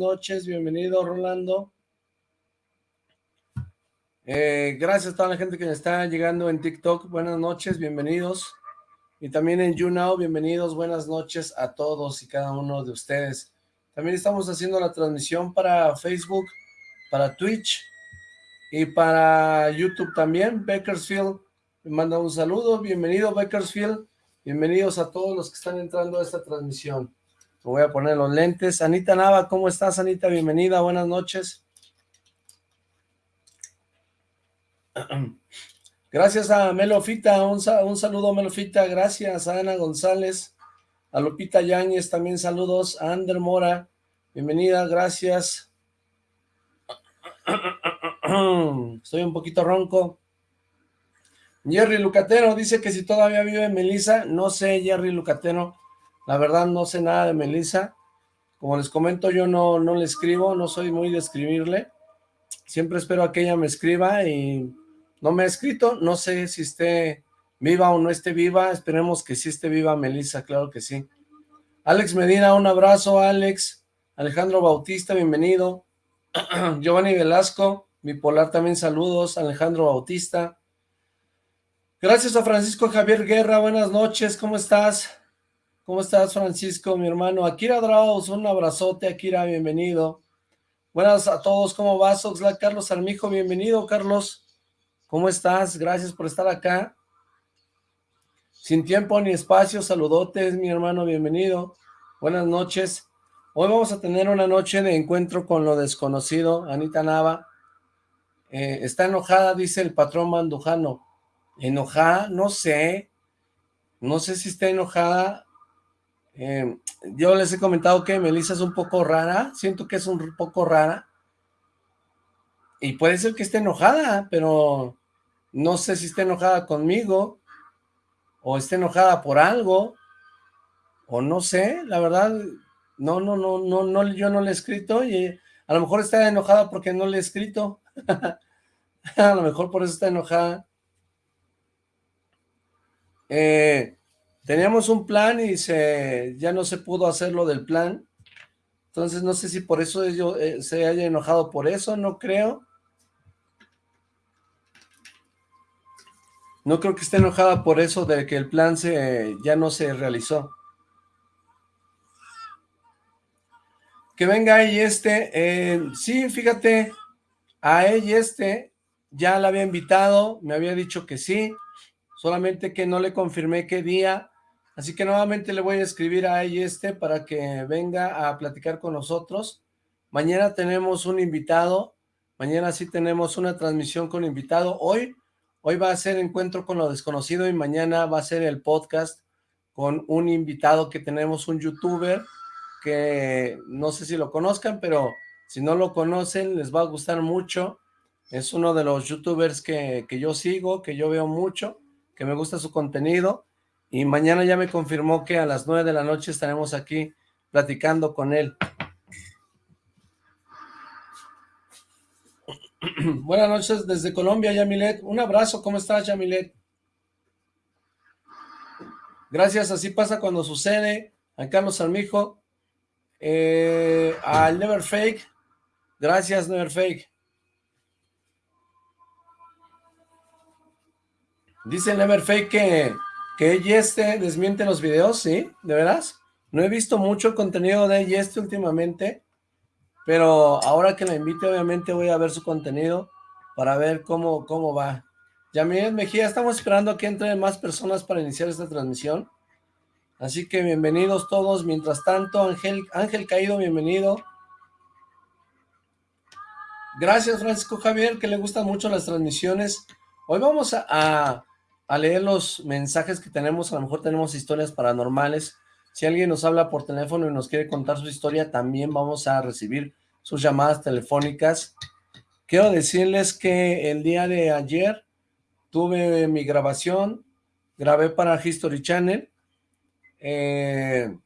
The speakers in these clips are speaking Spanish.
noches, bienvenido Rolando. Eh, gracias a toda la gente que está llegando en TikTok, buenas noches, bienvenidos. Y también en YouNow, bienvenidos, buenas noches a todos y cada uno de ustedes. También estamos haciendo la transmisión para Facebook, para Twitch y para YouTube también. Bakersfield me manda un saludo, bienvenido Bakersfield, bienvenidos a todos los que están entrando a esta transmisión. Voy a poner los lentes. Anita Nava, ¿cómo estás Anita? Bienvenida, buenas noches. Gracias a Melofita, un, un saludo Melofita, gracias a Ana González, a Lupita Yáñez, también saludos, a Ander Mora, bienvenida, gracias. Estoy un poquito ronco. Jerry Lucatero dice que si todavía vive Melissa, no sé Jerry Lucatero, la verdad no sé nada de Melissa, como les comento yo no, no le escribo, no soy muy de escribirle, siempre espero a que ella me escriba y no me ha escrito, no sé si esté viva o no esté viva, esperemos que sí esté viva Melissa, claro que sí. Alex Medina, un abrazo, Alex. Alejandro Bautista, bienvenido. Giovanni Velasco, bipolar también saludos, Alejandro Bautista. Gracias a Francisco Javier Guerra, buenas noches, ¿cómo estás? ¿Cómo estás, Francisco, mi hermano? Akira Draus, un abrazote, Akira, bienvenido. Buenas a todos, ¿cómo vas? Oxlack Carlos Armijo, bienvenido, Carlos. ¿Cómo estás? Gracias por estar acá. Sin tiempo ni espacio, saludotes, mi hermano, bienvenido. Buenas noches. Hoy vamos a tener una noche de encuentro con lo desconocido. Anita Nava eh, está enojada, dice el patrón Mandujano. ¿Enojada? No sé. No sé si está enojada. Eh, yo les he comentado que Melissa es un poco rara. Siento que es un poco rara. Y puede ser que esté enojada, pero no sé si está enojada conmigo, o está enojada por algo, o no sé, la verdad, no, no, no, no, no, yo no le he escrito, y a lo mejor está enojada porque no le he escrito, a lo mejor por eso está enojada. Eh, teníamos un plan y se, ya no se pudo hacer lo del plan, entonces no sé si por eso eh, se haya enojado por eso, no creo, No creo que esté enojada por eso de que el plan se ya no se realizó. Que venga ella este, eh, sí, fíjate, a ella este ya la había invitado, me había dicho que sí, solamente que no le confirmé qué día, así que nuevamente le voy a escribir a este para que venga a platicar con nosotros. Mañana tenemos un invitado, mañana sí tenemos una transmisión con invitado, hoy Hoy va a ser Encuentro con lo Desconocido y mañana va a ser el podcast con un invitado que tenemos, un youtuber que no sé si lo conozcan, pero si no lo conocen les va a gustar mucho. Es uno de los youtubers que, que yo sigo, que yo veo mucho, que me gusta su contenido y mañana ya me confirmó que a las nueve de la noche estaremos aquí platicando con él. Buenas noches desde Colombia, Yamilet. Un abrazo, ¿cómo estás, Yamilet? Gracias, así pasa cuando sucede. A Carlos Armijo, eh, al Never Fake. Gracias, Never Fake. Dice Never Fake que, que Yeste desmiente los videos, ¿sí? ¿De veras? No he visto mucho contenido de Yeste últimamente. Pero ahora que la invite, obviamente voy a ver su contenido para ver cómo, cómo va. Yamil Mejía, estamos esperando a que entren más personas para iniciar esta transmisión. Así que bienvenidos todos. Mientras tanto, Ángel, Ángel Caído, bienvenido. Gracias, Francisco Javier, que le gustan mucho las transmisiones. Hoy vamos a, a leer los mensajes que tenemos. A lo mejor tenemos historias paranormales si alguien nos habla por teléfono y nos quiere contar su historia, también vamos a recibir sus llamadas telefónicas. Quiero decirles que el día de ayer tuve mi grabación, grabé para History Channel. Eh,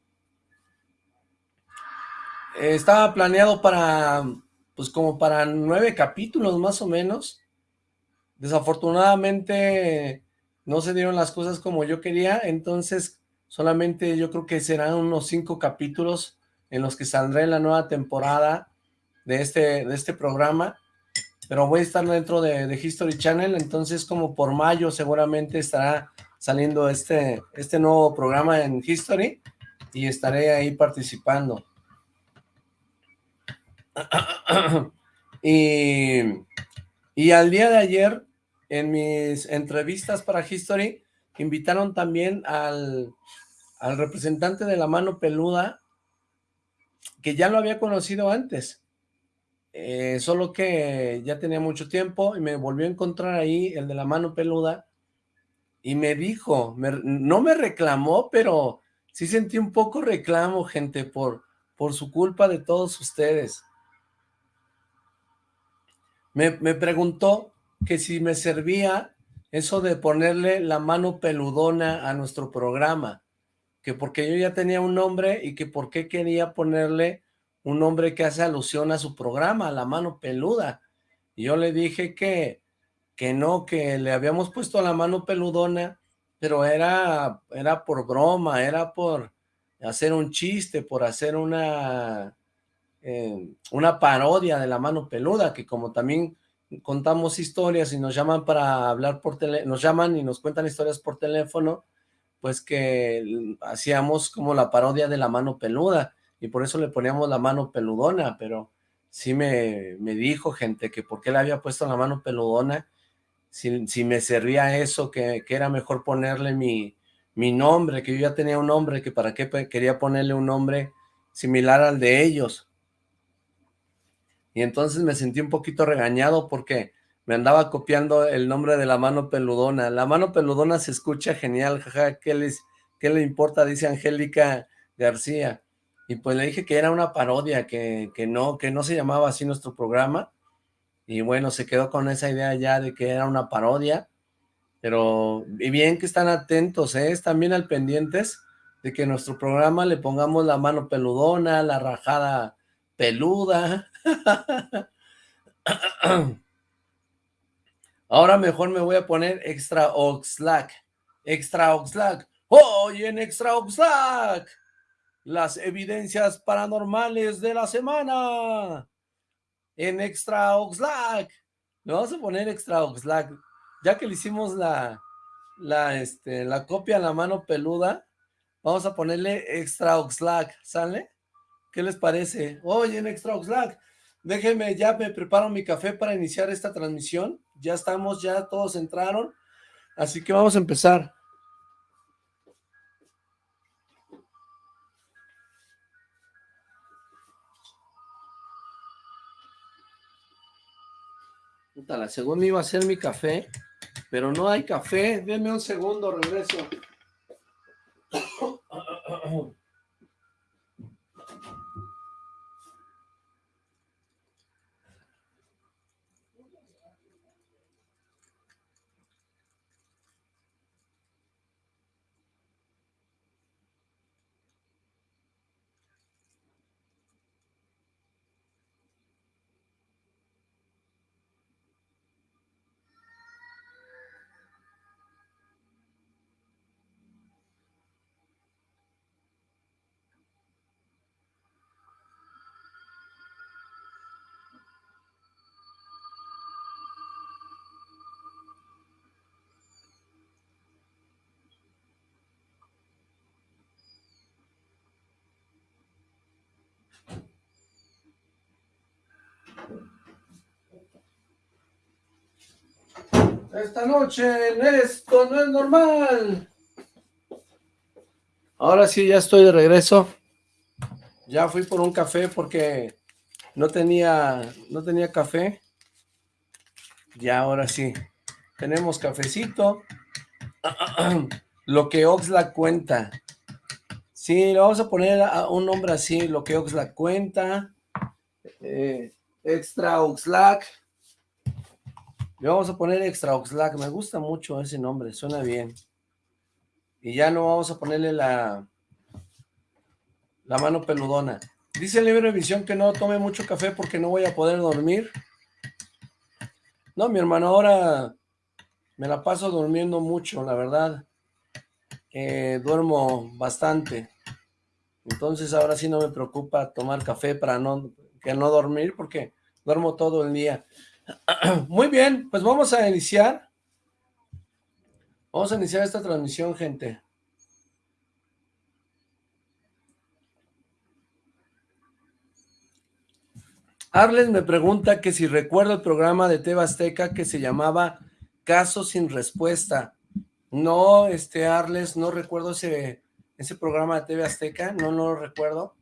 estaba planeado para, pues como para nueve capítulos más o menos. Desafortunadamente no se dieron las cosas como yo quería, entonces Solamente yo creo que serán unos cinco capítulos en los que saldré la nueva temporada de este, de este programa, pero voy a estar dentro de, de, History Channel, entonces como por mayo seguramente estará saliendo este, este nuevo programa en History, y estaré ahí participando. y, y al día de ayer, en mis entrevistas para History, invitaron también al, al representante de la mano peluda, que ya lo había conocido antes, eh, solo que ya tenía mucho tiempo y me volvió a encontrar ahí el de la mano peluda y me dijo, no me reclamó, pero sí sentí un poco reclamo, gente, por, por su culpa de todos ustedes. Me, me preguntó que si me servía eso de ponerle la mano peludona a nuestro programa, que porque yo ya tenía un nombre y que por qué quería ponerle un nombre que hace alusión a su programa, la mano peluda. Y yo le dije que, que no, que le habíamos puesto la mano peludona, pero era, era por broma, era por hacer un chiste, por hacer una, eh, una parodia de la mano peluda, que como también contamos historias y nos llaman para hablar por teléfono, nos llaman y nos cuentan historias por teléfono, pues que hacíamos como la parodia de la mano peluda, y por eso le poníamos la mano peludona, pero sí me, me dijo gente que por qué le había puesto la mano peludona, si, si me servía eso, que, que, era mejor ponerle mi, mi nombre, que yo ya tenía un nombre, que para qué quería ponerle un nombre similar al de ellos, y entonces me sentí un poquito regañado porque me andaba copiando el nombre de la mano peludona. La mano peludona se escucha genial, jaja, ¿qué, les, qué le importa? Dice Angélica García. Y pues le dije que era una parodia, que, que, no, que no se llamaba así nuestro programa. Y bueno, se quedó con esa idea ya de que era una parodia. Pero, y bien que están atentos, ¿eh? Están bien al pendientes de que nuestro programa le pongamos la mano peludona, la rajada peluda. Ahora mejor me voy a poner Extra Oxlack. Extra Oxlack. Hoy en Extra Oxlack. Las evidencias paranormales de la semana. En Extra Oxlack. Me vamos a poner Extra Oxlack. Ya que le hicimos la, la, este, la copia a la mano peluda, vamos a ponerle Extra Oxlack. ¿Sale? ¿Qué les parece? Hoy en Extra Oxlack. Déjenme, ya me preparo mi café para iniciar esta transmisión. Ya estamos, ya todos entraron. Así que vamos a empezar. La segunda iba a ser mi café, pero no hay café. Denme un segundo, regreso. Esta noche en esto no es normal. Ahora sí, ya estoy de regreso. Ya fui por un café porque no tenía, no tenía café. Ya ahora sí. Tenemos cafecito. Lo que Oxlack cuenta. Sí, le vamos a poner a un nombre así, lo que Oxlack cuenta. Eh, extra Oxlack. Le vamos a poner Extra Oxlack, me gusta mucho ese nombre, suena bien. Y ya no vamos a ponerle la, la mano peludona. Dice el Libre Visión que no tome mucho café porque no voy a poder dormir. No, mi hermano, ahora me la paso durmiendo mucho, la verdad. Eh, duermo bastante. Entonces ahora sí no me preocupa tomar café para no, que no dormir porque duermo todo el día. Muy bien, pues vamos a iniciar. Vamos a iniciar esta transmisión, gente. Arles me pregunta que si recuerdo el programa de Teba Azteca que se llamaba Caso sin Respuesta. No, este Arles, no recuerdo ese, ese programa de TV Azteca, no, no lo recuerdo.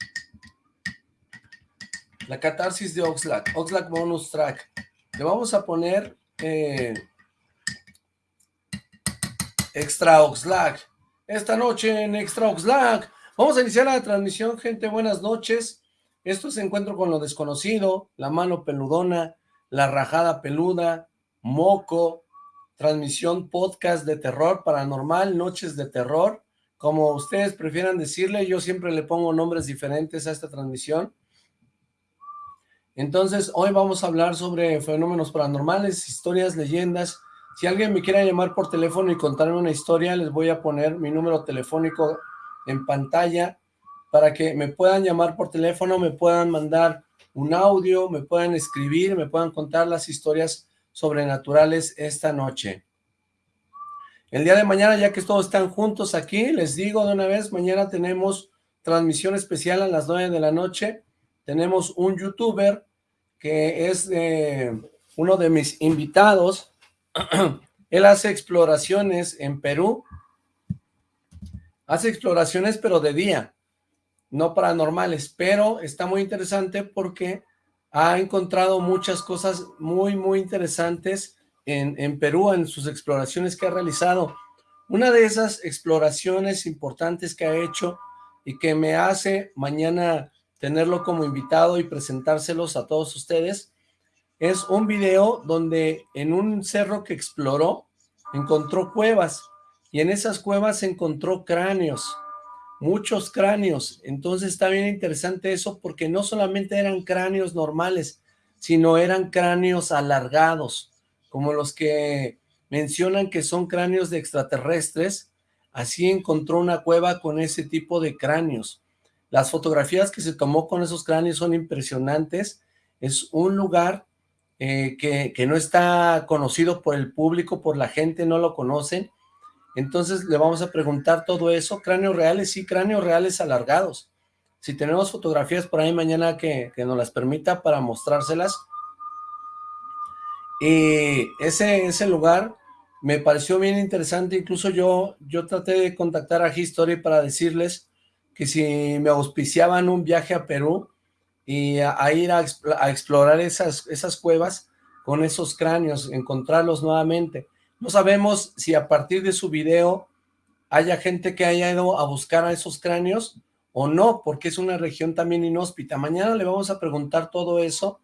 La catarsis de Oxlack, Oxlack Bonus Track. Le vamos a poner eh, Extra Oxlack. Esta noche en Extra Oxlack. Vamos a iniciar la transmisión, gente. Buenas noches. Esto es Encuentro con lo Desconocido, La Mano Peludona, La Rajada Peluda, Moco, transmisión podcast de terror paranormal, Noches de Terror, como ustedes prefieran decirle, yo siempre le pongo nombres diferentes a esta transmisión. Entonces, hoy vamos a hablar sobre fenómenos paranormales, historias, leyendas. Si alguien me quiere llamar por teléfono y contarme una historia, les voy a poner mi número telefónico en pantalla para que me puedan llamar por teléfono, me puedan mandar un audio, me puedan escribir, me puedan contar las historias sobrenaturales esta noche. El día de mañana, ya que todos están juntos aquí, les digo de una vez, mañana tenemos transmisión especial a las 9 de la noche. Tenemos un youtuber que es uno de mis invitados. Él hace exploraciones en Perú. Hace exploraciones, pero de día no paranormales, pero está muy interesante porque ha encontrado muchas cosas muy, muy interesantes en, en Perú, en sus exploraciones que ha realizado. Una de esas exploraciones importantes que ha hecho y que me hace mañana tenerlo como invitado y presentárselos a todos ustedes, es un video donde en un cerro que exploró, encontró cuevas, y en esas cuevas encontró cráneos, muchos cráneos, entonces está bien interesante eso porque no solamente eran cráneos normales, sino eran cráneos alargados, como los que mencionan que son cráneos de extraterrestres, así encontró una cueva con ese tipo de cráneos. Las fotografías que se tomó con esos cráneos son impresionantes, es un lugar eh, que, que no está conocido por el público, por la gente, no lo conocen, entonces le vamos a preguntar todo eso, cráneos reales, sí, cráneos reales alargados. Si tenemos fotografías por ahí mañana que, nos las permita para mostrárselas. Y ese, ese lugar me pareció bien interesante, incluso yo, yo traté de contactar a History para decirles que si me auspiciaban un viaje a Perú y a, ir a, explorar esas, esas cuevas con esos cráneos, encontrarlos nuevamente. No sabemos si a partir de su video haya gente que haya ido a buscar a esos cráneos o no, porque es una región también inhóspita. Mañana le vamos a preguntar todo eso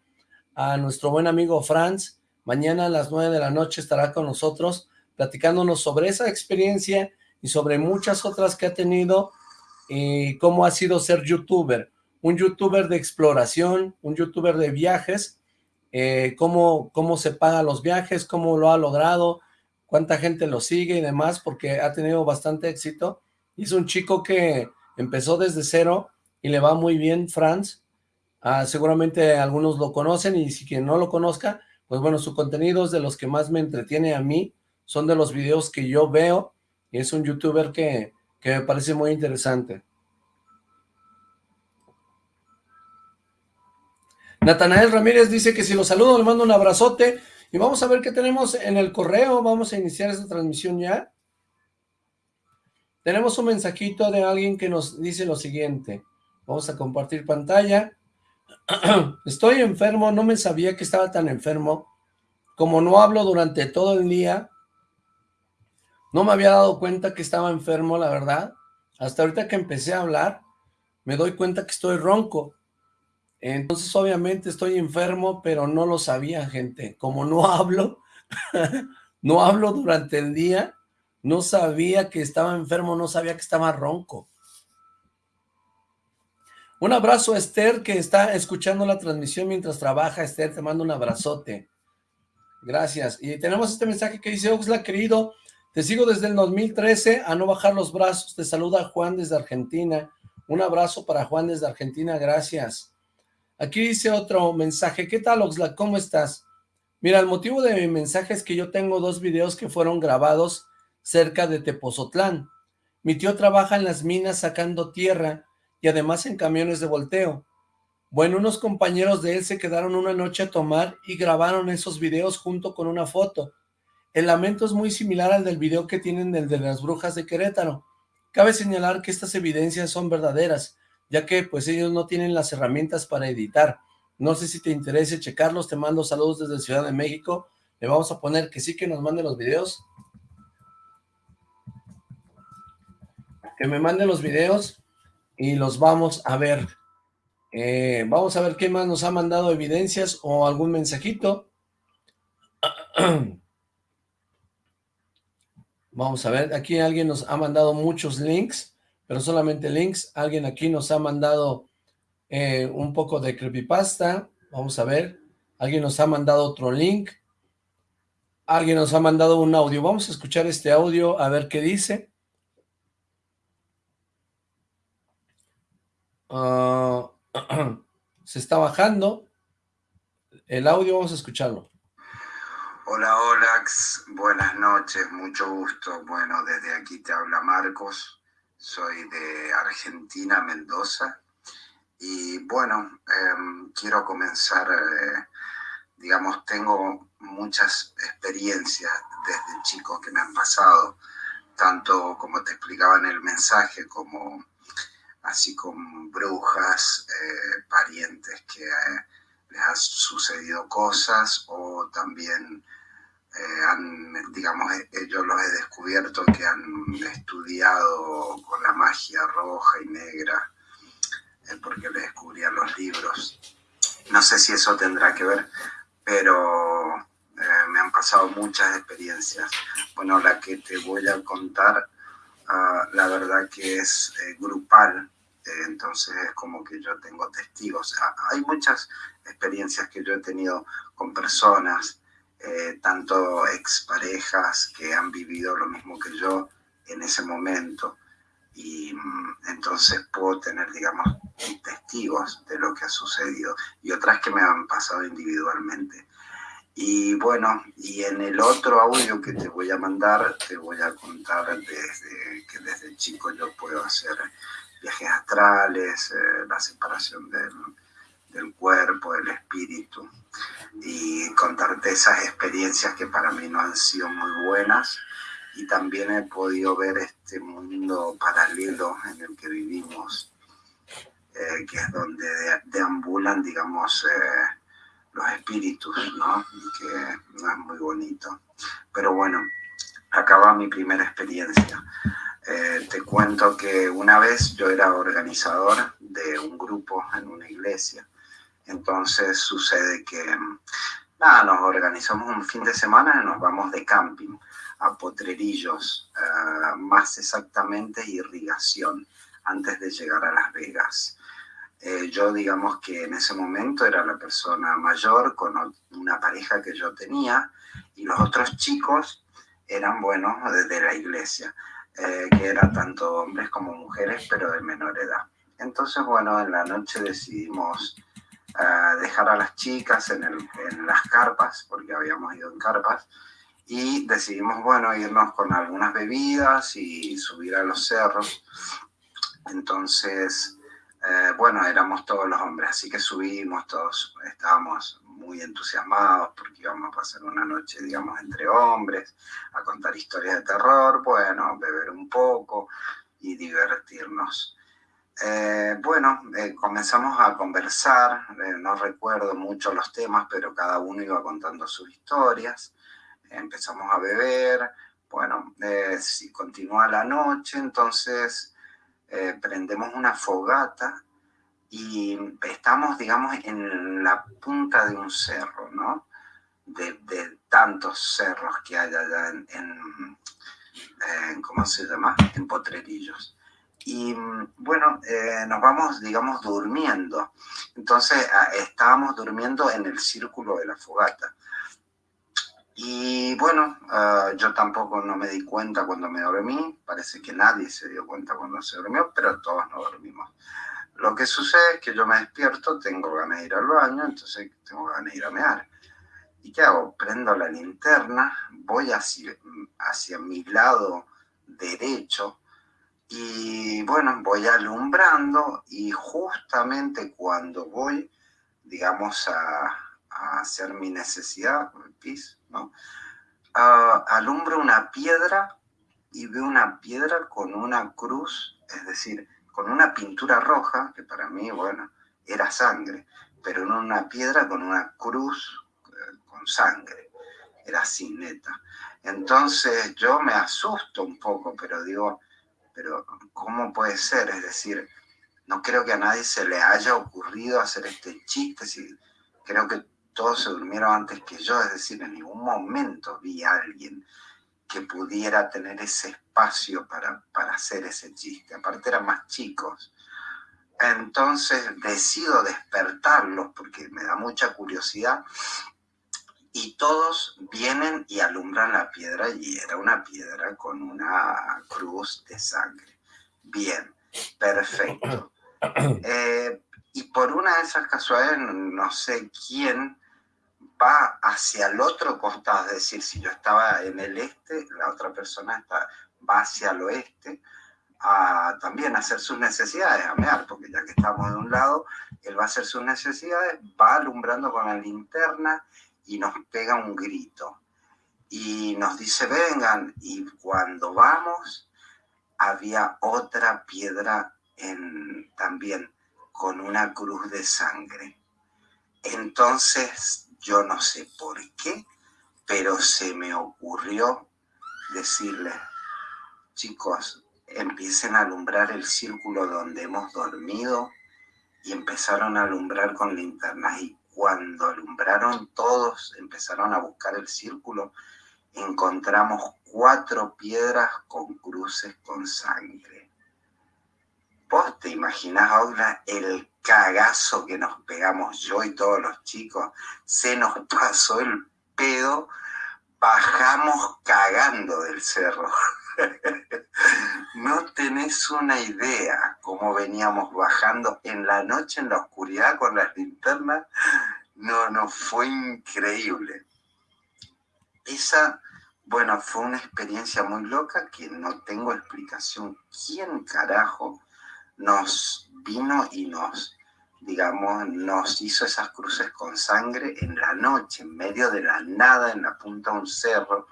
a nuestro buen amigo Franz. Mañana a las nueve de la noche estará con nosotros platicándonos sobre esa experiencia y sobre muchas otras que ha tenido y cómo ha sido ser youtuber. Un youtuber de exploración, un youtuber de viajes, eh, cómo, cómo se paga los viajes, cómo lo ha logrado, cuánta gente lo sigue y demás, porque ha tenido bastante éxito. Es un chico que empezó desde cero y le va muy bien, Franz. Ah, seguramente algunos lo conocen y si quien no lo conozca, pues bueno, su contenido es de los que más me entretiene a mí, son de los videos que yo veo y es un youtuber que, que me parece muy interesante. Natanael Ramírez dice que si lo saludo le mando un abrazote y vamos a ver qué tenemos en el correo. Vamos a iniciar esta transmisión ya. Tenemos un mensajito de alguien que nos dice lo siguiente. Vamos a compartir pantalla. Estoy enfermo, no me sabía que estaba tan enfermo. Como no hablo durante todo el día, no me había dado cuenta que estaba enfermo, la verdad. Hasta ahorita que empecé a hablar, me doy cuenta que estoy ronco. Entonces, obviamente, estoy enfermo, pero no lo sabía, gente. Como no hablo, no hablo durante el día, no sabía que estaba enfermo, no sabía que estaba ronco. Un abrazo a Esther, que está escuchando la transmisión mientras trabaja. Esther, te mando un abrazote. Gracias. Y tenemos este mensaje que dice, Oxla, querido, te sigo desde el 2013 a no bajar los brazos. Te saluda Juan desde Argentina. Un abrazo para Juan desde Argentina, gracias. Aquí dice otro mensaje, ¿qué tal Oxlack? ¿Cómo estás? Mira, el motivo de mi mensaje es que yo tengo dos videos que fueron grabados cerca de Tepozotlán. Mi tío trabaja en las minas sacando tierra y además en camiones de volteo. Bueno, unos compañeros de él se quedaron una noche a tomar y grabaron esos videos junto con una foto. El lamento es muy similar al del video que tienen del de las brujas de Querétaro. Cabe señalar que estas evidencias son verdaderas, ya que pues ellos no tienen las herramientas para editar. No sé si te interese checarlos, te mando saludos desde Ciudad de México. Le vamos a poner que sí que nos mande los videos. Que me mande los videos y los vamos a ver. Eh, vamos a ver qué más nos ha mandado evidencias o algún mensajito. Vamos a ver, aquí alguien nos ha mandado muchos links, pero solamente links. Alguien aquí nos ha mandado eh, un poco de creepypasta. Vamos a ver. Alguien nos ha mandado otro link. Alguien nos ha mandado un audio. Vamos a escuchar este audio a ver qué dice. Ah, se está bajando el audio, vamos a escucharlo. Hola, Olax, buenas noches, mucho gusto. Bueno, desde aquí te habla Marcos, soy de Argentina, Mendoza. Y bueno, em, quiero comenzar, eh, digamos, tengo muchas experiencias desde chico que me han pasado, tanto como te explicaba en el mensaje, como así con brujas, eh, parientes que eh, les han sucedido cosas o también eh, han, digamos, yo los he descubierto que han estudiado con la magia roja y negra, porque les descubrían los libros. No sé si eso tendrá que ver, pero me han pasado muchas experiencias. Bueno, la que te voy a contar Ah, la verdad que es eh, grupal, eh, entonces es como que yo tengo testigos. hay muchas experiencias que yo he tenido con personas, eh, tanto exparejas que han vivido lo mismo que yo en ese momento, y mm, entonces puedo tener, digamos, testigos de lo que ha sucedido, y otras que me han pasado individualmente. Y bueno, y en el otro audio que te voy a mandar, te voy a contar desde que desde chico yo puedo hacer viajes astrales, eh, la separación del, del, cuerpo, del espíritu, y contarte esas experiencias que para mí no han sido muy buenas. Y también he podido ver este mundo paralelo en el que vivimos, eh, que es donde deambulan, digamos, eh, los espíritus, ¿no? Que no es muy bonito. Pero bueno, acaba mi primera experiencia. Eh, te cuento que una vez yo era organizador de un grupo en una iglesia. Entonces sucede que, nada, nos organizamos un fin de semana y nos vamos de camping a Potrerillos, eh, más exactamente irrigación, antes de llegar a Las Vegas. Eh, yo digamos que en ese momento era la persona mayor con una pareja que yo tenía y los otros chicos eran, bueno, desde la iglesia, eh, que eran tanto hombres como mujeres, pero de menor edad. Entonces, bueno, en la noche decidimos eh, dejar a las chicas en, en las carpas, porque habíamos ido en carpas, y decidimos, bueno, irnos con algunas bebidas y subir a los cerros. Entonces, eh, bueno, éramos todos los hombres, así que subimos todos, estábamos muy entusiasmados porque íbamos a pasar una noche, digamos, entre hombres, a contar historias de terror, bueno, beber un poco y divertirnos. Eh, bueno, eh, comenzamos a conversar, no recuerdo mucho los temas, pero cada uno iba contando sus historias, empezamos a beber, bueno, si continúa la noche, entonces eh, prendemos una fogata y estamos, digamos, en la punta de un cerro, ¿no? De, tantos cerros que hay allá en, ¿cómo se llama? En Potrerillos. Y bueno, eh, nos vamos, digamos, durmiendo. Entonces, estábamos durmiendo en el círculo de la fogata. Y bueno, ah, yo tampoco no me di cuenta cuando me dormí, parece que nadie se dio cuenta cuando se durmió, pero todos no dormimos. Lo que sucede es que yo me despierto, tengo ganas de ir al baño, entonces tengo ganas de ir a mear. ¿Y qué hago? Prendo la linterna, voy hacia, hacia mi lado derecho y bueno, voy alumbrando y justamente cuando voy, digamos, a, hacer mi necesidad, pis, ¿no? alumbro una piedra y veo una piedra con una cruz, es decir, con una pintura roja, que para mí, bueno, era sangre, pero no una piedra con una cruz eh, con sangre, era así neta. Entonces yo me asusto un poco, pero digo, pero ¿cómo puede ser? Es decir, no creo que a nadie se le haya ocurrido hacer este chiste, creo que todos se durmieron antes que yo, es decir, en ningún momento vi a alguien que pudiera tener ese espacio para, para hacer ese chiste, aparte eran más chicos. Entonces decido despertarlos porque me da mucha curiosidad y todos vienen y alumbran la piedra y era una piedra con una cruz de sangre. Bien, perfecto. Eh, y por una de esas casualidades, no sé quién va hacia el otro costado, es decir, si yo estaba en el este, la otra persona está, va hacia el oeste a también hacer sus necesidades, a mear, porque ya que estamos de un lado, él va a hacer sus necesidades, va alumbrando con la linterna y nos pega un grito. Y nos dice vengan y cuando vamos había otra piedra en, también con una cruz de sangre. Entonces yo no sé por qué, pero se me ocurrió decirle, chicos, empiecen a alumbrar el círculo donde hemos dormido y empezaron a alumbrar con linternas y cuando alumbraron todos, empezaron a buscar el círculo, encontramos cuatro piedras con cruces con sangre. ¿Vos te imaginás ahora el cagazo que nos pegamos yo y todos los chicos? Se nos pasó el pedo, bajamos cagando del cerro. No tenés una idea cómo veníamos bajando en la noche, en la oscuridad, con las linternas. No, no, fue increíble. Esa, bueno, fue una experiencia muy loca que no tengo explicación. ¿Quién carajo nos vino y nos, digamos, nos hizo esas cruces con sangre en la noche, en medio de la nada, en la punta de un cerro?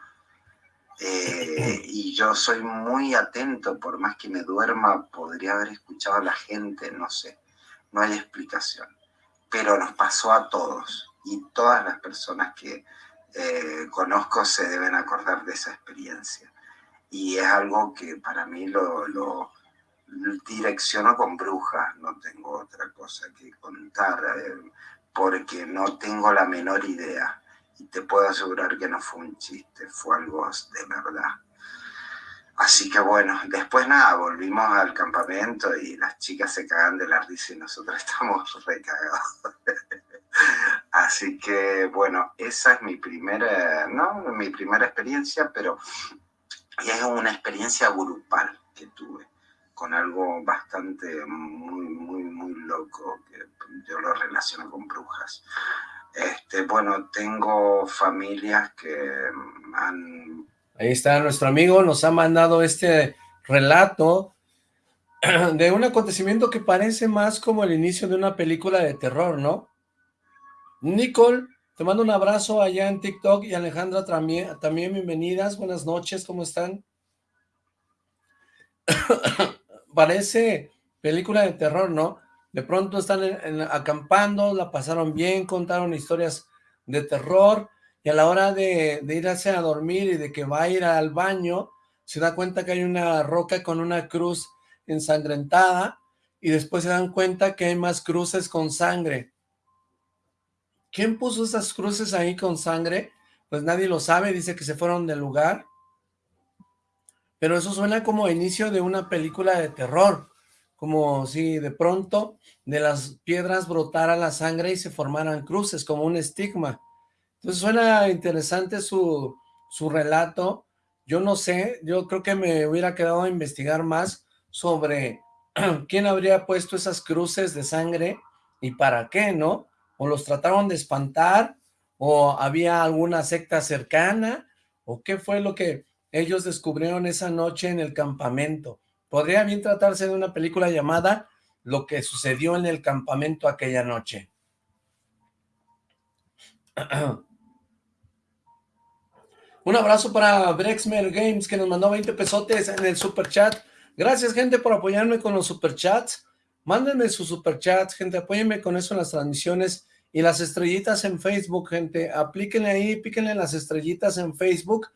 Eh, y yo soy muy atento, por más que me duerma, podría haber escuchado a la gente, no sé, no hay explicación. Pero nos pasó a todos y todas las personas que eh, conozco se deben acordar de esa experiencia. Y es algo que para mí lo, lo direcciono con brujas, no tengo otra cosa que contar, eh, porque no tengo la menor idea y te puedo asegurar que no fue un chiste, fue algo de verdad. Así que bueno, después nada, volvimos al campamento y las chicas se cagan de la risa y nosotros estamos recagados. Así que bueno, esa es mi primera, no, mi primera experiencia, pero es una experiencia grupal que tuve con algo bastante muy, muy, muy loco que yo lo relaciono con brujas. Este, bueno, tengo familias que han... Ahí está nuestro amigo, nos ha mandado este relato de un acontecimiento que parece más como el inicio de una película de terror, ¿no? Nicole, te mando un abrazo allá en TikTok y Alejandra también, también bienvenidas, buenas noches, ¿cómo están? parece película de terror, ¿no? De pronto están acampando, la pasaron bien, contaron historias de terror, y a la hora de, de, irse a dormir y de que va a ir al baño, se da cuenta que hay una roca con una cruz ensangrentada, y después se dan cuenta que hay más cruces con sangre. ¿Quién puso esas cruces ahí con sangre? Pues nadie lo sabe, dice que se fueron del lugar. Pero eso suena como inicio de una película de terror como si de pronto de las piedras brotara la sangre y se formaran cruces, como un estigma. Entonces suena interesante su, su relato. Yo no sé, yo creo que me hubiera quedado a investigar más sobre quién habría puesto esas cruces de sangre y para qué, ¿no? O los trataron de espantar, o había alguna secta cercana, o qué fue lo que ellos descubrieron esa noche en el campamento. Podría bien tratarse de una película llamada Lo que sucedió en el campamento aquella noche. Un abrazo para Brexmer Games, que nos mandó 20 pesotes en el super chat. Gracias, gente, por apoyarme con los superchats. Mándenme sus superchats, gente, apóyenme con eso en las transmisiones y las estrellitas en Facebook, gente. Aplíquenle ahí, píquenle las estrellitas en Facebook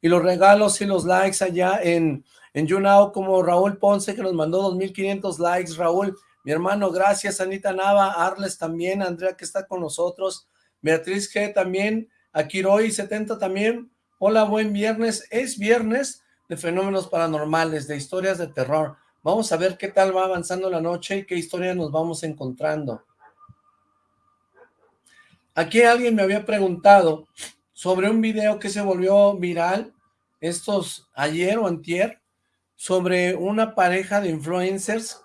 y los regalos y los likes allá en, en como Raúl Ponce, que nos mandó 2.500 likes. Raúl, mi hermano, gracias. Anita Nava, Arles también, Andrea, que está con nosotros. Beatriz G también, Akiroy 70 también. Hola, buen viernes. Es viernes de fenómenos paranormales, de historias de terror. Vamos a ver qué tal va avanzando la noche y qué historia nos vamos encontrando. Aquí alguien me había preguntado sobre un video que se volvió viral estos ayer o antier sobre una pareja de influencers,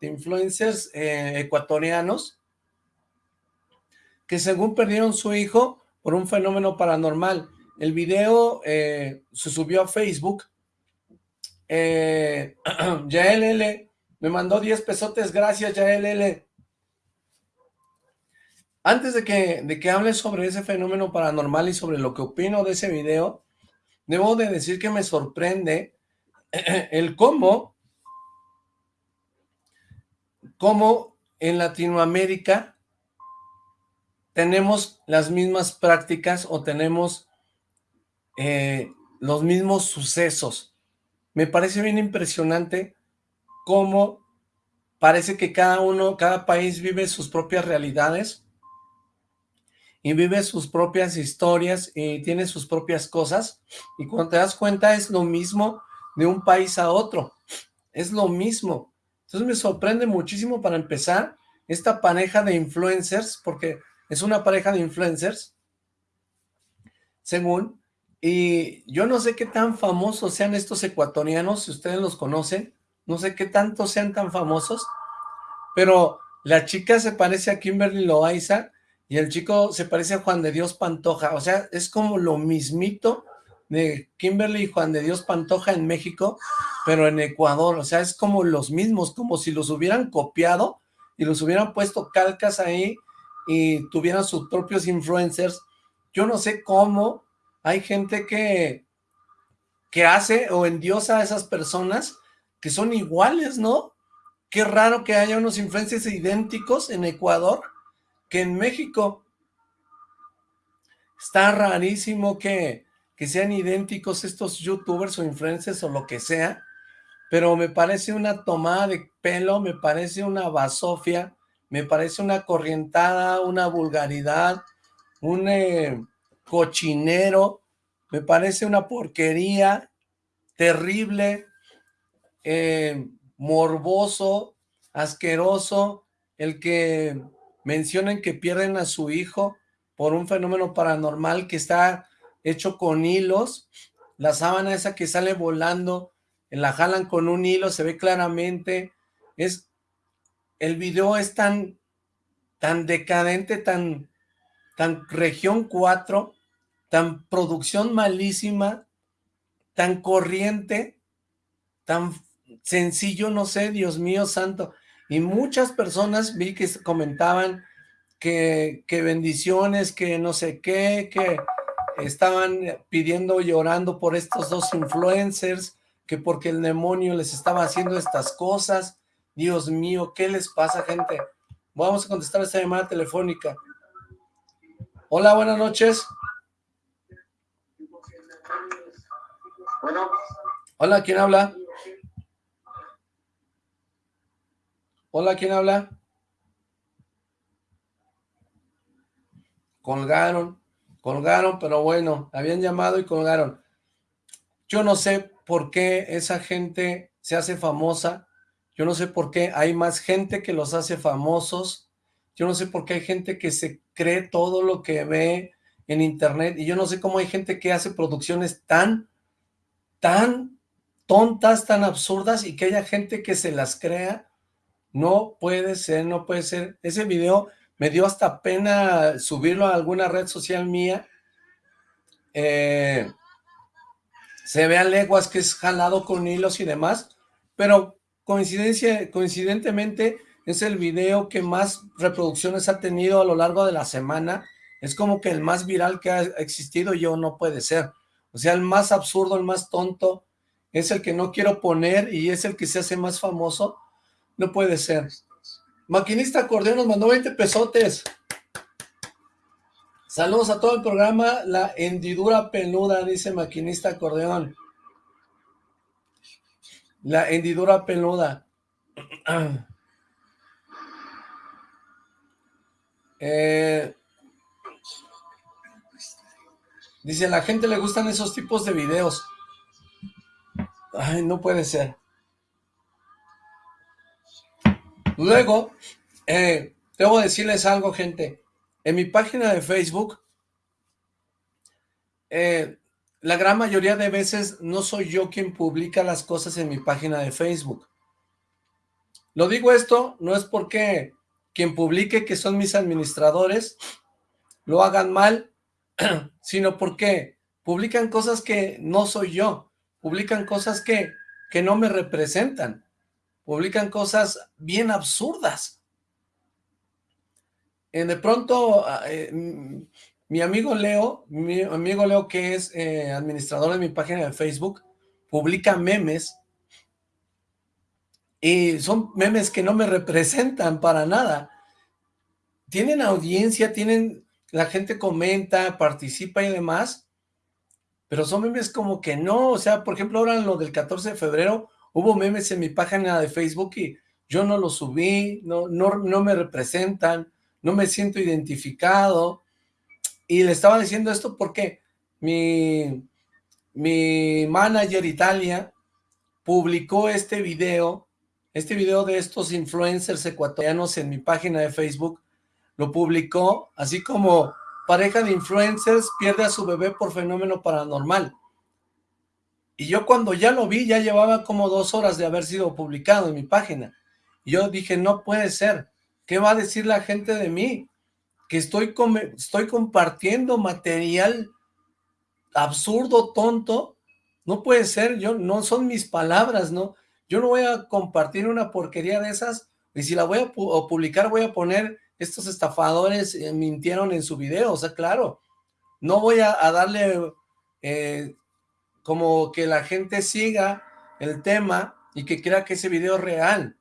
de influencers eh, ecuatorianos que según perdieron su hijo por un fenómeno paranormal. El video eh, se subió a Facebook. Eh, Yael me mandó 10 pesotes. Gracias, Yael L. Antes de que, de que hable sobre ese fenómeno paranormal y sobre lo que opino de ese video, debo de decir que me sorprende el cómo, cómo en Latinoamérica tenemos las mismas prácticas o tenemos eh, los mismos sucesos. Me parece bien impresionante cómo parece que cada uno, cada país vive sus propias realidades y vive sus propias historias y tiene sus propias cosas y cuando te das cuenta es lo mismo de un país a otro, es lo mismo. Entonces me sorprende muchísimo para empezar esta pareja de influencers, porque es una pareja de influencers, según, y yo no sé qué tan famosos sean estos ecuatorianos, si ustedes los conocen, no sé qué tanto sean tan famosos, pero la chica se parece a Kimberly Loaiza y el chico se parece a Juan de Dios Pantoja, o sea, es como lo mismito de Kimberly y Juan de Dios Pantoja en México, pero en Ecuador, o sea, es como los mismos, como si los hubieran copiado y los hubieran puesto calcas ahí y tuvieran sus propios influencers. Yo no sé cómo hay gente que, que hace o endiosa a esas personas que son iguales, ¿no? Qué raro que haya unos influencers idénticos en Ecuador que en México. Está rarísimo que, que sean idénticos estos youtubers o influencers o lo que sea, pero me parece una tomada de pelo, me parece una basofia, me parece una corrientada, una vulgaridad, un... Eh, cochinero, me parece una porquería terrible, eh, morboso, asqueroso, el que mencionen que pierden a su hijo por un fenómeno paranormal que está hecho con hilos, la sábana esa que sale volando, la jalan con un hilo, se ve claramente, es, el video es tan, tan decadente, tan, tan región 4, tan producción malísima, tan corriente, tan sencillo, no sé, Dios mío santo. Y muchas personas vi que comentaban que, que bendiciones, que no sé qué, que estaban pidiendo, llorando por estos dos influencers, que porque el demonio les estaba haciendo estas cosas. Dios mío, ¿qué les pasa, gente? Vamos a contestar esta llamada telefónica. Hola, buenas noches. Hola, ¿quién habla? Hola, ¿quién habla? Colgaron, colgaron, pero bueno, habían llamado y colgaron. Yo no sé por qué esa gente se hace famosa, yo no sé por qué hay más gente que los hace famosos, yo no sé por qué hay gente que se cree todo lo que ve en internet, y yo no sé cómo hay gente que hace producciones tan, tan tontas, tan absurdas, y que haya gente que se las crea, no puede ser, no puede ser. Ese video me dio hasta pena subirlo a alguna red social mía, eh, se ve a leguas que es jalado con hilos y demás, pero coincidencia, coincidentemente es el video que más reproducciones ha tenido a lo largo de la semana, es como que el más viral que ha existido, yo no puede ser, o sea, el más absurdo, el más tonto, es el que no quiero poner y es el que se hace más famoso, no puede ser. Maquinista acordeón nos mandó 20 pesotes. Saludos a todo el programa, la hendidura peluda, dice Maquinista acordeón. La hendidura peluda. Eh, dice, a la gente le gustan esos tipos de videos. Ay, no puede ser. Luego, eh, debo decirles algo, gente. En mi página de Facebook, eh, la gran mayoría de veces no soy yo quien publica las cosas en mi página de Facebook. Lo digo esto, no es porque quien publique que son mis administradores lo hagan mal, sino porque publican cosas que no soy yo, publican cosas que, que no me representan publican cosas bien absurdas. Eh, de pronto, ah, eh, mi amigo Leo, mi amigo Leo que es eh, administrador de mi página de Facebook, publica memes y son memes que no me representan para nada. Tienen audiencia, tienen, la gente comenta, participa y demás, pero son memes como que no, o sea, por ejemplo, ahora lo del 14 de febrero, Hubo memes en mi página de Facebook y yo no los subí, no, no, me representan, no me siento identificado. Y le estaba diciendo esto porque mi, mi manager Italia publicó este video, este video de estos influencers ecuatorianos en mi página de Facebook, lo publicó así como pareja de influencers pierde a su bebé por fenómeno paranormal. Y yo cuando ya lo vi, ya llevaba como dos horas de haber sido publicado en mi página. Yo dije, no puede ser. ¿Qué va a decir la gente de mí? Que estoy, estoy compartiendo material absurdo, tonto. No puede ser, yo no son mis palabras, ¿no? Yo no voy a compartir una porquería de esas. Y si la voy a publicar, voy a poner estos estafadores eh, mintieron en su video. O sea, claro, no voy a, darle... Eh, como que la gente siga el tema y que crea que ese video es real.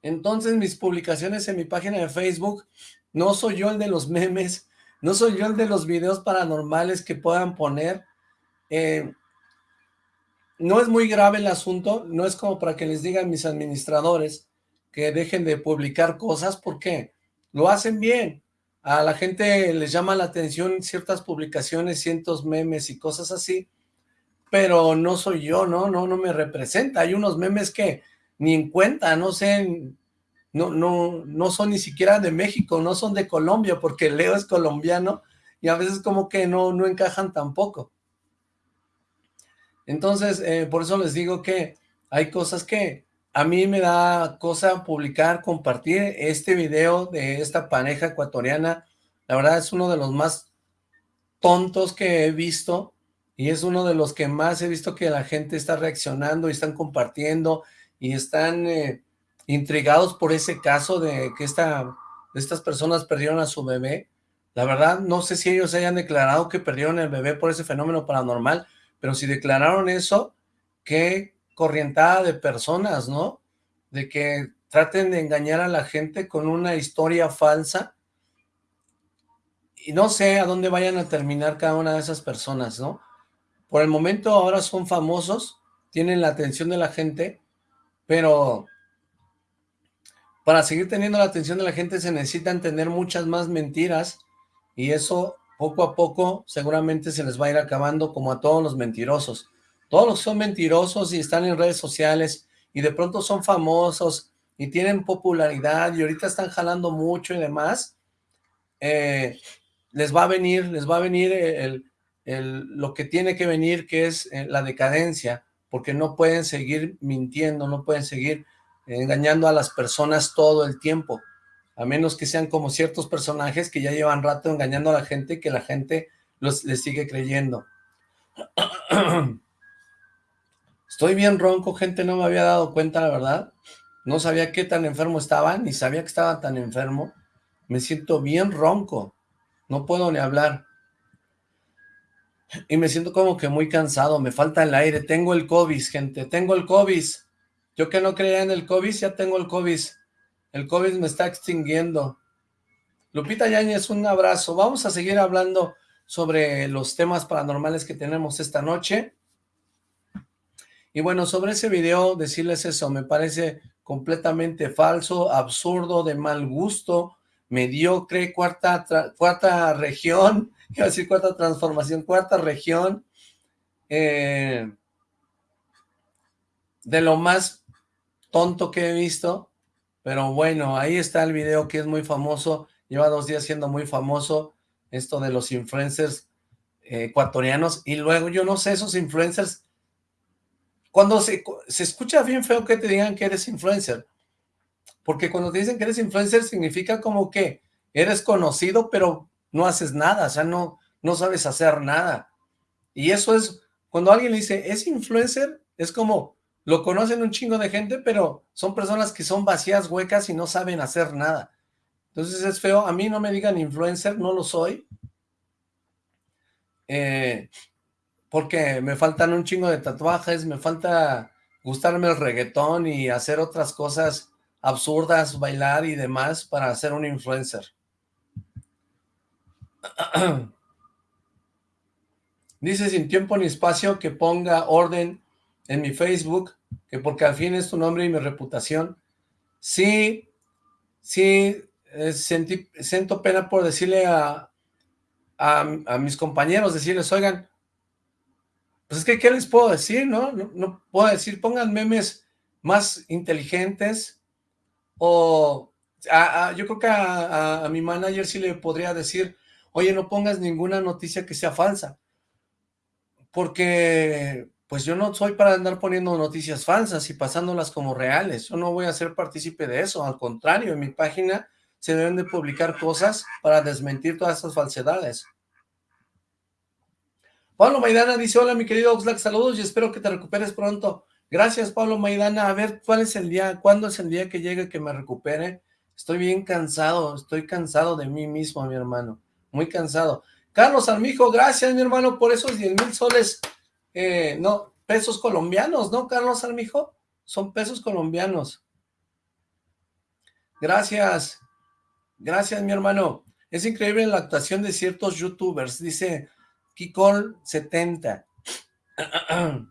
Entonces mis publicaciones en mi página de Facebook, no soy yo el de los memes, no soy yo el de los videos paranormales que puedan poner. Eh, no es muy grave el asunto, no es como para que les digan mis administradores que dejen de publicar cosas, porque lo hacen bien. A la gente les llama la atención ciertas publicaciones, cientos memes y cosas así, pero no soy yo, ¿no? No, no me representa. Hay unos memes que ni en cuenta, no sé, no, no, no son ni siquiera de México, no son de Colombia, porque Leo es colombiano y a veces como que no, no encajan tampoco. Entonces, eh, por eso les digo que hay cosas que a mí me da cosa publicar, compartir este video de esta pareja ecuatoriana. La verdad es uno de los más tontos que he visto y es uno de los que más he visto que la gente está reaccionando y están compartiendo y están eh, intrigados por ese caso de que esta, estas personas perdieron a su bebé. La verdad, no sé si ellos hayan declarado que perdieron el bebé por ese fenómeno paranormal, pero si declararon eso, qué corrientada de personas, ¿no? De que traten de engañar a la gente con una historia falsa y no sé a dónde vayan a terminar cada una de esas personas, ¿no? Por el momento ahora son famosos, tienen la atención de la gente, pero para seguir teniendo la atención de la gente se necesitan tener muchas más mentiras y eso poco a poco seguramente se les va a ir acabando como a todos los mentirosos. Todos los que son mentirosos y están en redes sociales y de pronto son famosos y tienen popularidad y ahorita están jalando mucho y demás, eh, les va a venir, les va a venir el, lo que tiene que venir, que es eh, la decadencia, porque no pueden seguir mintiendo, no pueden seguir engañando a las personas todo el tiempo, a menos que sean como ciertos personajes que ya llevan rato engañando a la gente y que la gente los, les sigue creyendo. Estoy bien ronco, gente, no me había dado cuenta, la verdad. No sabía qué tan enfermo estaba, ni sabía que estaba tan enfermo. Me siento bien ronco, no puedo ni hablar. Y me siento como que muy cansado, me falta el aire. Tengo el COVID, gente, tengo el COVID. Yo que no creía en el COVID, ya tengo el COVID. El COVID me está extinguiendo. Lupita Yáñez, un abrazo. Vamos a seguir hablando sobre los temas paranormales que tenemos esta noche. Y bueno, sobre ese video, decirles eso, me parece completamente falso, absurdo, de mal gusto, mediocre, cuarta, cuarta región, iba decir cuarta transformación, cuarta región, eh, de lo más tonto que he visto, pero bueno, ahí está el video que es muy famoso, lleva dos días siendo muy famoso, esto de los influencers eh, ecuatorianos, y luego yo no sé, esos influencers, cuando se, se escucha bien feo que te digan que eres influencer, porque cuando te dicen que eres influencer significa como que eres conocido, pero no haces nada, o sea, no, no sabes hacer nada. Y eso es, cuando alguien le dice, es influencer, es como, lo conocen un chingo de gente, pero son personas que son vacías, huecas y no saben hacer nada. Entonces es feo, a mí no me digan influencer, no lo soy. Eh, porque me faltan un chingo de tatuajes, me falta gustarme el reggaetón y hacer otras cosas absurdas, bailar y demás para ser un influencer. Dice sin tiempo ni espacio que ponga orden en mi Facebook, que porque al fin es tu nombre y mi reputación. Sí, sí, eh, siento pena por decirle a, a, mis compañeros, decirles, oigan, pues es que, ¿qué les puedo decir, no? No, no puedo decir, pongan memes más inteligentes, o yo creo que a, mi manager sí le podría decir, oye, no pongas ninguna noticia que sea falsa, porque pues yo no soy para andar poniendo noticias falsas y pasándolas como reales, yo no voy a ser partícipe de eso, al contrario, en mi página se deben de publicar cosas para desmentir todas esas falsedades. Pablo Maidana dice, hola mi querido Oxlack, saludos y espero que te recuperes pronto. Gracias, Pablo Maidana. A ver, ¿cuál es el día? ¿Cuándo es el día que llegue que me recupere? Estoy bien cansado, estoy cansado de mí mismo, mi hermano. Muy cansado. Carlos Armijo, gracias, mi hermano, por esos 10 mil soles, eh, no, pesos colombianos, ¿no, Carlos Armijo? Son pesos colombianos. Gracias. Gracias, mi hermano. Es increíble la actuación de ciertos youtubers, dice Kikol70.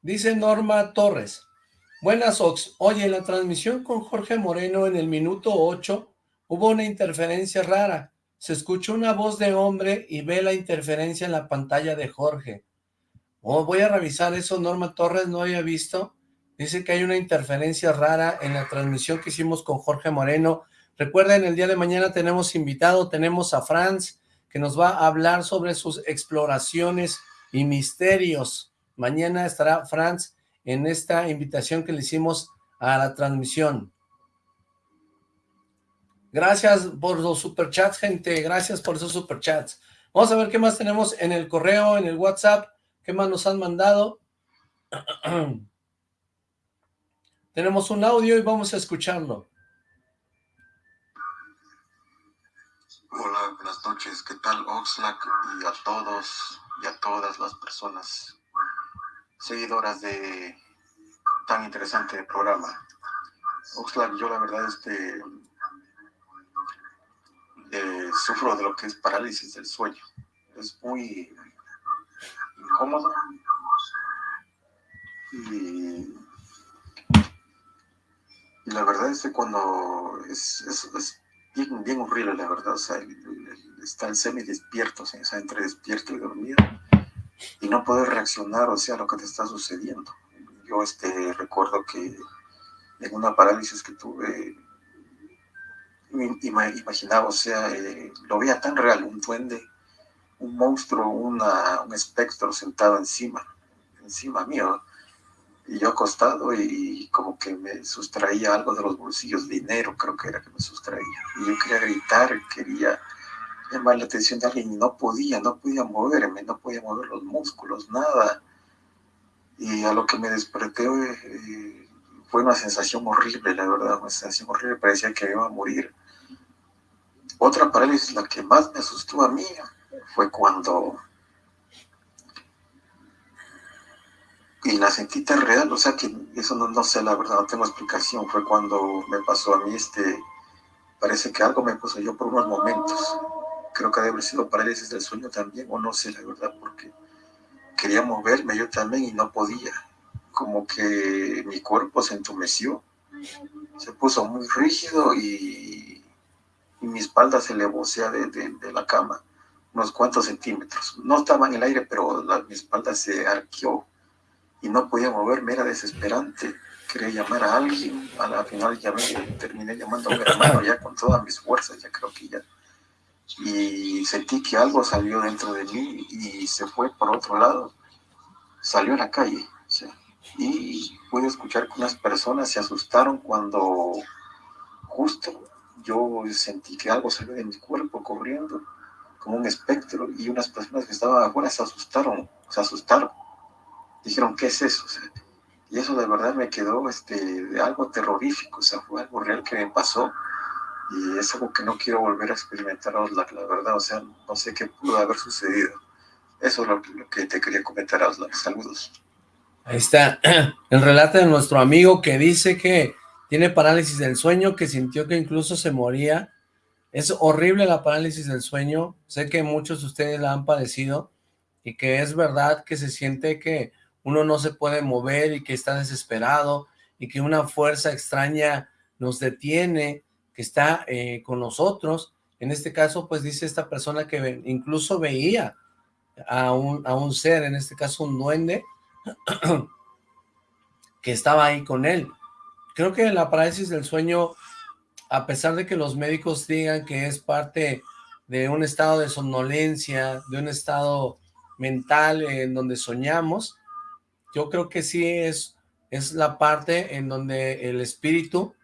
Dice Norma Torres. Buenas, Ox. Oye, la transmisión con Jorge Moreno en el minuto 8 hubo una interferencia rara. Se escuchó una voz de hombre y ve la interferencia en la pantalla de Jorge. Oh, voy a revisar eso, Norma Torres, no había visto. Dice que hay una interferencia rara en la transmisión que hicimos con Jorge Moreno. Recuerden, el día de mañana tenemos invitado, tenemos a Franz, que nos va a hablar sobre sus exploraciones y misterios. Mañana estará Franz en esta invitación que le hicimos a la transmisión. Gracias por los superchats, gente. Gracias por esos superchats. Vamos a ver qué más tenemos en el correo, en el WhatsApp. ¿Qué más nos han mandado? tenemos un audio y vamos a escucharlo. Hola, buenas noches. ¿Qué tal, Oxlack? Y a todos y a todas las personas seguidoras de tan interesante programa. Oxlack, yo la verdad este, eh, sufro de lo que es parálisis del sueño. Es muy incómodo y, la verdad es que cuando es, es, bien, bien, horrible, la verdad, o sea, está el semi despierto, o sea, entre despierto y dormido y no poder reaccionar, o sea, a lo que te está sucediendo. Yo este, recuerdo que en una parálisis que tuve, imaginaba, o sea, eh, lo veía tan real, un duende, un monstruo, una, un espectro sentado encima, encima mío, y yo acostado y, como que me sustraía algo de los bolsillos, dinero creo que era que me sustraía, y yo quería gritar, quería llamar la atención de alguien y no podía, no podía moverme, no podía mover los músculos, nada, y a lo que me desperté eh, fue una sensación horrible, la verdad, una sensación horrible, parecía que iba a morir. Otra parálisis, la que más me asustó a mí, fue cuando... Y la sentí tan real, o sea que eso no, no sé, la verdad, no tengo explicación. Fue cuando me pasó a mí este... Parece que algo me puso yo por unos momentos. Creo que debe haber sido parálisis del sueño también, o no sé, la verdad, porque quería moverme yo también y no podía. Como que mi cuerpo se entumeció, se puso muy rígido y, mi espalda se le de, de, la cama unos cuantos centímetros. No estaba en el aire, pero mi espalda se arqueó y no podía moverme, era desesperante. Quería llamar a alguien, a la final llamé, terminé llamando a mi hermano ya con todas mis fuerzas, ya creo que ya y sentí que algo salió dentro de mí y se fue por otro lado, salió a la calle. y pude escuchar que unas personas se asustaron cuando justo yo sentí que algo salió de mi cuerpo corriendo como un espectro y unas personas que estaban afuera se asustaron, se asustaron. Dijeron, ¿qué es eso? y eso de verdad me quedó este, algo terrorífico, o sea, fue algo real que me pasó y es algo que no quiero volver a experimentar, la, verdad, o sea, no sé qué pudo haber sucedido. Eso es lo, que te quería comentar, Osla. Saludos. Ahí está el relato de nuestro amigo que dice que tiene parálisis del sueño, que sintió que incluso se moría. Es horrible la parálisis del sueño. Sé que muchos de ustedes la han padecido y que es verdad que se siente que uno no se puede mover y que está desesperado y que una fuerza extraña nos detiene que está eh, con nosotros. En este caso, pues dice esta persona que incluso veía a un, a un ser, en este caso un duende, que estaba ahí con él. Creo que la parálisis del sueño, a pesar de que los médicos digan que es parte de un estado de somnolencia, de un estado mental en donde soñamos, yo creo que sí es, es la parte en donde el espíritu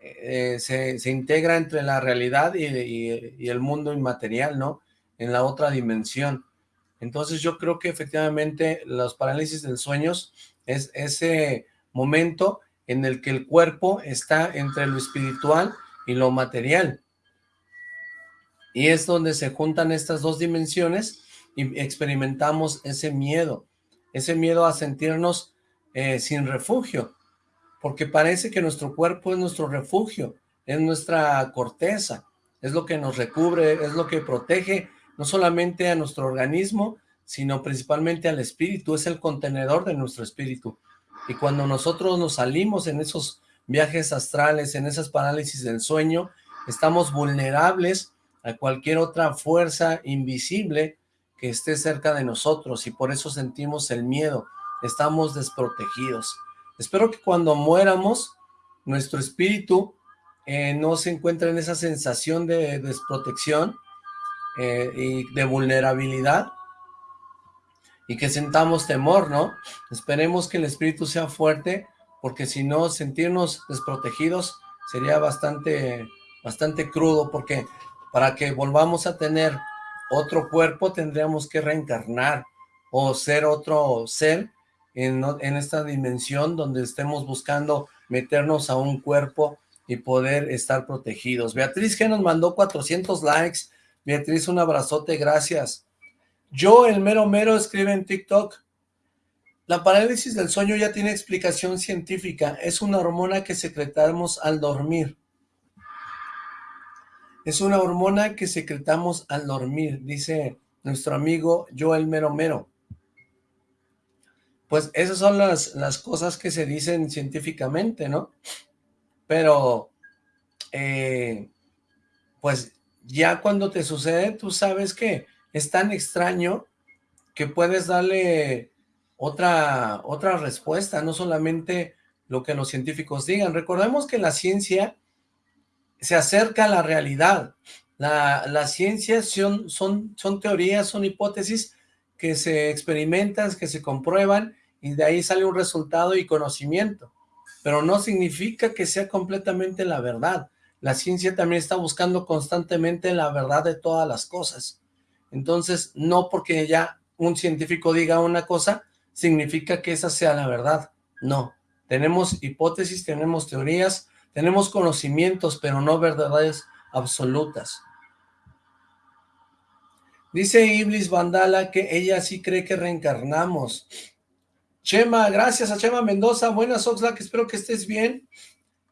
eh, se, integra entre la realidad y, el mundo inmaterial, ¿no? En la otra dimensión. Entonces yo creo que efectivamente los parálisis del sueños es ese momento en el que el cuerpo está entre lo espiritual y lo material. Y es donde se juntan estas dos dimensiones y experimentamos ese miedo, ese miedo a sentirnos eh, sin refugio, porque parece que nuestro cuerpo es nuestro refugio, es nuestra corteza, es lo que nos recubre, es lo que protege no solamente a nuestro organismo, sino principalmente al espíritu, es el contenedor de nuestro espíritu. Y cuando nosotros nos salimos en esos viajes astrales, en esas parálisis del sueño, estamos vulnerables a cualquier otra fuerza invisible que esté cerca de nosotros y por eso sentimos el miedo, estamos desprotegidos. Espero que cuando muéramos, nuestro espíritu eh, no se encuentre en esa sensación de desprotección eh, y de vulnerabilidad y que sentamos temor, ¿no? Esperemos que el espíritu sea fuerte, porque si no, sentirnos desprotegidos sería bastante, bastante crudo, porque para que volvamos a tener otro cuerpo tendríamos que reencarnar o ser otro ser en, esta dimensión donde estemos buscando meternos a un cuerpo y poder estar protegidos. Beatriz que nos mandó 400 likes. Beatriz, un abrazote, gracias. Yo, el mero mero, escribe en TikTok. La parálisis del sueño ya tiene explicación científica. Es una hormona que secretamos al dormir. Es una hormona que secretamos al dormir, dice nuestro amigo Yo, el mero mero. Pues esas son las, las cosas que se dicen científicamente, ¿no? Pero, eh, pues ya cuando te sucede, tú sabes que es tan extraño que puedes darle otra, otra respuesta, no solamente lo que los científicos digan. Recordemos que la ciencia se acerca a la realidad. La, la ciencia son, son, son teorías, son hipótesis que se experimentan, que se comprueban y de ahí sale un resultado y conocimiento. Pero no significa que sea completamente la verdad. La ciencia también está buscando constantemente la verdad de todas las cosas. Entonces, no porque ya un científico diga una cosa, significa que esa sea la verdad. No, tenemos hipótesis, tenemos teorías, tenemos conocimientos, pero no verdades absolutas. Dice Iblis Vandala que ella sí cree que reencarnamos. Chema, gracias a Chema Mendoza. Buenas, Oxlack, espero que estés bien.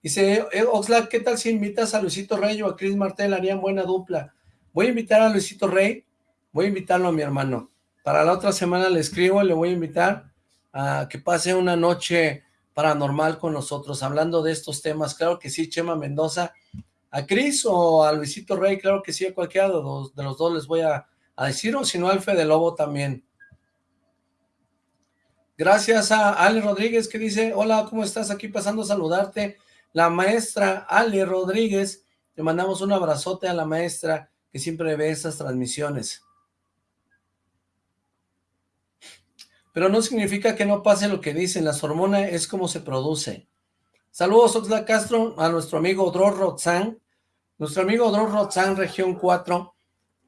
Dice, eh, Oxlack, ¿qué tal si invitas a Luisito Rey o a Chris Martel? Harían buena dupla. Voy a invitar a Luisito Rey, voy a invitarlo a mi hermano. Para la otra semana le escribo, le voy a invitar a que pase una noche paranormal con nosotros, hablando de estos temas. Claro que sí, Chema Mendoza. A Cris o a Luisito Rey, claro que sí, a cualquiera de los, dos les voy a, decir, o si no al Fede Lobo también. Gracias a Ale Rodríguez que dice, hola, ¿cómo estás? Aquí pasando a saludarte. La maestra Ale Rodríguez, le mandamos un abrazote a la maestra que siempre ve esas transmisiones. Pero no significa que no pase lo que dicen, las hormonas es como se produce. Saludos Oxla Castro, a nuestro amigo Dror Rotzán, nuestro amigo Dror Rotzán, región 4,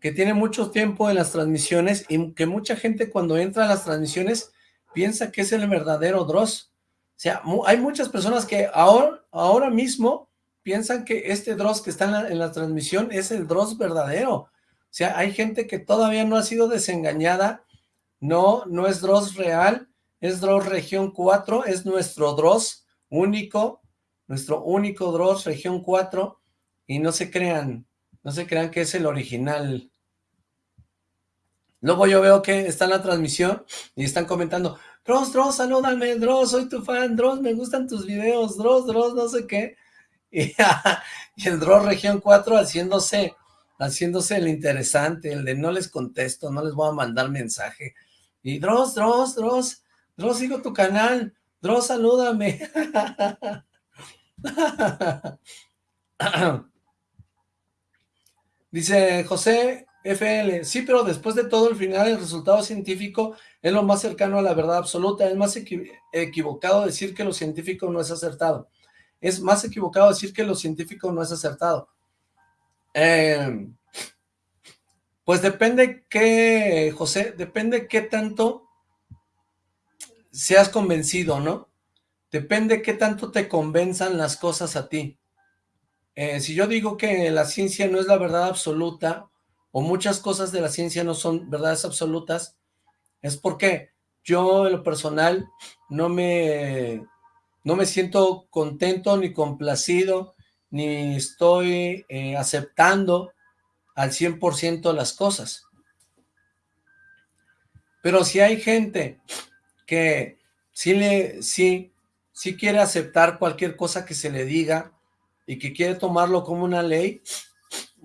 que tiene mucho tiempo en las transmisiones y que mucha gente cuando entra a las transmisiones piensa que es el verdadero Dross. O sea, hay muchas personas que ahora, ahora mismo piensan que este Dross que está en la, en la transmisión es el Dross verdadero. O sea, hay gente que todavía no ha sido desengañada no, no es Dross real, es Dross región 4, es nuestro Dross único, nuestro único Dross región 4, y no se crean, no se crean que es el original. Luego yo veo que está en la transmisión y están comentando, Dross, Dross, salúdame, Dross, soy tu fan, Dross, me gustan tus videos, Dross, Dross, no sé qué. Y, el Dross región 4 haciéndose, haciéndose el interesante, el de no les contesto, no les voy a mandar mensaje. Y Dross, Dross, Dross, Dross, sigo tu canal. Dross, salúdame. Dice José FL, sí, pero después de todo, el final, el resultado científico es lo más cercano a la verdad absoluta. Es más equivocado decir que lo científico no es acertado. Es más equivocado decir que lo científico no es acertado. Eh, pues depende qué, José, depende qué tanto seas convencido, ¿no? Depende qué tanto te convenzan las cosas a ti. Eh, si yo digo que la ciencia no es la verdad absoluta, o muchas cosas de la ciencia no son verdades absolutas, es porque yo en lo personal no me, no me siento contento ni complacido, ni estoy eh, aceptando al 100% las cosas. Pero si hay gente que sí, le, sí, sí quiere aceptar cualquier cosa que se le diga y que quiere tomarlo como una ley,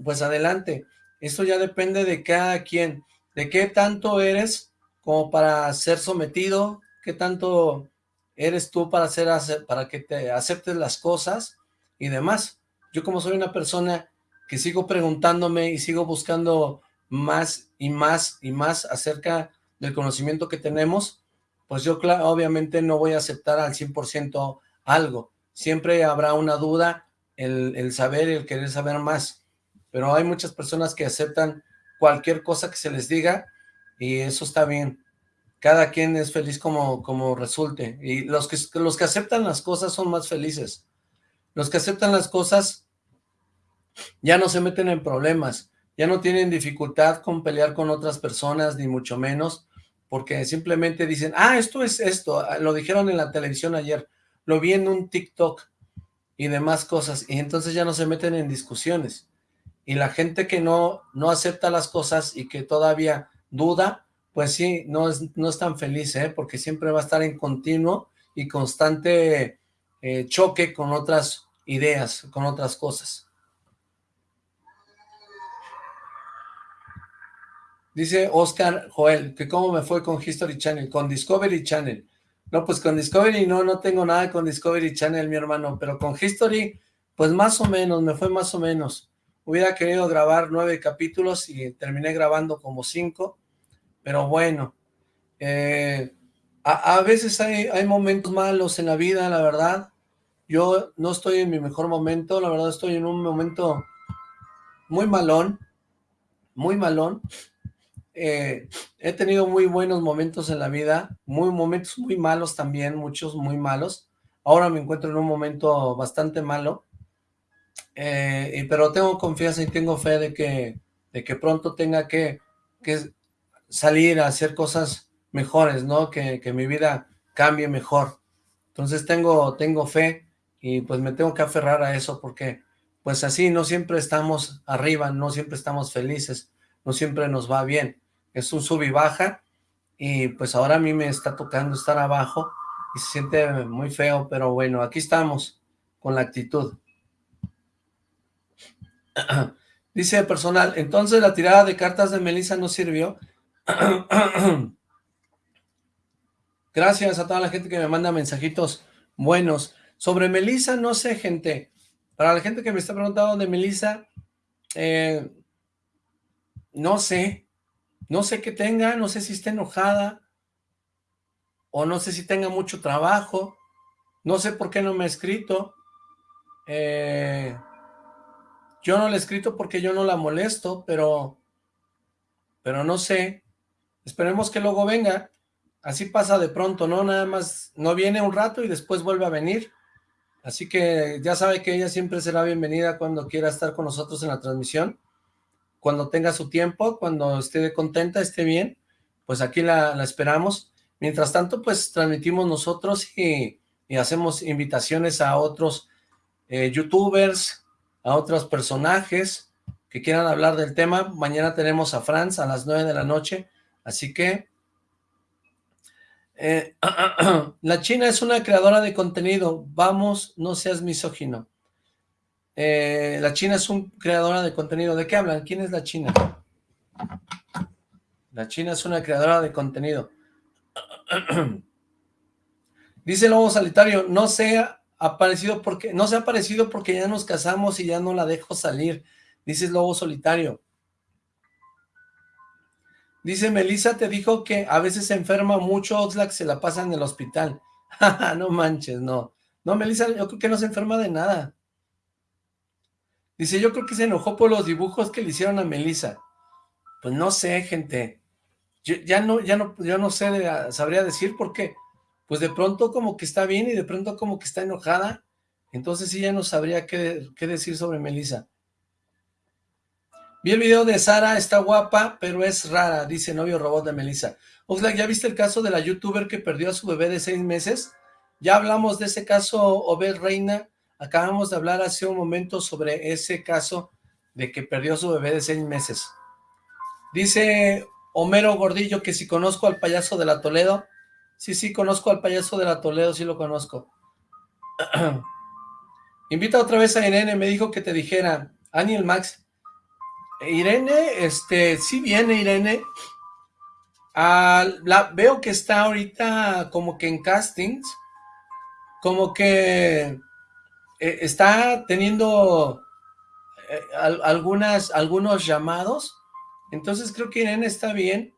pues adelante. Eso ya depende de cada quien, de qué tanto eres como para ser sometido, qué tanto eres tú para, hacer, para que te aceptes las cosas y demás. Yo como soy una persona que sigo preguntándome y sigo buscando más y más y más acerca del conocimiento que tenemos, pues yo obviamente no voy a aceptar al 100% algo. Siempre habrá una duda, el, saber y el querer saber más. Pero hay muchas personas que aceptan cualquier cosa que se les diga y eso está bien. Cada quien es feliz como, como resulte. Y los que, los que aceptan las cosas son más felices. Los que aceptan las cosas ya no se meten en problemas, ya no tienen dificultad con pelear con otras personas, ni mucho menos, porque simplemente dicen, ah, esto es esto, ah, lo dijeron en la televisión ayer, lo vi en un TikTok y demás cosas, y entonces ya no se meten en discusiones. Y la gente que no, no acepta las cosas y que todavía duda, pues sí, no es, no es tan feliz, ¿eh? porque siempre va a estar en continuo y constante eh, choque con otras ideas, con otras cosas. Dice Oscar Joel, que cómo me fue con History Channel, con Discovery Channel. No, pues con Discovery no, no tengo nada con Discovery Channel, mi hermano, pero con History, Pues más o menos, me fue más o menos. Hubiera querido grabar nueve capítulos y terminé grabando como cinco, pero bueno, eh, a, veces hay, hay momentos malos en la vida, la verdad. Yo no estoy en mi mejor momento, la verdad estoy en un momento muy malón, muy malón. Eh, he tenido muy buenos momentos en la vida, muy momentos muy malos también, muchos muy malos. Ahora me encuentro en un momento bastante malo, eh, pero tengo confianza y tengo fe de que, de que pronto tenga que, que salir a hacer cosas mejores, ¿no? Que, que, mi vida cambie mejor. Entonces tengo, tengo fe y pues me tengo que aferrar a eso porque pues así no siempre estamos arriba, no siempre estamos felices, no siempre nos va bien. Es un sub y baja y pues ahora a mí me está tocando estar abajo y se siente muy feo, pero bueno, aquí estamos con la actitud. Dice personal, entonces la tirada de cartas de Melissa no sirvió. Gracias a toda la gente que me manda mensajitos buenos. Sobre Melissa, no sé, gente. Para la gente que me está preguntando de Melissa, eh, no sé. No sé qué tenga, no sé si está enojada, o no sé si tenga mucho trabajo, no sé por qué no me ha escrito. Eh, yo no le he escrito porque yo no la molesto, pero, pero no sé. Esperemos que luego venga. Así pasa de pronto, ¿no? Nada más no viene un rato y después vuelve a venir. Así que ya sabe que ella siempre será bienvenida cuando quiera estar con nosotros en la transmisión. Cuando tenga su tiempo, cuando esté contenta, esté bien, pues aquí la, esperamos. Mientras tanto, pues transmitimos nosotros y, hacemos invitaciones a otros eh, youtubers, a otros personajes que quieran hablar del tema. Mañana tenemos a Franz a las 9 de la noche, así que... Eh, la China es una creadora de contenido, vamos, no seas misógino. Eh, la China es una creadora de contenido, ¿de qué hablan? ¿Quién es la China? La China es una creadora de contenido. Dice Lobo Solitario, no sea aparecido porque, no se ha aparecido porque ya nos casamos y ya no la dejo salir, dice Lobo Solitario. Dice, Melissa te dijo que a veces se enferma mucho, Oxlack se la pasa en el hospital. no manches, no. No, Melissa, yo creo que no se enferma de nada. Dice, yo creo que se enojó por los dibujos que le hicieron a Melissa. Pues no sé, gente. Ya no, ya no, yo no sé, sabría decir por qué pues de pronto como que está bien y de pronto como que está enojada, entonces ella no sabría qué, decir sobre Melissa. Vi el video de Sara, está guapa, pero es rara, dice novio robot de Melissa. Oxlack, ¿ya viste el caso de la youtuber que perdió a su bebé de seis meses? Ya hablamos de ese caso, Obed Reina, acabamos de hablar hace un momento sobre ese caso de que perdió su bebé de seis meses. Dice Homero Gordillo que si conozco al payaso de la Toledo, Sí, sí, conozco al payaso de la Toledo, sí lo conozco. Invita otra vez a Irene, me dijo que te dijera, Aniel Max. Irene, este, sí viene Irene. Veo que está ahorita como que en castings, como que eh, está teniendo eh, algunas, algunos llamados, entonces creo que Irene está bien,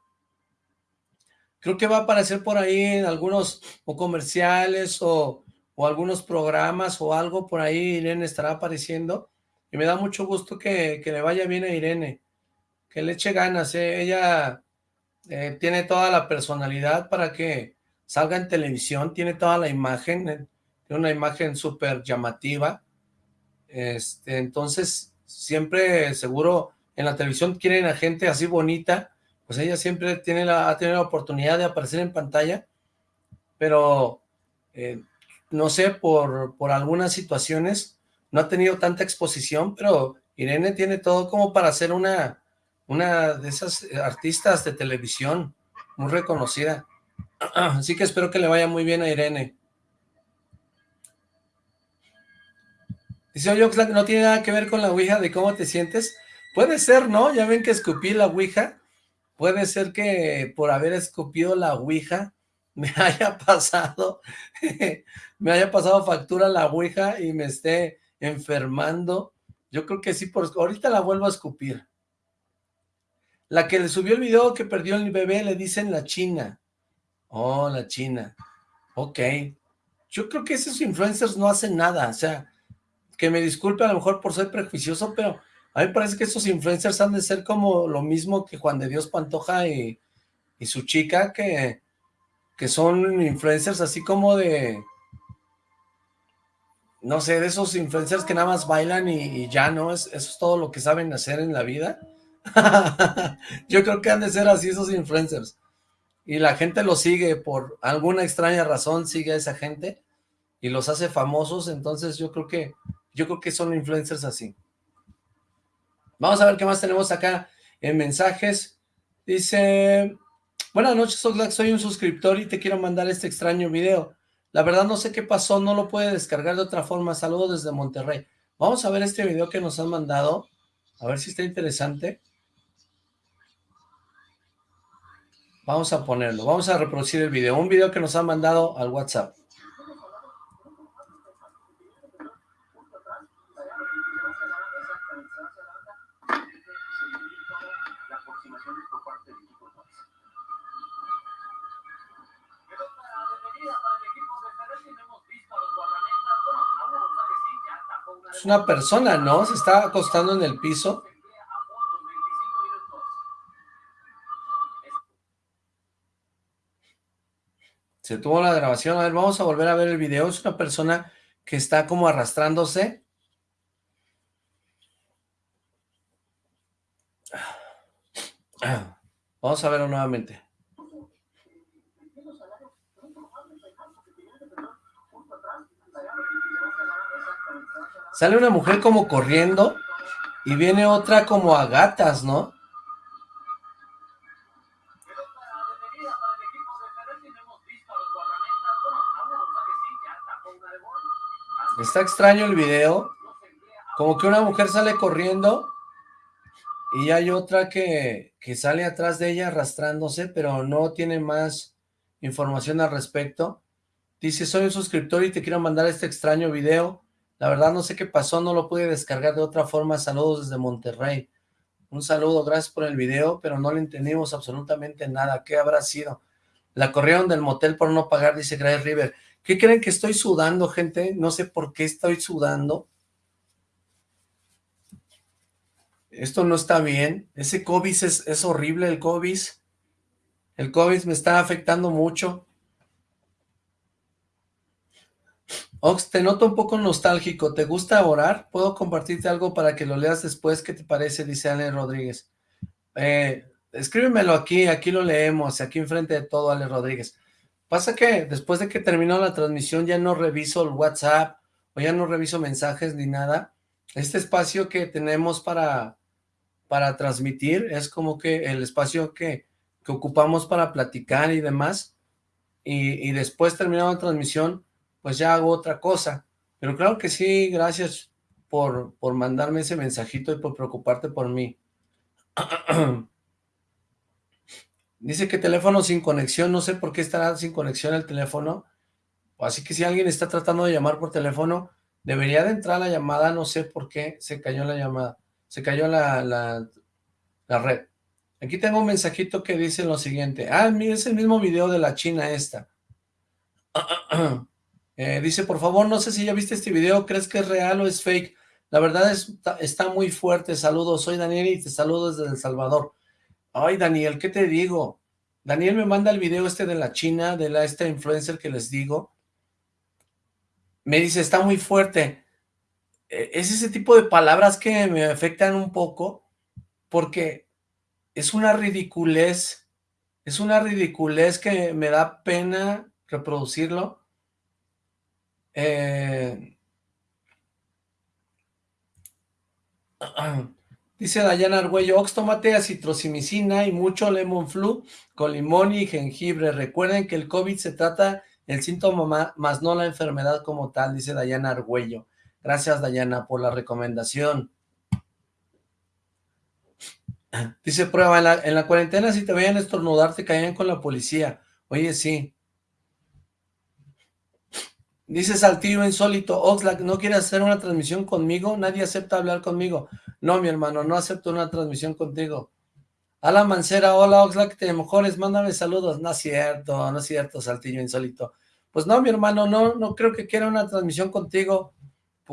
creo que va a aparecer por ahí en algunos o comerciales o, algunos programas o algo por ahí Irene estará apareciendo. Y me da mucho gusto que, le vaya bien a Irene, que le eche ganas, ¿eh? ella tiene toda la personalidad para que salga en televisión, tiene toda la imagen, una imagen súper llamativa, este, entonces siempre seguro en la televisión quieren a gente así bonita, pues ella siempre tiene la, ha tenido la oportunidad de aparecer en pantalla, pero eh, no sé, por, por algunas situaciones no ha tenido tanta exposición, pero Irene tiene todo como para ser una, una de esas artistas de televisión muy reconocida. Así que espero que le vaya muy bien a Irene. Dice, oye, no tiene nada que ver con la Ouija de cómo te sientes. Puede ser, ¿no? Ya ven que escupí la Ouija puede ser que por haber escupido la ouija me haya pasado, me haya pasado factura la ouija y me esté enfermando. Yo creo que sí, por ahorita la vuelvo a escupir. La que le subió el video que perdió el bebé le dicen la China. Oh, la China. Ok. Yo creo que esos influencers no hacen nada. O sea, que me disculpe a lo mejor por ser prejuicioso, pero a mí me parece que esos influencers han de ser como lo mismo que Juan de Dios Pantoja y, su chica, que, que son influencers así como de... No sé, de esos influencers que nada más bailan y, ya, ¿no? Es, eso es todo lo que saben hacer en la vida. Yo creo que han de ser así esos influencers. Y la gente los sigue por alguna extraña razón, sigue a esa gente y los hace famosos, entonces yo creo que yo creo que son influencers así. Vamos a ver qué más tenemos acá en mensajes. Dice, buenas noches Oxlack, soy un suscriptor y te quiero mandar este extraño video. La verdad no sé qué pasó, no lo puede descargar de otra forma. Saludos desde Monterrey. Vamos a ver este video que nos han mandado. A ver si está interesante. Vamos a ponerlo, vamos a reproducir el video. Un video que nos han mandado al WhatsApp. Es una persona, ¿no? Se está acostando en el piso. Se tuvo la grabación. A ver, vamos a volver a ver el video. Es una persona que está como arrastrándose. Vamos a verlo nuevamente. Sale una mujer como corriendo y viene otra como a gatas, ¿no? Está extraño el video. Como que una mujer sale corriendo y hay otra que, que sale atrás de ella arrastrándose, pero no tiene más información al respecto. Dice, soy un suscriptor y te quiero mandar este extraño video. La verdad no sé qué pasó, no lo pude descargar de otra forma. Saludos desde Monterrey. Un saludo, gracias por el video, pero no le entendimos absolutamente nada. ¿Qué habrá sido? La corrieron del motel por no pagar, dice Grace River. ¿Qué creen que estoy sudando, gente? No sé por qué estoy sudando. Esto no está bien. Ese COVID es, es horrible, el COVID. El COVID me está afectando mucho. Ox, te noto un poco nostálgico. ¿Te gusta orar? ¿Puedo compartirte algo para que lo leas después? ¿Qué te parece? Dice Ale Rodríguez. Eh, escríbemelo aquí, aquí lo leemos, aquí enfrente de todo, Ale Rodríguez. Pasa que después de que terminó la transmisión ya no reviso el WhatsApp o ya no reviso mensajes ni nada. Este espacio que tenemos para, para transmitir es como que el espacio que, que ocupamos para platicar y demás. Y, y después terminada la transmisión pues ya hago otra cosa. Pero claro que sí, gracias por, por mandarme ese mensajito y por preocuparte por mí. Dice que teléfono sin conexión, no sé por qué estará sin conexión el teléfono. Así que si alguien está tratando de llamar por teléfono, debería de entrar la llamada, no sé por qué se cayó la llamada, se cayó la, la, la red. Aquí tengo un mensajito que dice lo siguiente. Ah, mira, es el mismo video de la china esta. Eh, dice, por favor, no sé si ya viste este video, ¿crees que es real o es fake? La verdad es, está muy fuerte, saludos, soy Daniel y te saludo desde El Salvador. Ay, Daniel, ¿qué te digo? Daniel me manda el video este de la China, de la esta influencer que les digo. Me dice, está muy fuerte. E, es ese tipo de palabras que me afectan un poco, porque es una ridiculez, es una ridiculez que me da pena reproducirlo, eh, dice Dayana Argüello, Ox, tómate acitromicina y mucho lemon flu con limón y jengibre. Recuerden que el COVID se trata el síntoma más no la enfermedad como tal, dice Dayana Argüello. Gracias, Dayana, por la recomendación. Dice, prueba, en la, en la cuarentena si te veían estornudar te caían con la policía. Oye, sí. Dice Saltillo Insólito, Oxlack, ¿no quieres hacer una transmisión conmigo? Nadie acepta hablar conmigo. No, mi hermano, no acepto una transmisión contigo. Alan Mancera, hola Oxlack, te mejores, mándame saludos. No es cierto, no es cierto, Saltillo Insólito. Pues no, mi hermano, no, no creo que quiera una transmisión contigo.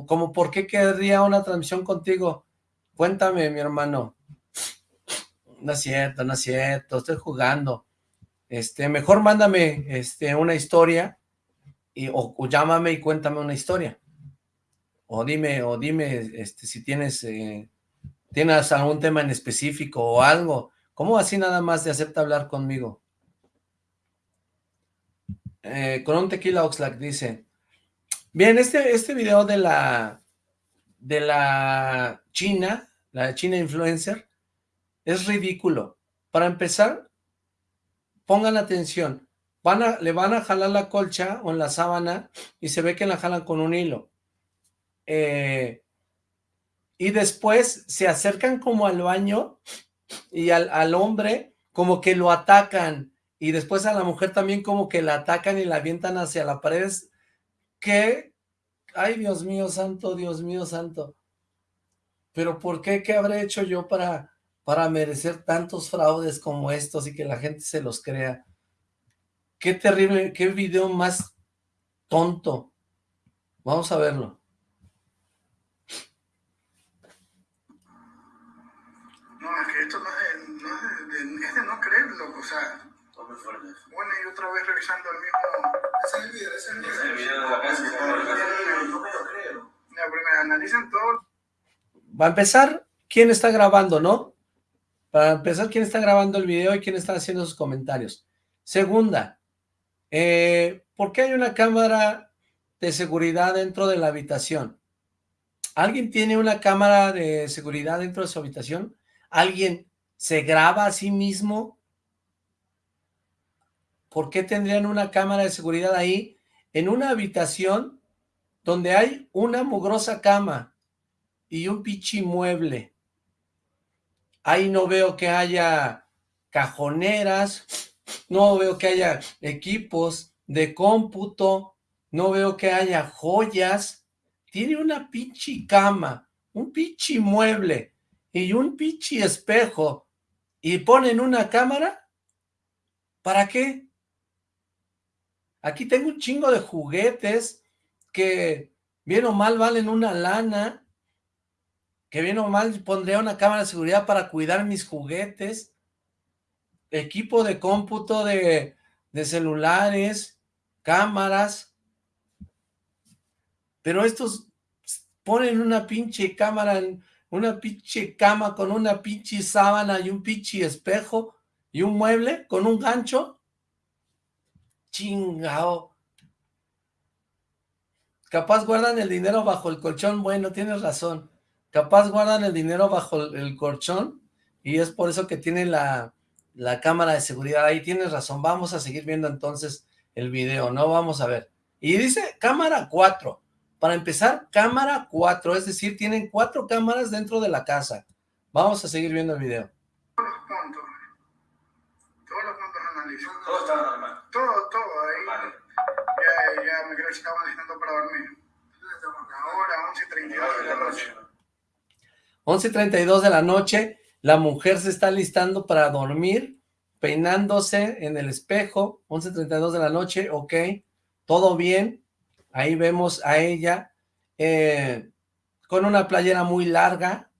Como, ¿por qué querría una transmisión contigo? Cuéntame, mi hermano. No es cierto, no es cierto, estoy jugando. Este, mejor mándame este, una historia y, o, llámame y cuéntame una historia. O dime, o dime este, si tienes, eh, tienes algún tema en específico o algo. ¿Cómo así nada más de acepta hablar conmigo? Eh, con un tequila Oxlack dice, bien, este, este video de la, de la China, la China influencer, es ridículo. Para empezar, pongan atención, van a, le van a jalar la colcha o en la sábana y se ve que la jalan con un hilo. Eh, y después se acercan como al baño y al, al hombre como que lo atacan y después a la mujer también como que la atacan y la avientan hacia la pared. que, ay Dios mío santo, Dios mío santo, pero ¿por qué? ¿Qué habré hecho yo para, para merecer tantos fraudes como estos y que la gente se los crea? Qué terrible, qué video más tonto. Vamos a verlo. No, es que esto no es, no es, de, es de no creerlo, o sea, bueno, y otra vez revisando el mismo. Ese es el video, ese es el video. Es el video de la casa. No me lo creo. Ya, primero analizan todo. Va a empezar, ¿quién está grabando, no? Para empezar, ¿quién está grabando el video y quién está haciendo sus comentarios? Segunda, eh, ¿por qué hay una cámara de seguridad dentro de la habitación? ¿Alguien tiene una cámara de seguridad dentro de su habitación? ¿Alguien se graba a sí mismo ¿por qué tendrían una cámara de seguridad ahí en una habitación donde hay una mugrosa cama y un pichi mueble? Ahí no veo que haya cajoneras, no veo que haya equipos de cómputo, no veo que haya joyas. Tiene una pichi cama, un pichi mueble y un pichi espejo y ponen una cámara. ¿Para qué? Aquí tengo un chingo de juguetes que bien o mal valen una lana, que bien o mal pondría una cámara de seguridad para cuidar mis juguetes, equipo de cómputo de, de celulares, cámaras, pero estos ponen una pinche cámara, una pinche cama con una pinche sábana y un pinche espejo y un mueble con un gancho Chingao. Capaz guardan el dinero bajo el colchón. Bueno, tienes razón. Capaz guardan el dinero bajo el colchón y es por eso que tiene la, la cámara de seguridad. Ahí tienes razón. Vamos a seguir viendo entonces el video, ¿no? Vamos a ver. Y dice cámara 4. Para empezar, cámara 4. Es decir, tienen cuatro cámaras dentro de la casa. Vamos a seguir viendo el video. Todos los puntos. Todos los puntos analizados. Todo está normal. Todo, todo, ahí. Ya, ya me creo que se estaban listando para dormir. Ahora, 11.32 de la noche. 11.32 de la noche, la mujer se está listando para dormir, peinándose en el espejo, 11.32 de la noche, ok, todo bien, ahí vemos a ella eh, con una playera muy larga,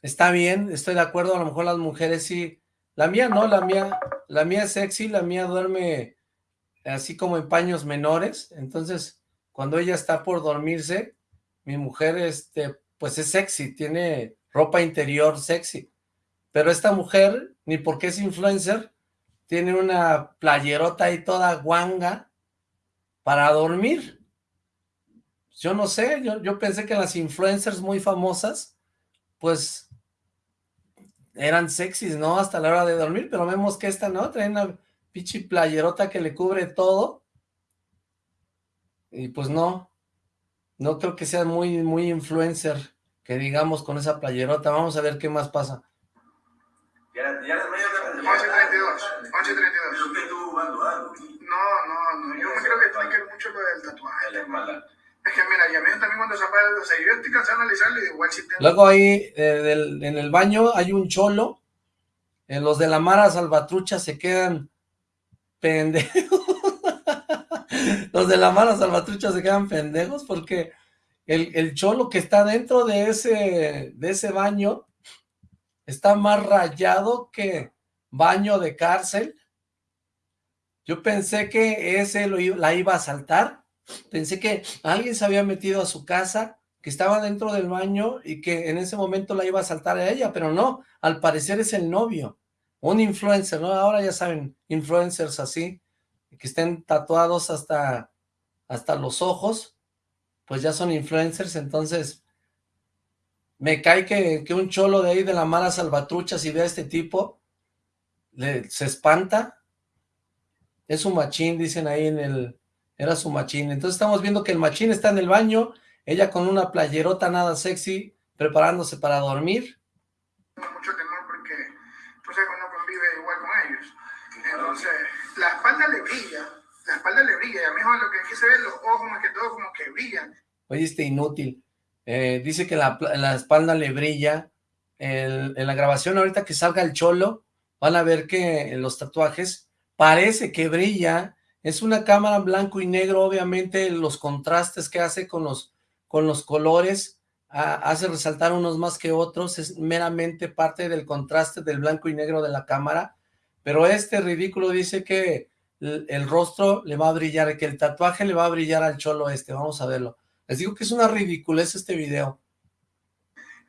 está bien, estoy de acuerdo, a lo mejor las mujeres sí, la mía no, la mía la mía es sexy, la mía duerme así como en paños menores, entonces cuando ella está por dormirse, mi mujer este, pues es sexy, tiene ropa interior sexy, pero esta mujer, ni porque es influencer, tiene una playerota ahí toda guanga para dormir. Yo no sé, yo, yo pensé que las influencers muy famosas, pues eran sexys, ¿no? Hasta la hora de dormir, pero vemos que esta, ¿no? Trae una pichi playerota que le cubre todo. Y pues no, no creo que sea muy, muy influencer, que digamos, con esa playerota. Vamos a ver qué más pasa. Ya, ya 11.32, 11.32. No, no, no. Yo me creo que tiene que ver mucho lo del tatuaje. Es que mira, y a mí también cuando se apaga, o sea, yo estoy cansado de analizarlo y igual si tengo... Luego ahí, eh, en el baño, hay un cholo. En los de la Mara Salvatrucha se quedan pendejos. los de la Mara Salvatrucha se quedan pendejos porque el, el, cholo que está dentro de ese, de ese baño está más rayado que baño de cárcel. Yo pensé que ese lo, la iba a saltar, pensé que alguien se había metido a su casa, que estaba dentro del baño y que en ese momento la iba a saltar a ella, pero no, al parecer es el novio, un influencer, ¿no? Ahora ya saben, influencers así, que estén tatuados hasta, hasta los ojos, pues ya son influencers, entonces me cae que, que un cholo de ahí de la mala salvatrucha, si ve a este tipo, le, se espanta, es un machín, dicen ahí en el, era su machín, entonces estamos viendo que el machín está en el baño, ella con una playerota nada sexy, preparándose para dormir. Mucho temor porque, pues no convive igual con ellos, entonces la espalda le brilla, la espalda le brilla, y a mí lo que aquí se ve los ojos más que todo como que brillan. Oye, este inútil, eh, dice que la, la, espalda le brilla, en la grabación ahorita que salga el cholo, van a ver que en los tatuajes parece que brilla, es una cámara blanco y negro, obviamente los contrastes que hace con los, con los colores, hace resaltar unos más que otros, es meramente parte del contraste del blanco y negro de la cámara, pero este ridículo dice que el, rostro le va a brillar, que el tatuaje le va a brillar al cholo este, vamos a verlo. Les digo que es una ridiculez este video.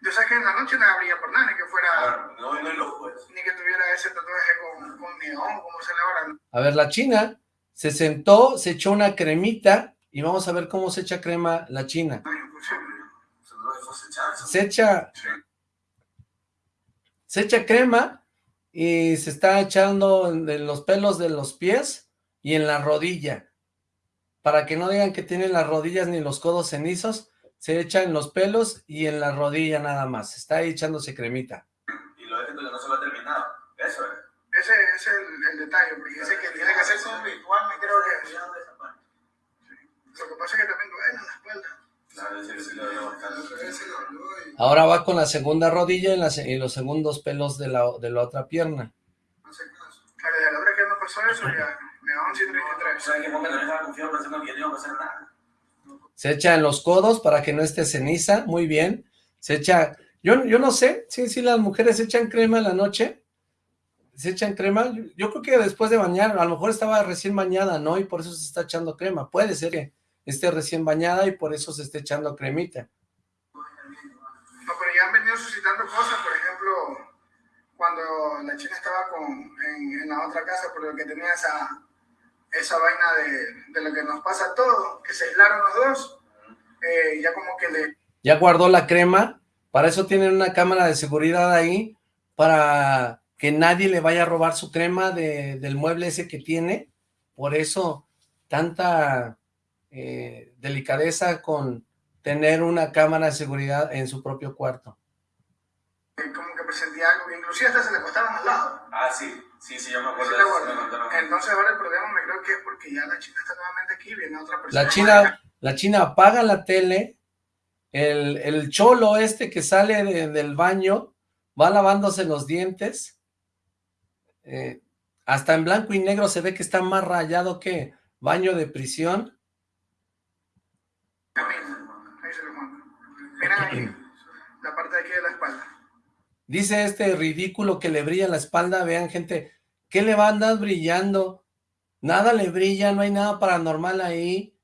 Yo sé que en la noche no habría por nada, ni que fuera... no, no, no, pues. Ni que tuviera ese tatuaje con, con neón, como se le ahora. A ver, la china se sentó, se echó una cremita, y vamos a ver cómo se echa crema la china. No, se echa... Se echa crema, y se está echando en los pelos de los pies, y en la rodilla. Para que no digan que tienen las rodillas ni los codos cenizos, se echa en los pelos y en la rodilla nada más. Está ahí echándose cremita. Y lo de que no se lo ha terminado. Eso es. Ese, es el, el, detalle, porque dice que tiene que hacerse un ritual, me creo que... Lo que pasa es que también duele en la espalda. Ahora va con la segunda rodilla y, la, y los segundos pelos de la, de la otra pierna. No sé qué Claro, de la otra que me pasó eso, ya me da 11 y 33. O sea, que ponga la confianza pensando que yo no voy a hacer nada. Se echa en los codos para que no esté ceniza, muy bien. Se echa, yo, yo no sé, sí, sí, las mujeres echan crema en la noche. Se echan crema, yo creo que después de bañar, a lo mejor estaba recién bañada, ¿no? Y por eso se está echando crema. Puede ser que esté recién bañada y por eso se esté echando cremita. No, pero ya han venido suscitando cosas, por ejemplo, cuando la china estaba con, en, en la otra casa, por lo que tenía esa, esa vaina de, de, lo que nos pasa a todos, que se aislaron los dos, eh, ya como que le... Ya guardó la crema, para eso tienen una cámara de seguridad ahí, para que nadie le vaya a robar su crema de, del mueble ese que tiene, por eso tanta eh, delicadeza con tener una cámara de seguridad en su propio cuarto. Como que presentía algo, inclusive hasta se le costaban al lado. Ah, sí. Sí, sí, yo me acuerdo. Entonces ahora el problema me creo que es porque ya la China está nuevamente aquí, viene otra persona. La China, la China apaga la tele, el, el cholo este que sale de, del baño va lavándose los dientes, eh, hasta en blanco y negro se ve que está más rayado que baño de prisión. La parte de aquí de la espalda. Dice este ridículo que le brilla la espalda, vean gente, ¿qué le va a andar brillando? Nada le brilla, no hay nada paranormal ahí.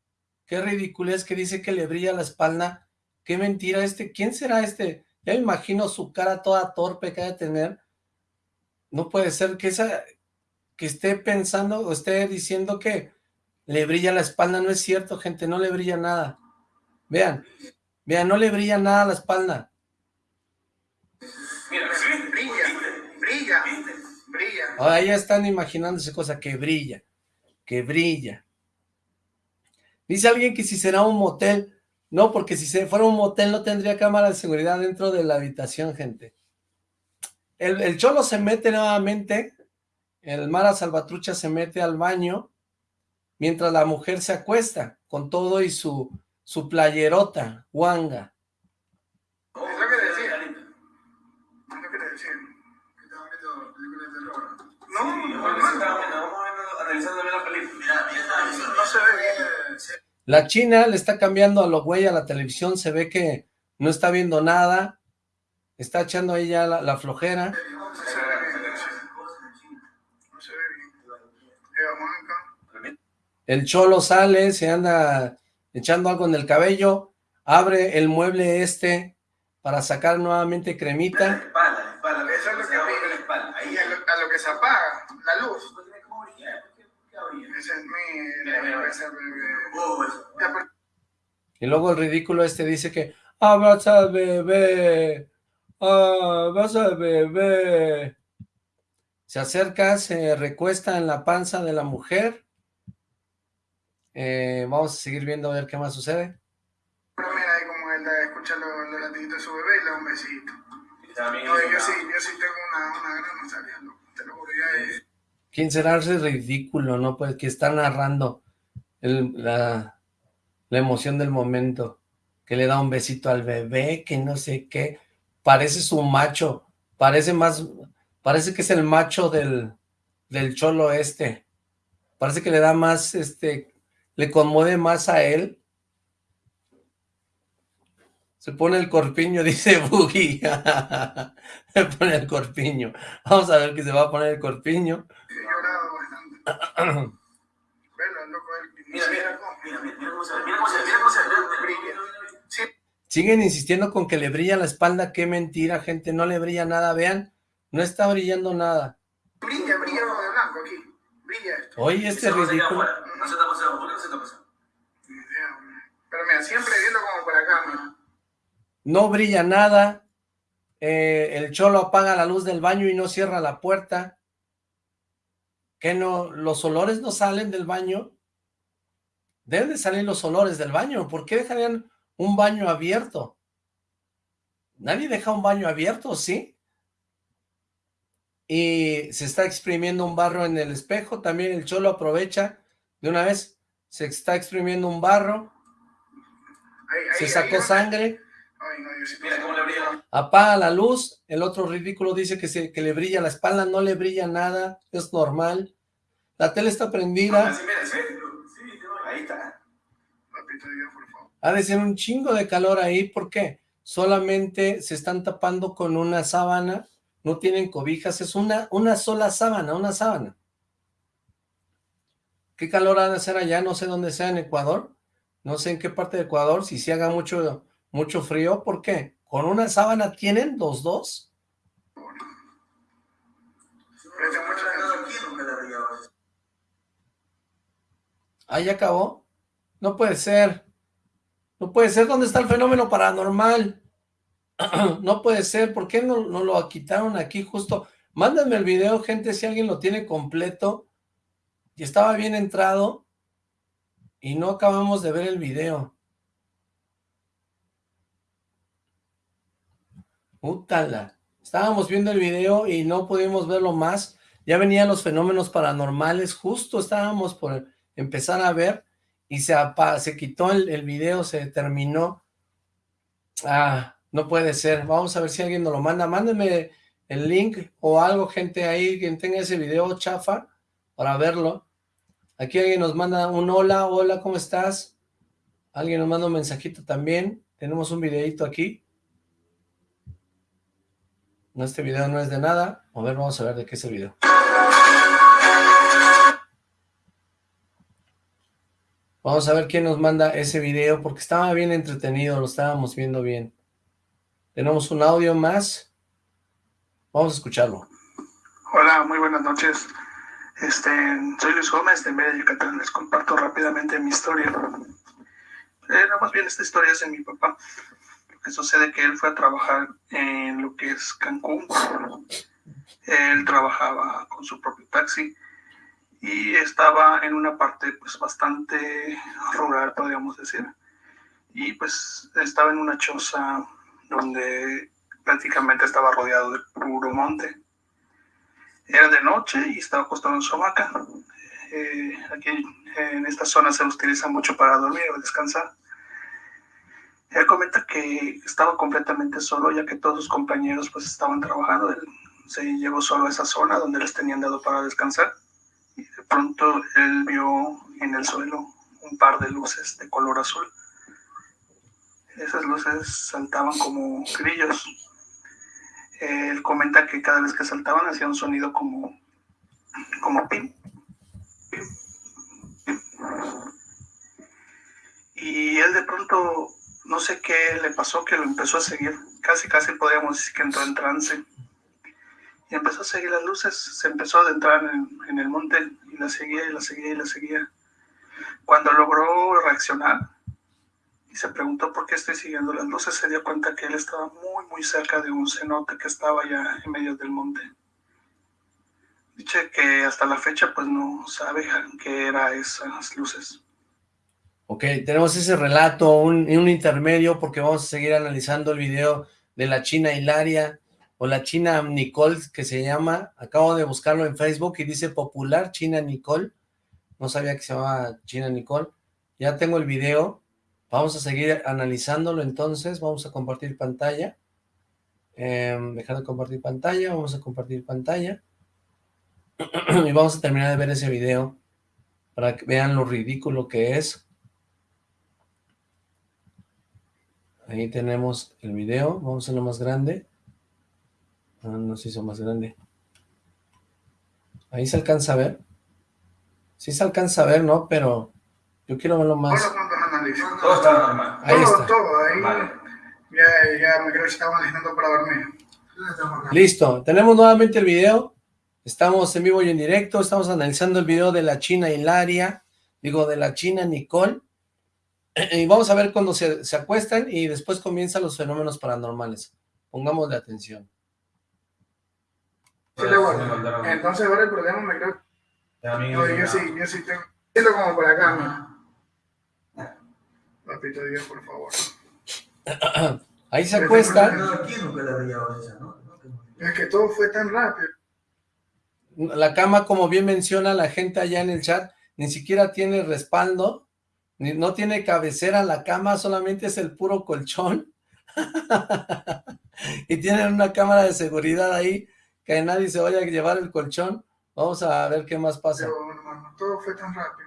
Qué ridículo es que dice que le brilla la espalda. Qué mentira este, ¿quién será este? Ya me imagino su cara toda torpe que ha de tener. No puede ser que esa, que esté pensando o esté diciendo que le brilla la espalda, no es cierto, gente, no le brilla nada. Vean, vean, no le brilla nada a la espalda. Ahora ya están imaginándose cosa que brilla, que brilla. Dice alguien que si será un motel, no, porque si fuera un motel no tendría cámara de seguridad dentro de la habitación, gente. El, el cholo se mete nuevamente, el Mara Salvatrucha se mete al baño mientras la mujer se acuesta con todo y su, su playerota, guanga. Es lo que decía. Es lo que te decía. Que estaba viendo películas de terror. No, no, no. analizando la película. No se ve bien. La china le está cambiando a lo güey a la televisión, se ve que no está viendo nada, está echando ahí ya la, la flojera. Bien. Bien. El cholo sale, se anda echando algo en el cabello, abre el mueble este para sacar nuevamente cremita. espalda, la espalda. Eso es lo que abre la espalda. Ahí Y a lo, a lo que se apaga, la luz. ¿Por qué cómo brilla? ¿Por? Ese es mi... Mira, es mi- Oh. Ya, pero- Y luego el ridículo este dice que abraza al bebé, abraza al bebé. Se acerca, se recuesta en la panza de la mujer. Eh, vamos a seguir viendo a ver qué más sucede. Pero mira ahí como él escucha los, los latiditos de su bebé y le da un besito. Y también No, hizo yo sí, yo sí tengo una, una gran nostalgia. Te lo juro, ya es... ¿Quién será ese ridículo, no? Pues que está narrando el- la, la emoción del momento, que le da un besito al bebé, que no sé qué, parece su macho, parece más, parece que es el macho del, del cholo este, parece que le da más, este, le conmueve más a él. Se pone el corpiño, dice Boogie. se pone el corpiño. Vamos a ver que se va a poner el corpiño. He llorado bastante. Velo, loco, él... Mira, mira, mira, mira, mira cómo se ve, mira cómo se ve, mira cómo se ve, mira, mira, mira, mira. Sí, Siguen insistiendo con que le brilla la espalda, qué mentira, gente, no le brilla nada, vean, no está brillando nada. brilla, brilla de blanco aquí. Brilla esto. Oye, este ridículo, afuera, No se está pasando, ¿por qué no se está pasando? Pero mira, siempre viendo como por acá, mira. no brilla nada, eh, el cholo apaga la luz del baño y no cierra la puerta, que no, los olores no salen del baño, deben de salir los olores del baño, ¿por qué dejarían un baño abierto? Nadie deja un baño abierto, ¿sí? Y se está exprimiendo un barro en el espejo, también el cholo aprovecha, de una vez se está exprimiendo un barro, Ahí, ahí, se sacó ahí. sangre, Ay, no, yo sí Mira cómo le brilla. apaga la luz, el otro ridículo dice que, se, que le brilla la espalda, no le brilla nada, es normal, la tele está prendida, mira, sí, ahí está. Ha de ser un chingo de calor ahí, ¿por qué? Solamente se están tapando con una sábana, no tienen cobijas, es una, una sola sábana, una sábana. ¿Qué calor ha de hacer allá? No sé dónde sea en Ecuador, no sé en qué parte de Ecuador, si se haga mucho, mucho frío, ¿por qué? ¿Con una sábana tienen los dos? ¿Ah, ya acabó? No puede ser. No puede ser. ¿Dónde está el fenómeno paranormal? no puede ser. ¿Por qué no, no lo quitaron aquí justo? Mándenme el video, gente, si alguien lo tiene completo. Y estaba bien entrado. Y no acabamos de ver el video. Útala. Estábamos viendo el video y no pudimos verlo más. Ya venían los fenómenos paranormales. Justo estábamos por empezar a ver y se, se quitó el, el video, se terminó. Ah, no puede ser. Vamos a ver si alguien nos lo manda. Mándenme el link o algo, gente, ahí, quien tenga ese video chafa para verlo. Aquí alguien nos manda un hola, hola, ¿cómo estás? Alguien nos manda un mensajito también. Tenemos un videito aquí. No, este video no es de nada. A ver, vamos a ver de qué es el video. Vamos a ver quién nos manda ese video, porque estaba bien entretenido, lo estábamos viendo bien. Tenemos un audio más. Vamos a escucharlo. Hola, muy buenas noches. Este, soy Luis Gómez de Mérida, Yucatán. Les comparto rápidamente mi historia. Eh, no, más bien esta historia es de mi papá. Lo que sucede que él fue a trabajar en lo que es Cancún. Él trabajaba con su propio taxi y estaba en una parte pues bastante rural, podríamos decir. Y pues estaba en una choza donde prácticamente estaba rodeado de puro monte. Era de noche y estaba acostado en su hamaca. eh, aquí en esta zona se utiliza mucho para dormir o descansar. Él comenta que estaba completamente solo ya que todos sus compañeros pues estaban trabajando. Él se llevó solo a esa zona donde les tenían dado para descansar y de pronto él vio en el suelo un par de luces de color azul. Esas luces saltaban como grillos. Él comenta que cada vez que saltaban hacía un sonido como, como pim, Y él de pronto, no sé qué le pasó, que lo empezó a seguir. Casi, casi podríamos decir que entró en trance. Y empezó a seguir las luces, se empezó a adentrar en, en el monte y la seguía y la seguía y la seguía. Cuando logró reaccionar y se preguntó por qué estoy siguiendo las luces, se dio cuenta que él estaba muy, muy cerca de un cenote que estaba ya en medio del monte. Dice que hasta la fecha pues no sabe qué era esas luces. Ok, tenemos ese relato, un, un intermedio, porque vamos a seguir analizando el video de la China Hilaria, o la China Nicole, que se llama, acabo de buscarlo en Facebook y dice popular China Nicole, no sabía que se llamaba China Nicole, ya tengo el video, vamos a seguir analizándolo entonces, vamos a compartir pantalla, eh, dejar de compartir pantalla, vamos a compartir pantalla, y vamos a terminar de ver ese video, para que vean lo ridículo que es, Ahí tenemos el video, vamos a hacerlo más grande. Ah, no se hizo más grande. Ahí se alcanza a ver. Sí se alcanza a ver, ¿no? Pero yo quiero verlo más. Todo está normal. Ahí todo, está. todo, ahí ya, ya me creo que estaba analizando para dormir. Listo, tenemos nuevamente el video. Estamos en vivo y en directo. Estamos analizando el video de la China Hilaria. Digo, de la China Nicole. Y vamos a ver cuando se, se acuestan y después comienzan los fenómenos paranormales. Pongámosle atención. Sí, le guardo. Entonces ahora el problema me creo No, yo sí, yo sí tengo. Siento como por acá, ¿no? Papito Dios, por favor. Ahí se acuestan. Es que todo fue tan rápido. La cama, como bien menciona la gente allá en el chat, ni siquiera tiene respaldo, ni, no tiene cabecera la cama, solamente es el puro colchón. y tienen una cámara de seguridad ahí, que nadie se vaya a llevar el colchón. Vamos a ver qué más pasa. Pero, hermano, todo fue tan rápido.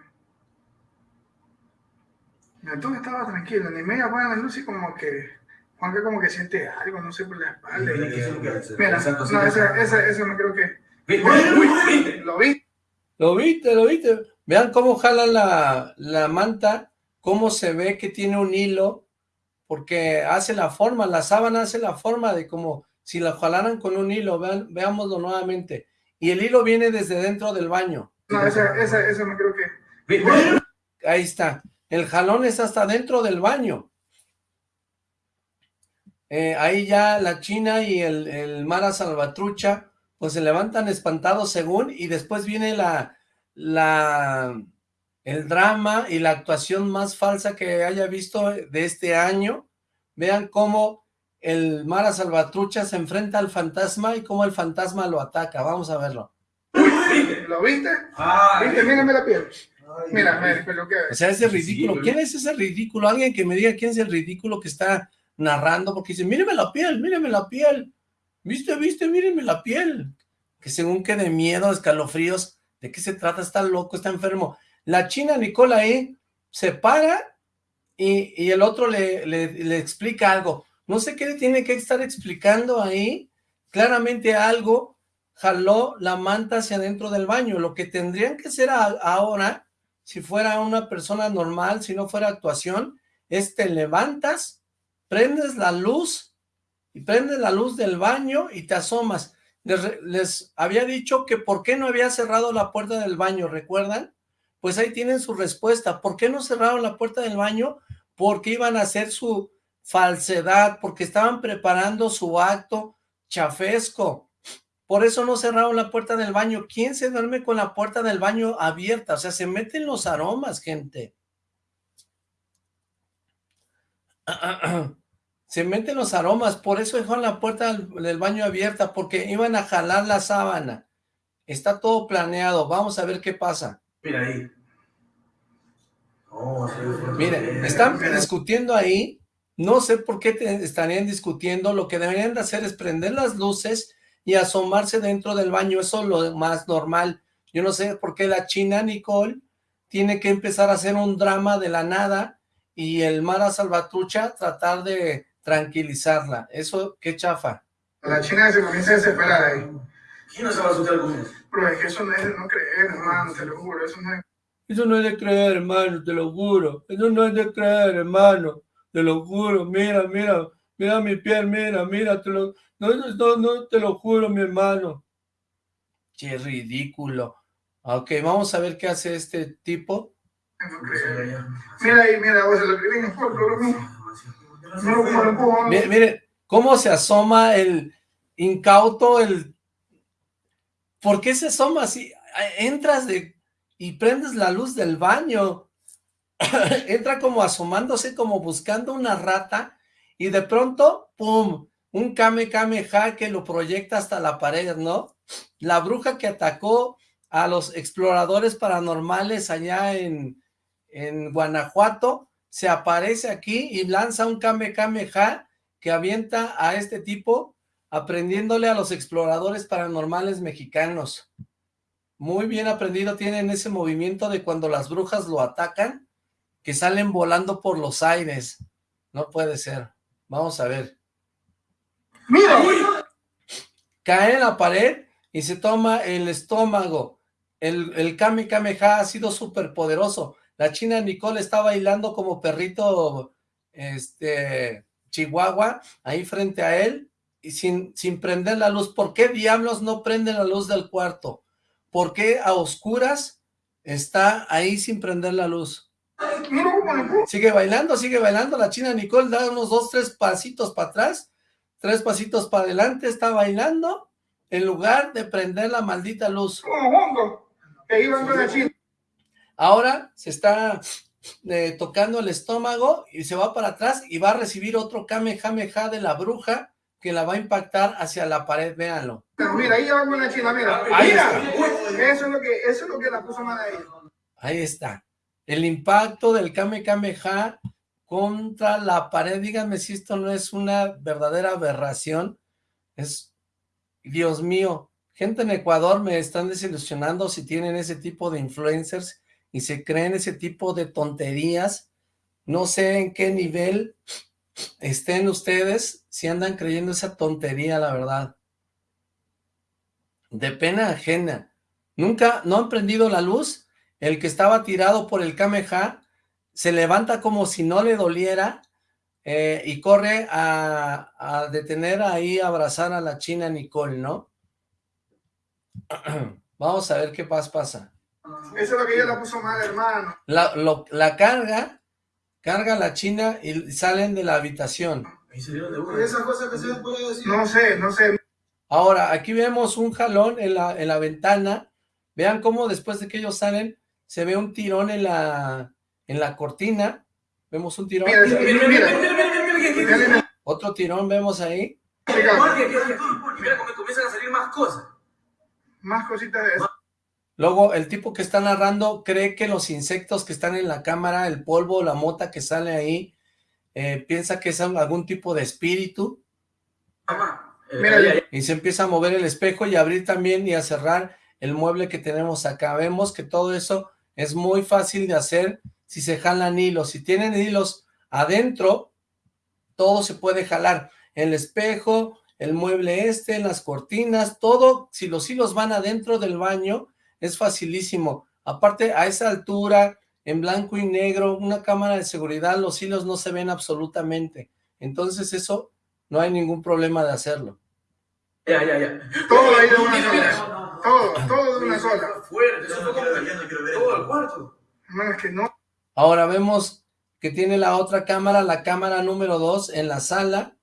Todo estaba tranquilo, ni media buena la luz y como que Juanca como que siente algo, no sé, por la espalda. y- Mira, no, ese, ese, ese no creo que... ¿Lo vi? Lo viste, lo viste. Vean cómo jala la, la manta, cómo se ve que tiene un hilo, porque hace la forma, la sábana hace la forma de como si la jalaran con un hilo, vean, veámoslo nuevamente. Y el hilo viene desde dentro del baño. No, ese, ese, ese no creo que... Ahí está. El jalón está hasta dentro del baño. Eh, ahí ya la China y el, el Mara Salvatrucha, pues se levantan espantados según, y después viene la, la, el drama y la actuación más falsa que haya visto de este año. Vean cómo el Mara Salvatrucha se enfrenta al fantasma y cómo el fantasma lo ataca. Vamos a verlo. ¿Lo viste? ¿Viste? Mírame la piel. Mira, pero que... O sea, ese ridículo. ¿Quién es ese ridículo? Alguien que me diga quién es el ridículo que está narrando, porque dice, míreme la piel, míreme la piel. ¿Viste, viste? Míreme la piel. Que según que de miedo, escalofríos, ¿de qué se trata? Está loco, está enfermo. La china Nicola ahí se para y, y el otro le, le, le explica algo. No sé qué le tiene que estar explicando ahí. Claramente algo jaló la manta hacia adentro del baño. Lo que tendrían que hacer a- ahora, si fuera una persona normal, si no fuera actuación, es te levantas, prendes la luz y prendes la luz del baño y te asomas. Les, les había dicho que por qué no había cerrado la puerta del baño, ¿recuerdan? Pues ahí tienen su respuesta. ¿Por qué no cerraron la puerta del baño? Porque iban a hacer su falsedad, porque estaban preparando su acto chafesco. Por eso no cerraron la puerta del baño. ¿Quién se duerme con la puerta del baño abierta? O sea, se meten los aromas, gente. Se meten los aromas, por eso dejaron la puerta del, baño abierta, porque iban a jalar la sábana. Está todo planeado, vamos a ver qué pasa. Mira ahí. Oh, Miren, están discutiendo ahí, no sé por qué te estarían discutiendo, lo que deberían de hacer es prender las luces y asomarse dentro del baño, eso es lo más normal. Yo no sé por qué la china Nicole tiene que empezar a hacer un drama de la nada y el Mara Salvatrucha tratar de tranquilizarla. Eso, qué chafa. La china se comienza a desesperar ahí. ¿Quién no se va a asustar con eso? Pero es que eso no es de no creer, hermano, te lo juro, eso no es... Eso no es de creer, hermano, te lo juro. Eso no es de creer, hermano, te lo juro. Mira, mira, mira mi piel, mira, mira, te lo... No, no, no, te lo juro, mi hermano. Qué ridículo. Ok, vamos a ver qué hace este tipo. Mira ahí, mira, Mire, mire, cómo se asoma el incauto, el... ¿Por qué se asoma así? Entras de y prendes la luz del baño. Entra como asomándose, como buscando una rata, y de pronto, ¡pum! Un Kame Kameha que lo proyecta hasta la pared, ¿no? La bruja que atacó a los exploradores paranormales allá en, en Guanajuato, se aparece aquí y lanza un Kame Kameha que avienta a este tipo aprendiéndole a los exploradores paranormales mexicanos. Muy bien aprendido tienen ese movimiento de cuando las brujas lo atacan, que salen volando por los aires. No puede ser. Vamos a ver. ¡Mira! Cae en la pared y se toma el estómago. El, el Kame Kameha ha sido súper poderoso. La china Nicole está bailando como perrito este chihuahua ahí frente a él y sin, sin prender la luz. ¿Por qué diablos no prende la luz del cuarto? ¿Por qué a oscuras está ahí sin prender la luz? Sigue bailando, sigue bailando. La china Nicole da unos dos, tres pasitos para atrás, tres pasitos para adelante, está bailando en lugar de prender la maldita luz. Ahora se está eh, tocando el estómago y se va para atrás y va a recibir otro Kamehameha de la bruja que la va a impactar hacia la pared, véanlo. Mira, ahí va con la china, mira. Ahí mira. está. Eso es lo que, eso es lo que la puso mal ahí. Ahí está. El impacto del Kame Kameha contra la pared. Díganme si esto no es una verdadera aberración. Es, Dios mío, gente en Ecuador me están desilusionando si tienen ese tipo de influencers y se creen ese tipo de tonterías. No sé en qué nivel estén ustedes si andan creyendo esa tontería, la verdad. De pena ajena. Nunca, no han prendido la luz. El que estaba tirado por el Kameha se levanta como si no le doliera eh, y corre a, a detener ahí, a abrazar a la china Nicole, ¿no? Vamos a ver qué pasa, pasa. Eso es lo que ella la puso mal, hermano. La, lo- la carga, carga la china y salen de la habitación. De una. Esas cosas que se puede decir. No sé, no sé. Ahora, aquí vemos un jalón en la, en la ventana. Vean cómo después de que ellos salen, se ve un tirón en la, en la cortina, vemos un tirón. Otro tirón vemos ahí. Mira cómo comienzan a salir más cosas. Más cositas de eso. Luego, el tipo que está narrando cree que los insectos que están en la cámara, el polvo, la mota que sale ahí, eh, piensa que es algún tipo de espíritu. Y se empieza a mover el espejo y a abrir también y a cerrar el mueble que tenemos acá. Vemos que todo eso es muy fácil de hacer si se jalan hilos. Si tienen hilos adentro, todo se puede jalar. El espejo, el mueble este, las cortinas, todo, si los hilos van adentro del baño, es facilísimo. Aparte, a esa altura, en blanco y negro, una cámara de seguridad, los hilos no se ven absolutamente. Entonces eso, no hay ningún problema de hacerlo. Ya, ya, ya. Todo ahí de una sola. Todo, todo de una sola. Fuerte, eso fue como todo el cuarto. Es que no. Ahora vemos que tiene la otra cámara, la cámara número 2 en la sala.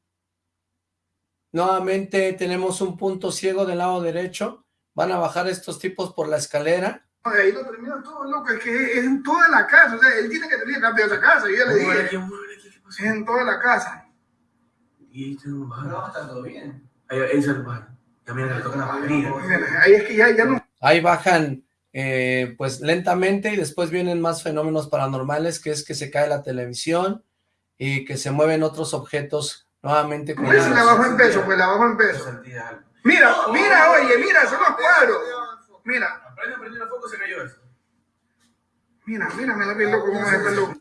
Nuevamente tenemos un punto ciego del lado derecho. Van a bajar estos tipos por la escalera. Ahí lo termina todo, loco. Es que es en toda la casa. O sea, él tiene que tener rápido esa casa. Yo ya le dije. aquí. Es en toda la casa. Y ahí tengo un bajar. está todo bien. Ahí, ahí el. Ya mira que le tocan la batería. Ahí es que ya, ya no. Ahí bajan eh, pues lentamente y después vienen más fenómenos paranormales, que es que se cae la televisión y que se mueven otros objetos nuevamente. Con la bajo en peso, pues la bajo en peso. Mira, mira, oye, mira, son los cuadros. Mira. Aprende, aprende el foco, se cayó eso. Mira, mira, me la vi loco como es loco.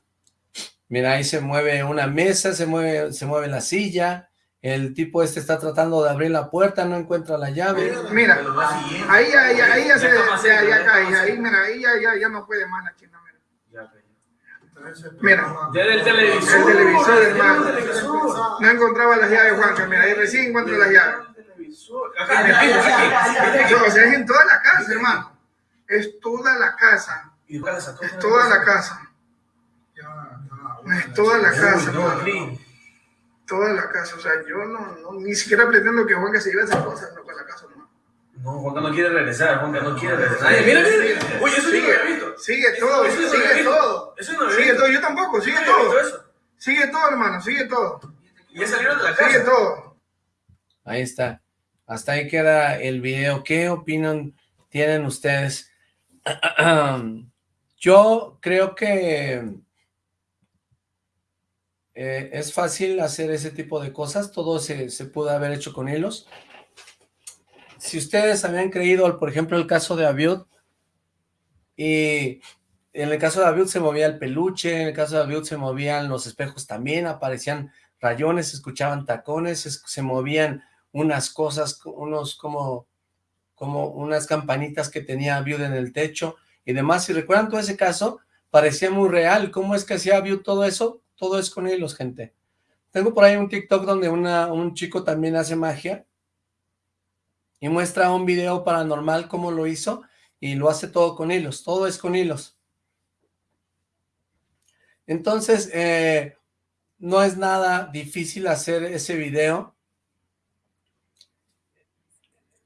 Mira, ahí se mueve una mesa, se mueve, se mueve la silla, el tipo este está tratando de abrir la puerta, no encuentra la llave. Mira, ahí, ahí, ahí ya se, ya, ya cae, ahí, mira, ahí ya, ya, ya no puede más la china, mira. Mira, ya del televisor, el televisor, hermano. No encontraba las llaves, Juanca, mira, ahí recién encuentro las llaves. O sea, es en toda la casa, hermano. Es toda la casa. Es toda la casa. Es toda la casa. Toda la casa. O sea, yo no, no ni siquiera pretendo que Juanca se lleve esas cosas no, para la casa, no. No, Juanca no quiere regresar, Juanca no quiere regresar. mira, mira, Oye, eso sigue, yo visto. Sigue todo, sigue todo. Eso no sigue todo, yo tampoco, sigue todo. Sigue todo, hermano, sigue todo. ¿Y ya salieron de la casa? Sigue todo. Ahí está. Hasta ahí queda el video. ¿Qué opinan tienen ustedes? Yo creo que eh, es fácil hacer ese tipo de cosas, todo se, pudo haber hecho con hilos. Si ustedes habían creído, por ejemplo, el caso de Abiud, y en el caso de Abiud se movía el peluche, en el caso de Abiud se movían los espejos también, aparecían rayones, se escuchaban tacones, se, movían unas cosas, unos como, como unas campanitas que tenía Abiud en el techo y demás. Si recuerdan todo ese caso, parecía muy real. ¿Cómo es que hacía Abiud todo eso? Todo es con hilos, gente. Tengo por ahí un TikTok donde una, un chico también hace magia y muestra un video paranormal cómo lo hizo y lo hace todo con hilos, todo es con hilos. Entonces, eh, no es nada difícil hacer ese video.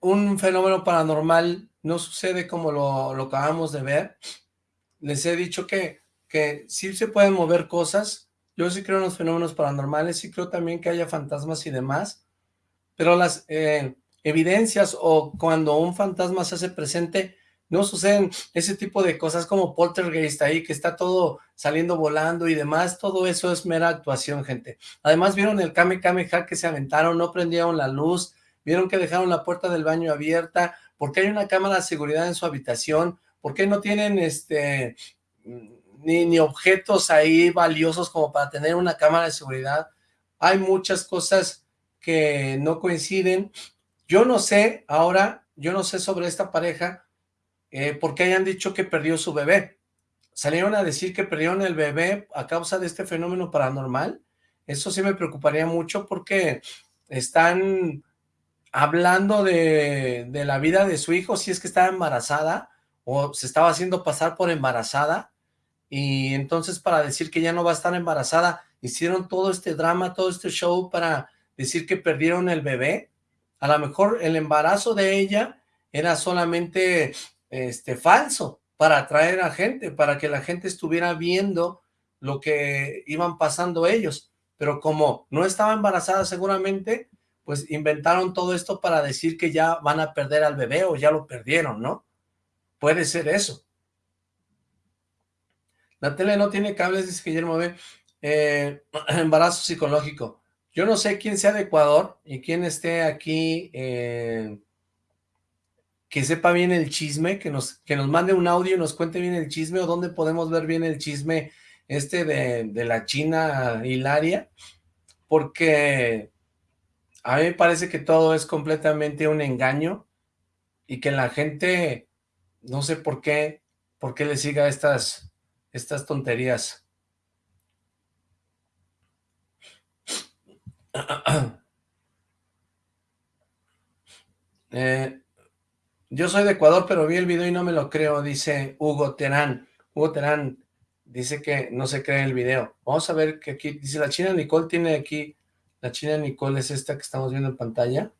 Un fenómeno paranormal no sucede como lo, lo acabamos de ver. Les he dicho que, que sí se pueden mover cosas, yo sí creo en los fenómenos paranormales, sí creo también que haya fantasmas y demás, pero las eh, evidencias o cuando un fantasma se hace presente, no suceden ese tipo de cosas como poltergeist ahí, que está todo saliendo volando y demás, todo eso es mera actuación, gente. Además, vieron el Kame Kameha que se aventaron, no prendieron la luz, vieron que dejaron la puerta del baño abierta, porque hay una cámara de seguridad en su habitación, porque no tienen este ni, objetos ahí valiosos como para tener una cámara de seguridad. Hay muchas cosas que no coinciden. Yo no sé, ahora, yo no sé sobre esta pareja, eh, porque hayan dicho que perdió su bebé. Salieron a decir que perdieron el bebé a causa de este fenómeno paranormal. Eso sí me preocuparía mucho porque están hablando de, de la vida de su hijo, si es que estaba embarazada o se estaba haciendo pasar por embarazada y entonces para decir que ya no va a estar embarazada, hicieron todo este drama, todo este show para decir que perdieron el bebé. A lo mejor el embarazo de ella era solamente este falso para atraer a gente, para que la gente estuviera viendo lo que iban pasando ellos. Pero como no estaba embarazada seguramente, pues inventaron todo esto para decir que ya van a perder al bebé o ya lo perdieron, ¿no? Puede ser eso. La tele no tiene cables, dice Guillermo B. Eh, embarazo psicológico. Yo no sé quién sea de Ecuador y quién esté aquí, eh, que sepa bien el chisme, que nos, que nos mande un audio y nos cuente bien el chisme o dónde podemos ver bien el chisme este de, de la China Hilaria, porque a mí me parece que todo es completamente un engaño y que la gente, no sé por qué, por qué le siga estas estas tonterías. Eh, yo soy de Ecuador, pero vi el video y no me lo creo, dice Hugo Terán. Hugo Terán dice que no se cree el video. Vamos a ver que aquí, dice la China Nicole tiene aquí, la China Nicole es esta que estamos viendo en pantalla.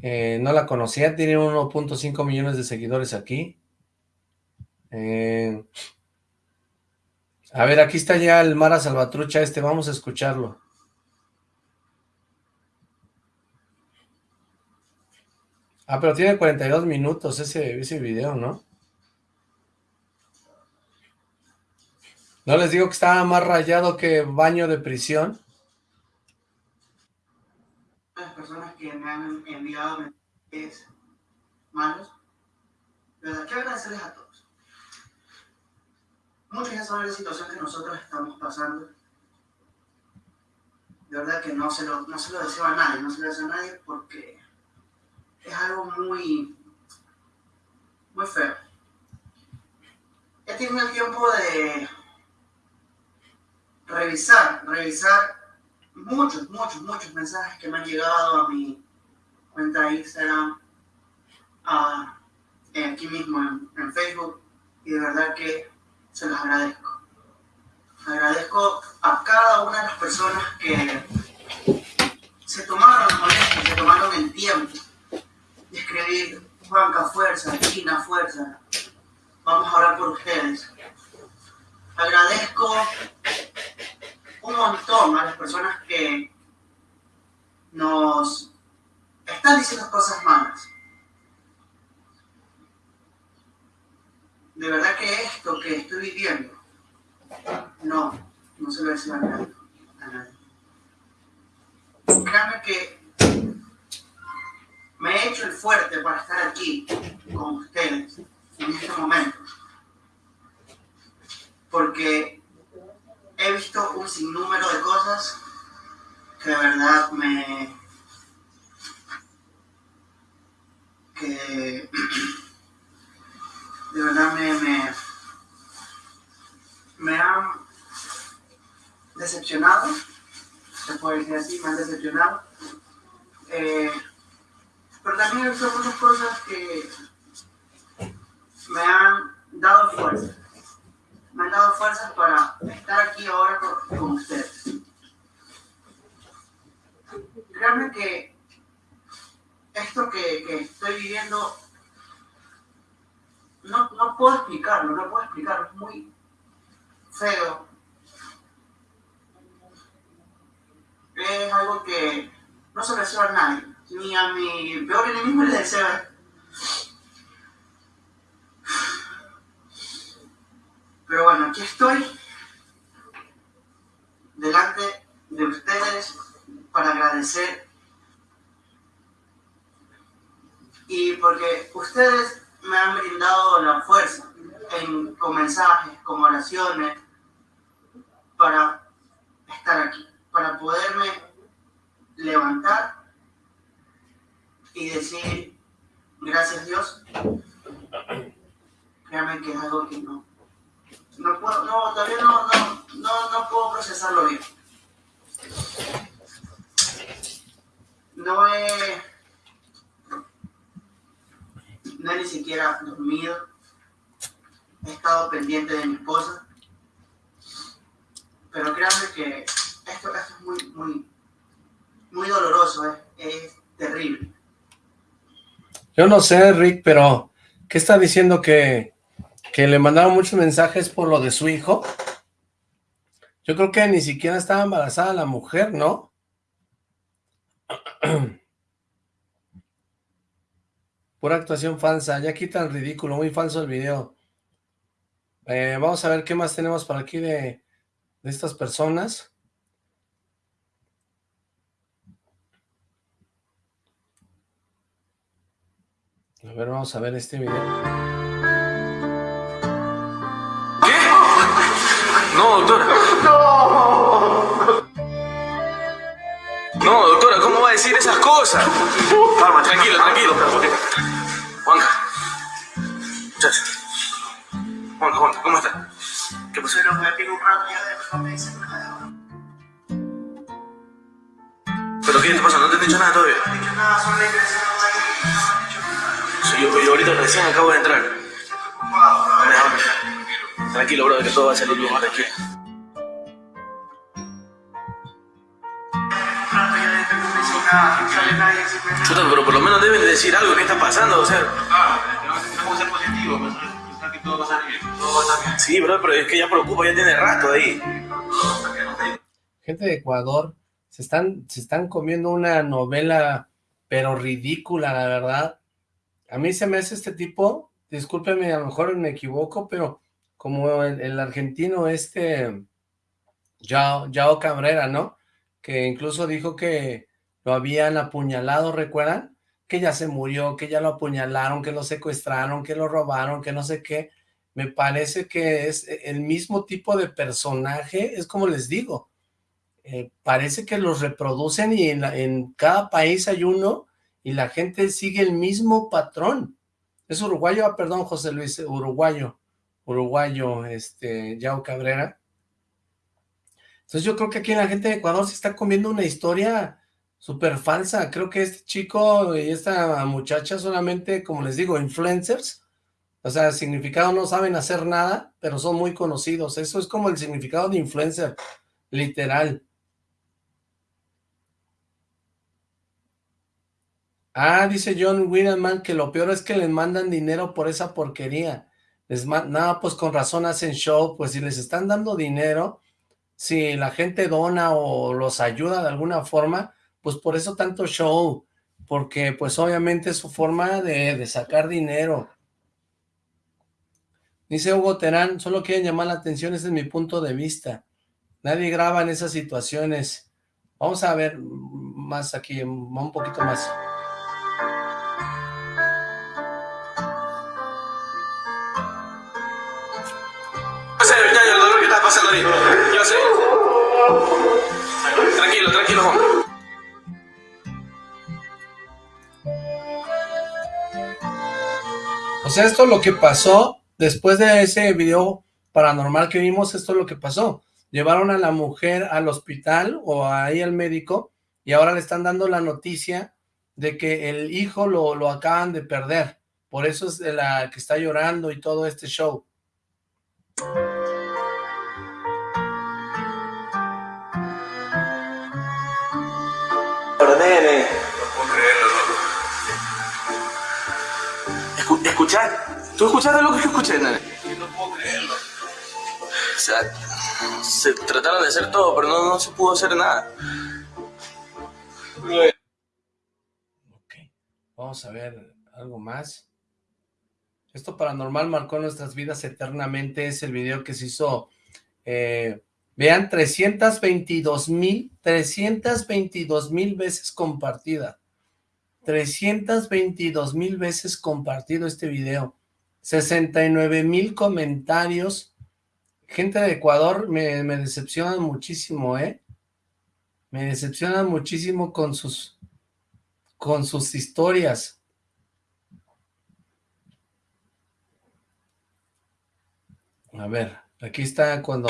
Eh, no la conocía, tiene 1.5 millones de seguidores aquí. Eh, a ver, aquí está ya el Mara Salvatrucha este, vamos a escucharlo. Ah, pero tiene 42 minutos ese, ese video, ¿no? ¿No les digo que estaba más rayado que baño de prisión? Las personas que me han enviado mensajes malos, verdad, quiero agradecerles a todos. Muchos ya saben la situación que nosotros estamos pasando. De verdad que no se lo, no se lo deseo a nadie, no se lo deseo a nadie porque es algo muy, muy feo. He tenido el tiempo de revisar, revisar muchos, muchos, muchos mensajes que me han llegado a mi cuenta de Instagram, a, aquí mismo en Facebook, y de verdad que se los agradezco. Agradezco a cada una de las personas que se tomaron la molestia, se tomaron el tiempo de escribir Juanca, fuerza, China, fuerza. Vamos a orar por ustedes. Agradezco un montón a las personas que nos están diciendo cosas malas. De verdad que esto que estoy viviendo, no, no se lo decía a nadie. A nadie. Créanme que me he hecho el fuerte para estar aquí con ustedes en este momento. Porque he visto un sinnúmero de cosas que de verdad me... que de verdad me, me, me han decepcionado, se puede decir así, me han decepcionado. Eh, pero también visto muchas cosas que me han dado fuerza. Me han dado fuerzas para estar aquí ahora con, con ustedes. Créanme que esto que, que estoy viviendo no, no puedo explicarlo, no puedo explicarlo, es muy feo. Es algo que no se deseo a nadie, ni a mi peor enemigo le deseo. Pero bueno, aquí estoy, delante de ustedes, para agradecer. Y porque ustedes me han brindado la fuerza con mensajes, con oraciones, para estar aquí, para poderme levantar y decir, gracias Dios, créanme que es algo que no, no puedo, no, todavía no, no, no, no puedo procesarlo bien. No he no he ni siquiera dormido, he estado pendiente de mi esposa, pero créanme que esto, es muy, muy, muy doloroso, es, es terrible. Yo no sé, Rick, pero ¿qué está diciendo que, que le mandaron muchos mensajes por lo de su hijo? Yo creo que ni siquiera estaba embarazada la mujer, ¿no? Pura actuación falsa, ya quitan ridículo, muy falso el video. Eh, vamos a ver qué más tenemos por aquí de, de estas personas. A ver, vamos a ver este video. ¿Qué? No, doctora. No, doctora, ¿cómo va a decir esas cosas? Calma, tranquilo, tranquilo. Juanca. Muchacho. Juanca, Juanca, ¿cómo estás? ¿Qué pasó? Pero me pico un rato ya de no me dicen nada. ¿Pero qué te pasa? ¿No te han dicho nada todavía? No han dicho nada, son leyes, no han dicho nada. Sí, yo, yo ahorita recién acabo de entrar. Tranquilo, bro, que todo va a salir bien, tranquilo. Nada, sale pero por lo menos deben de decir algo, ¿qué está pasando? O sea, Claro, tenemos que ser positivos, pensar que todo va a salir bien. sí, bro, pero es que ya preocupa, ya tiene rato ahí. Gente de Ecuador se están, se están comiendo una novela, pero ridícula, la verdad. A mí se me hace este tipo, discúlpeme, a lo mejor me equivoco, pero como el, argentino este, Yao, Yao Cabrera, ¿no? Que incluso dijo que lo habían apuñalado, ¿recuerdan? Que ya se murió, que ya lo apuñalaron, que lo secuestraron, que lo robaron, que no sé qué. Me parece que es el mismo tipo de personaje, es como les digo, eh, parece que los reproducen y en, en cada país hay uno y la gente sigue el mismo patrón. Es uruguayo, ah, perdón, José Luis, uruguayo uruguayo, este, Yao Cabrera. Entonces yo creo que aquí la gente de Ecuador se está comiendo una historia súper falsa. Creo que este chico y esta muchacha solamente, como les digo, influencers. O sea, significado no saben hacer nada, pero son muy conocidos. Eso es como el significado de influencer, literal. Ah, dice John Widerman que lo peor es que les mandan dinero por esa porquería. Les no, pues con razón hacen show, pues si les están dando dinero, si la gente dona o los ayuda de alguna forma, pues por eso tanto show, porque pues obviamente es su forma de, de sacar dinero. Dice Hugo Terán, solo quieren llamar la atención, ese es mi punto de vista. Nadie graba en esas situaciones. Vamos a ver más aquí, un poquito más. Yo sé. Tranquilo, tranquilo, Juan. O esto es lo que pasó después de ese video paranormal que vimos, esto es lo que pasó. Llevaron a la mujer al hospital o ahí al médico y ahora le están dando la noticia de que el hijo lo, lo acaban de perder. Por eso es la que está llorando y todo este show. ¿Escuchar? ¿Tú escuchaste lo que yo escuché, nene? No puedo creerlo. O sea, se trataron de hacer todo, pero no, no se pudo hacer nada. Ok, vamos a ver algo más. Esto paranormal marcó nuestras vidas eternamente, es el video que se hizo eh, Vean, 322 mil, 322 mil veces compartida. 322 mil veces compartido este video. 69 mil comentarios. Gente de Ecuador me, me decepcionan muchísimo, ¿eh? Me decepcionan muchísimo con sus, con sus historias. A ver, aquí está cuando...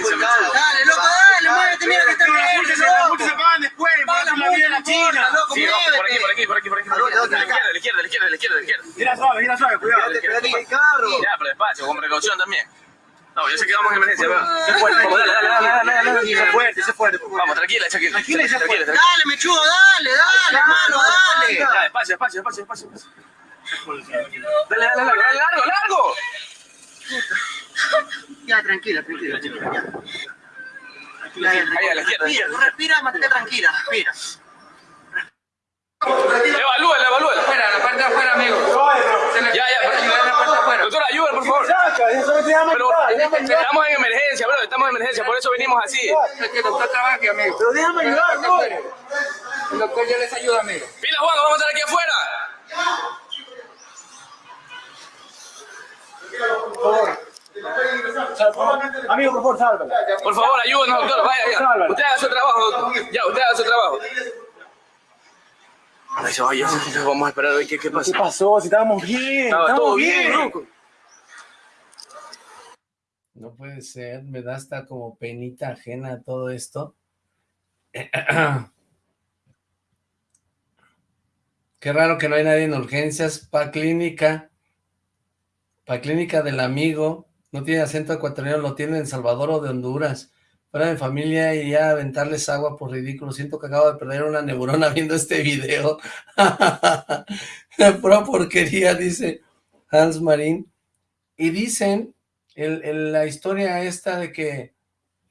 En. Dale, loco, dale, muévete, mira que está en verde, loco. se pagan después, la movida la China. Loco, sí, por aquí, por aquí, por aquí, por aquí. A la izquierda, a la izquierda, a la izquierda, a la izquierda, suave, mira suave, cuidado. Espérate, carro. Ya, pero despacio, con precaución también. No, yo sé que vamos en emergencia, ¿verdad? Sé fuerte, vamos, dale, dale, dale, dale, dale, sé fuerte, sé fuerte. Vamos, tranquila, tranquila. Tranquila, tranquila. Dale, mechudo, dale, dale, hermano, dale. Ya, despacio, despacio, despacio, despacio. Dale, dale, dale, dale, largo, largo. Ya, tranquila, tranquila, tranquila. Ya. Ahí, a la izquierda. Respira, respira, mantente tranquila, respira. Evalúela, evalúela. Afuera, la parte de afuera, amigo. Ya, ya, para ayudar la parte de afuera. Doctora, ayuda, por favor. Pero estamos en emergencia, bro, estamos en emergencia, por eso venimos así. Es que el doctor trabaja aquí, amigo. Pero déjame ayudar, bro. El doctor ya les ayuda, amigo. Pila, Juan, vamos a estar aquí afuera. Amigo, por favor, sálvalo. Por favor, ayúdenos, doctor. Vaya, ya. Usted haga su trabajo, doctor. Ya, usted haga su trabajo. Vaya, vamos a esperar a ver qué, qué pasa. ¿Qué pasó? Si estábamos bien. Estaba todo bien, loco. No puede ser, me da hasta como penita ajena todo esto. Qué raro que no hay nadie en urgencias, pa' clínica, pa' clínica del amigo, no tiene acento ecuatoriano, lo tiene en Salvador o de Honduras. Fuera de familia y a aventarles agua por ridículo. Siento que acabo de perder una neurona viendo este video. Pura porquería, dice Hans Marín. Y dicen el, la historia esta de que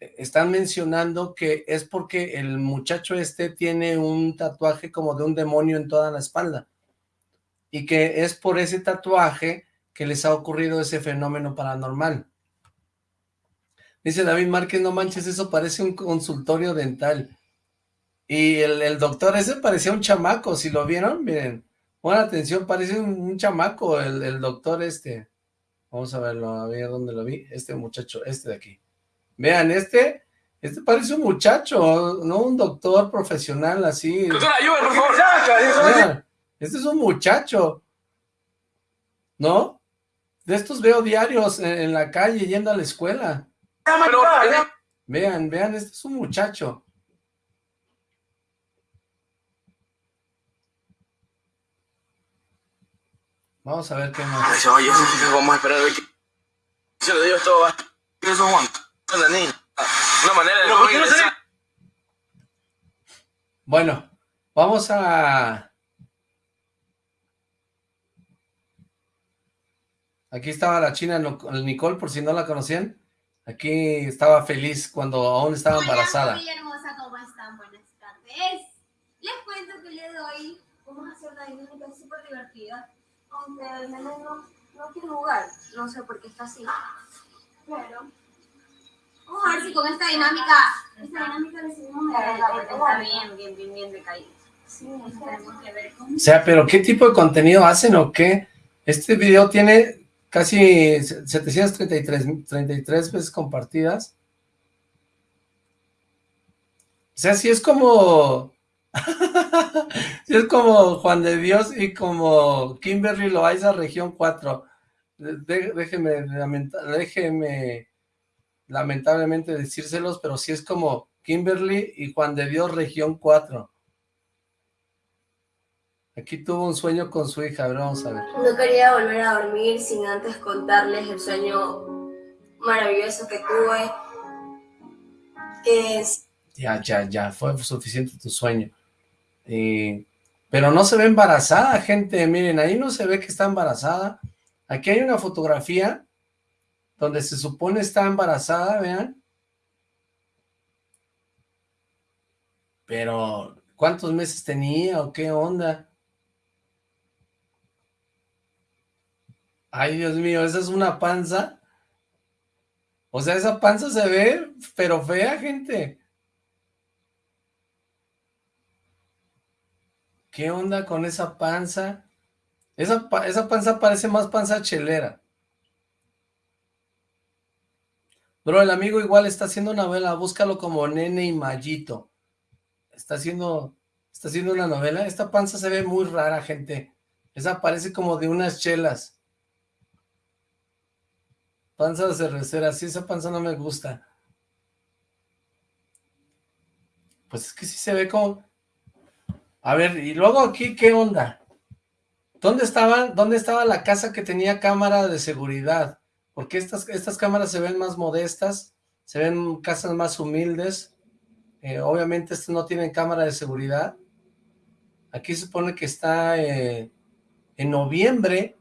están mencionando que es porque el muchacho este tiene un tatuaje como de un demonio en toda la espalda y que es por ese tatuaje que les ha ocurrido ese fenómeno paranormal. Dice David Márquez, no manches, eso parece un consultorio dental. Y el, doctor ese parecía un chamaco, si lo vieron, miren, buena atención, parece un, chamaco el, el, doctor este. Vamos a verlo, a ver dónde lo vi, este muchacho, este de aquí. Vean, este, este parece un muchacho, no un doctor profesional así. Doctor, ayúdame, por favor. Vean, este es un muchacho, ¿no? De estos veo diarios en, la calle yendo a la escuela. vean, vean, este es un muchacho. Vamos a ver qué más. Oye, vamos a esperar a ver qué... Se lo digo esto, ¿qué es Juan? La niña. Una manera de... ¿Por qué no Bueno, vamos a... Aquí estaba la china Nicole, por si no la conocían. Aquí estaba feliz cuando aún estaba embarazada. Hola, hermosa, ¿cómo están? Buenas tardes. Les cuento que le doy vamos a hacer una dinámica súper divertida, aunque el nene no, no quiere jugar. No sé por qué está así. Pero vamos a ver si con esta dinámica, esta dinámica le seguimos Está bien, bien, bien, bien decaído. Sí, tenemos que ver cómo... O sea, pero ¿qué tipo de contenido hacen o qué? Este video tiene casi 733 33 veces compartidas. O sea, si es como... si es como Juan de Dios y como Kimberly Loaiza, región 4. déjeme, déjeme lamentablemente decírselos, pero si es como Kimberly y Juan de Dios, región 4. Aquí tuvo un sueño con su hija, a ver, vamos a ver. No quería volver a dormir sin antes contarles el sueño maravilloso que tuve. Que es... Ya, ya, ya, fue suficiente tu sueño. pero no se ve embarazada, gente, miren, ahí no se ve que está embarazada. Aquí hay una fotografía donde se supone está embarazada, vean. Pero, ¿cuántos meses tenía o qué onda? Ay, Dios mío, esa es una panza. O sea, esa panza se ve, pero fea, gente. ¿Qué onda con esa panza? Esa, esa panza parece más panza chelera. Bro, el amigo igual está haciendo una novela, búscalo como Nene y Mallito. Está haciendo, está haciendo una novela. Esta panza se ve muy rara, gente. Esa parece como de unas chelas. Panza cervecera, sí, esa panza no me gusta. Pues es que sí se ve como... A ver, y luego aquí, ¿qué onda? ¿Dónde estaba, dónde estaba la casa que tenía cámara de seguridad? Porque estas, estas cámaras se ven más modestas, se ven casas más humildes. Eh, obviamente estas no tienen cámara de seguridad. Aquí se supone que está eh, en noviembre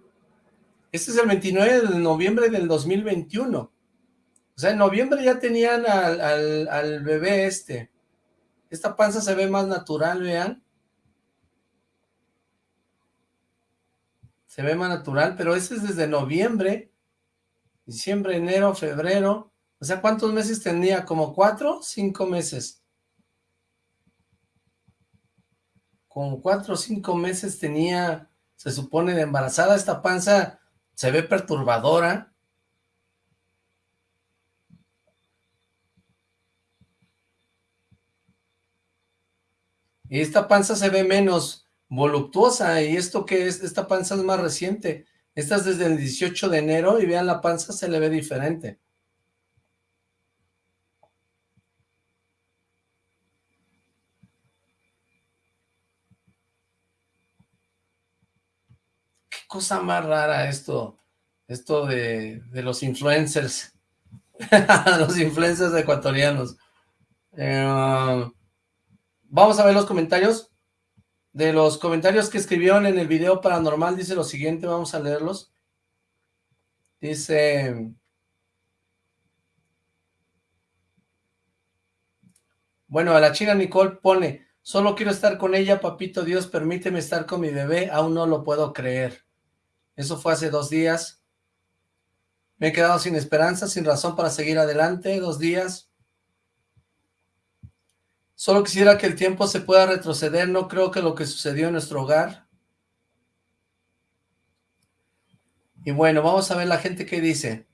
este es el 29 de noviembre del 2021. O sea, en noviembre ya tenían al, bebé este. Esta panza se ve más natural, vean. Se ve más natural, pero este es desde noviembre, diciembre, enero, febrero. O sea, ¿cuántos meses tenía? ¿Como cuatro? Cinco meses. Como cuatro o cinco meses tenía, se supone, de embarazada. Esta panza se ve perturbadora. Y esta panza se ve menos voluptuosa, y esto que es, esta panza es más reciente. Esta es desde el 18 de enero, y vean la panza se le ve diferente. Cosa más rara esto, esto de, los influencers, los influencers ecuatorianos. Eh, vamos a ver los comentarios. De los comentarios que escribieron en el video paranormal, dice lo siguiente, vamos a leerlos. Dice... Bueno, a la china Nicole pone, solo quiero estar con ella, papito Dios, permíteme estar con mi bebé, aún no lo puedo creer. Eso fue hace dos días. Me he quedado sin esperanza, sin razón para seguir adelante, dos días. Solo quisiera que el tiempo se pueda retroceder, no creo que lo que sucedió en nuestro hogar. Y bueno, vamos a ver la gente que dice.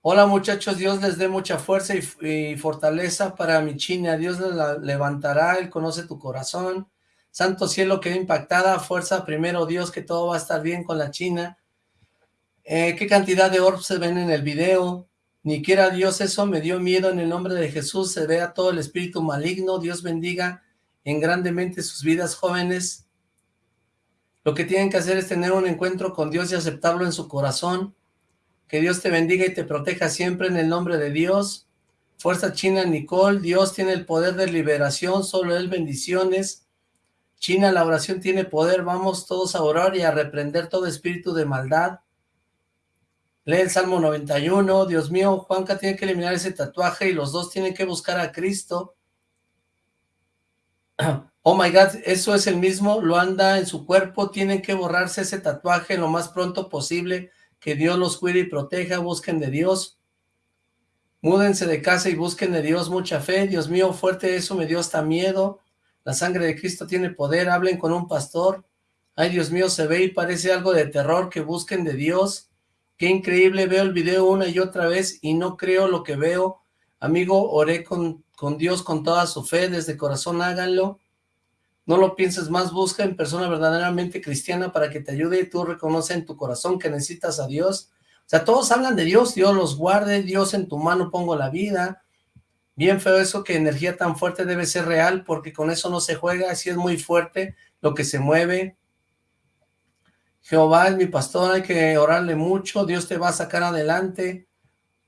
Hola muchachos, Dios les dé mucha fuerza y, fortaleza para mi China. Dios la levantará, Él conoce tu corazón. Santo cielo quedó impactada, fuerza primero Dios que todo va a estar bien con la China. Eh, ¿Qué cantidad de orbs se ven en el video? Ni quiera Dios eso, me dio miedo en el nombre de Jesús, se vea todo el espíritu maligno, Dios bendiga en grandemente sus vidas jóvenes. Lo que tienen que hacer es tener un encuentro con Dios y aceptarlo en su corazón. Que Dios te bendiga y te proteja siempre en el nombre de Dios. Fuerza China Nicole, Dios tiene el poder de liberación, solo Él bendiciones. China, la oración tiene poder, vamos todos a orar y a reprender todo espíritu de maldad. Lee el Salmo 91, Dios mío, Juanca tiene que eliminar ese tatuaje y los dos tienen que buscar a Cristo. Oh my God, eso es el mismo, lo anda en su cuerpo, tienen que borrarse ese tatuaje lo más pronto posible, que Dios los cuide y proteja, busquen de Dios. Múdense de casa y busquen de Dios mucha fe, Dios mío, fuerte eso me dio hasta miedo. La sangre de Cristo tiene poder, hablen con un pastor. Ay, Dios mío, se ve y parece algo de terror, que busquen de Dios. Qué increíble, veo el video una y otra vez y no creo lo que veo. Amigo, oré con, con Dios con toda su fe, desde corazón háganlo. No lo pienses más, busca en persona verdaderamente cristiana para que te ayude y tú reconoce en tu corazón que necesitas a Dios. O sea, todos hablan de Dios, Dios los guarde, Dios en tu mano pongo la vida. Bien feo eso que energía tan fuerte debe ser real porque con eso no se juega, así es muy fuerte lo que se mueve. Jehová es mi pastor, hay que orarle mucho, Dios te va a sacar adelante.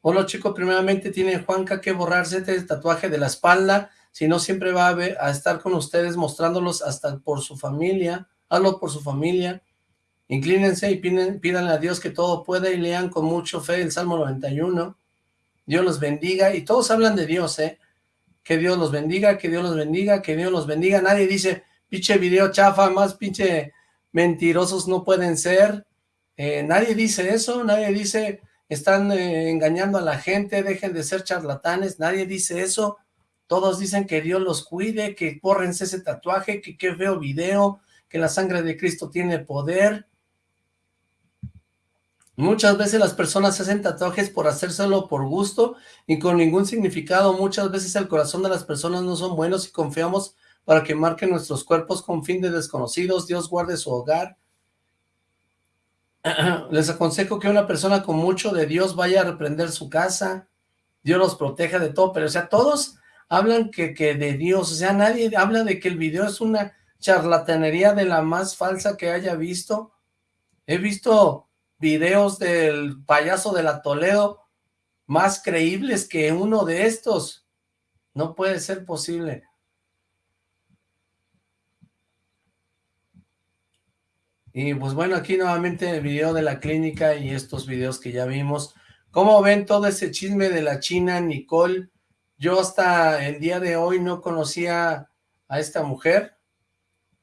Hola chicos, primeramente tiene Juanca que borrarse este tatuaje de la espalda, si no siempre va a, a estar con ustedes mostrándolos hasta por su familia, hazlo por su familia. Inclínense y piden, pídanle a Dios que todo pueda y lean con mucho fe el Salmo 91. Dios los bendiga y todos hablan de Dios, ¿eh? Que Dios los bendiga, que Dios los bendiga, que Dios los bendiga. Nadie dice, pinche video chafa, más pinche mentirosos no pueden ser, eh, nadie dice eso, nadie dice están eh, engañando a la gente, dejen de ser charlatanes, nadie dice eso, todos dicen que Dios los cuide, que córrense ese tatuaje, que qué feo video, que la sangre de Cristo tiene poder. Muchas veces las personas hacen tatuajes por hacérselo por gusto y con ningún significado. Muchas veces el corazón de las personas no son buenos y confiamos para que marquen nuestros cuerpos con fin de desconocidos, Dios guarde su hogar. Les aconsejo que una persona con mucho de Dios vaya a reprender su casa, Dios los proteja de todo, pero o sea, todos hablan que, que de Dios, o sea, nadie habla de que el video es una charlatanería de la más falsa que haya visto. He visto videos del payaso de la Toledo más creíbles que uno de estos. No puede ser posible. Y pues bueno, aquí nuevamente el video de la clínica y estos videos que ya vimos. ¿Cómo ven todo ese chisme de la China, Nicole? Yo hasta el día de hoy no conocía a esta mujer,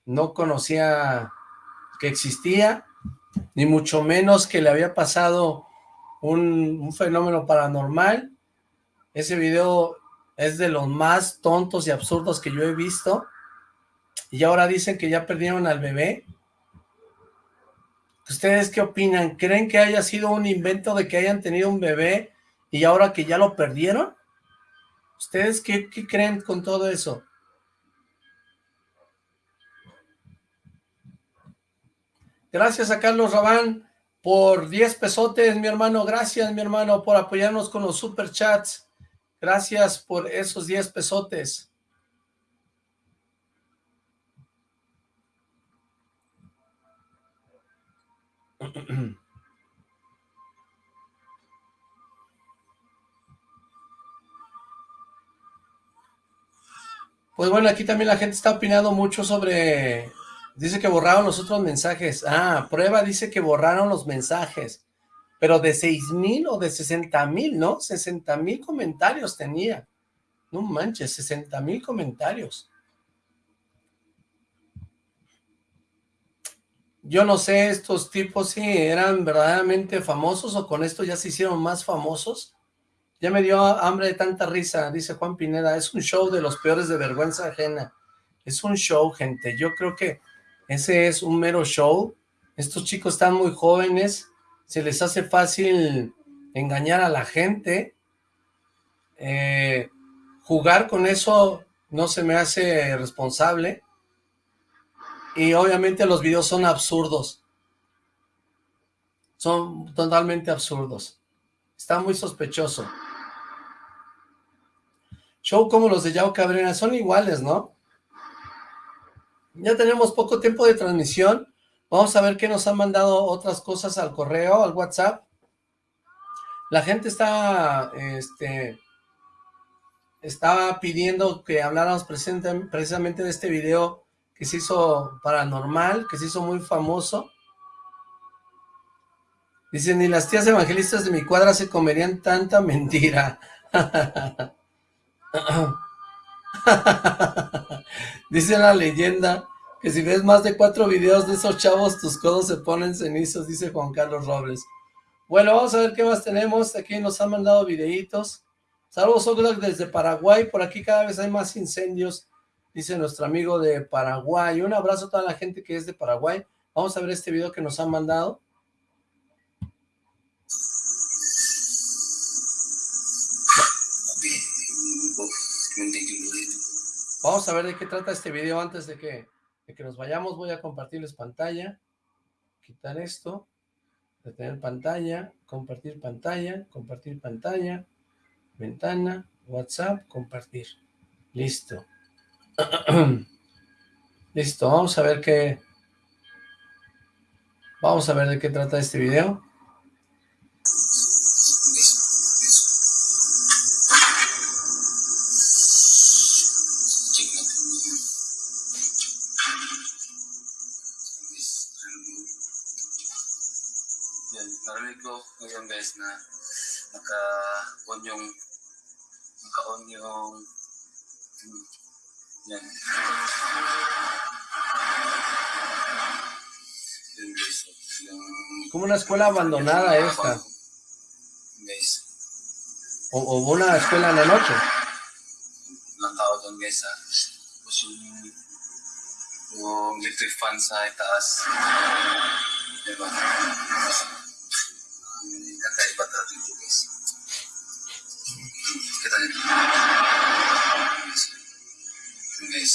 no conocía que existía, ni mucho menos que le había pasado un, fenómeno paranormal. Ese video es de los más tontos y absurdos que yo he visto. Y ahora dicen que ya perdieron al bebé. ¿Ustedes qué opinan? ¿Creen que haya sido un invento de que hayan tenido un bebé y ahora que ya lo perdieron? ¿Ustedes qué, creen con todo eso? Gracias a Carlos Rabán por 10 pesotes, mi hermano. Gracias, mi hermano, por apoyarnos con los superchats. Gracias por esos 10 pesotes. Pues bueno, aquí también la gente está opinando mucho sobre... Dice que borraron los otros mensajes. Ah, prueba dice que borraron los mensajes. Pero de 6 mil o de 60 mil, ¿no? 60 mil comentarios tenía. No manches, 60 mil comentarios. Yo no sé, estos tipos si eran verdaderamente famosos o con esto ya se hicieron más famosos. Ya me dio hambre de tanta risa, dice Juan Pineda. Es un show de los peores de vergüenza ajena. Es un show, gente. Yo creo que ese es un mero show. Estos chicos están muy jóvenes. Se les hace fácil engañar a la gente. Eh, jugar con eso no se me hace responsable. Y obviamente los videos son absurdos. Son totalmente absurdos. Está muy sospechoso. Show como los de Yao Cabrera, son iguales, ¿no? Ya tenemos poco tiempo de transmisión. Vamos a ver qué nos han mandado otras cosas al correo, al WhatsApp. La gente está, este, pidiendo que habláramos precisamente de este video que se hizo paranormal, que se hizo muy famoso. Dicen, ni las tías evangelistas de mi cuadra se comerían tanta mentira. dice la leyenda que si ves más de cuatro videos de esos chavos, tus codos se ponen cenizos, dice Juan Carlos Robles. Bueno, vamos a ver qué más tenemos. Aquí nos han mandado videitos. Saludos, Oglak, desde Paraguay. Por aquí cada vez hay más incendios dice nuestro amigo de Paraguay. Un abrazo a toda la gente que es de Paraguay. Vamos a ver este video que nos han mandado. Vamos a ver de qué trata este video antes de que, de que nos vayamos. Voy a compartirles pantalla. Quitar esto. Detener pantalla. Compartir pantalla. Compartir pantalla. Ventana. WhatsApp. Compartir. Listo. Listo, vamos a ver qué... Vamos a ver de qué trata este video. Como una escuela abandonada esta. O, o una escuela en la noche. ilang tao doon guys ha. Tapos yung yung electric fan sa itaas. Diba? Kakaiba talaga dito guys. Kita dito. Yun guys.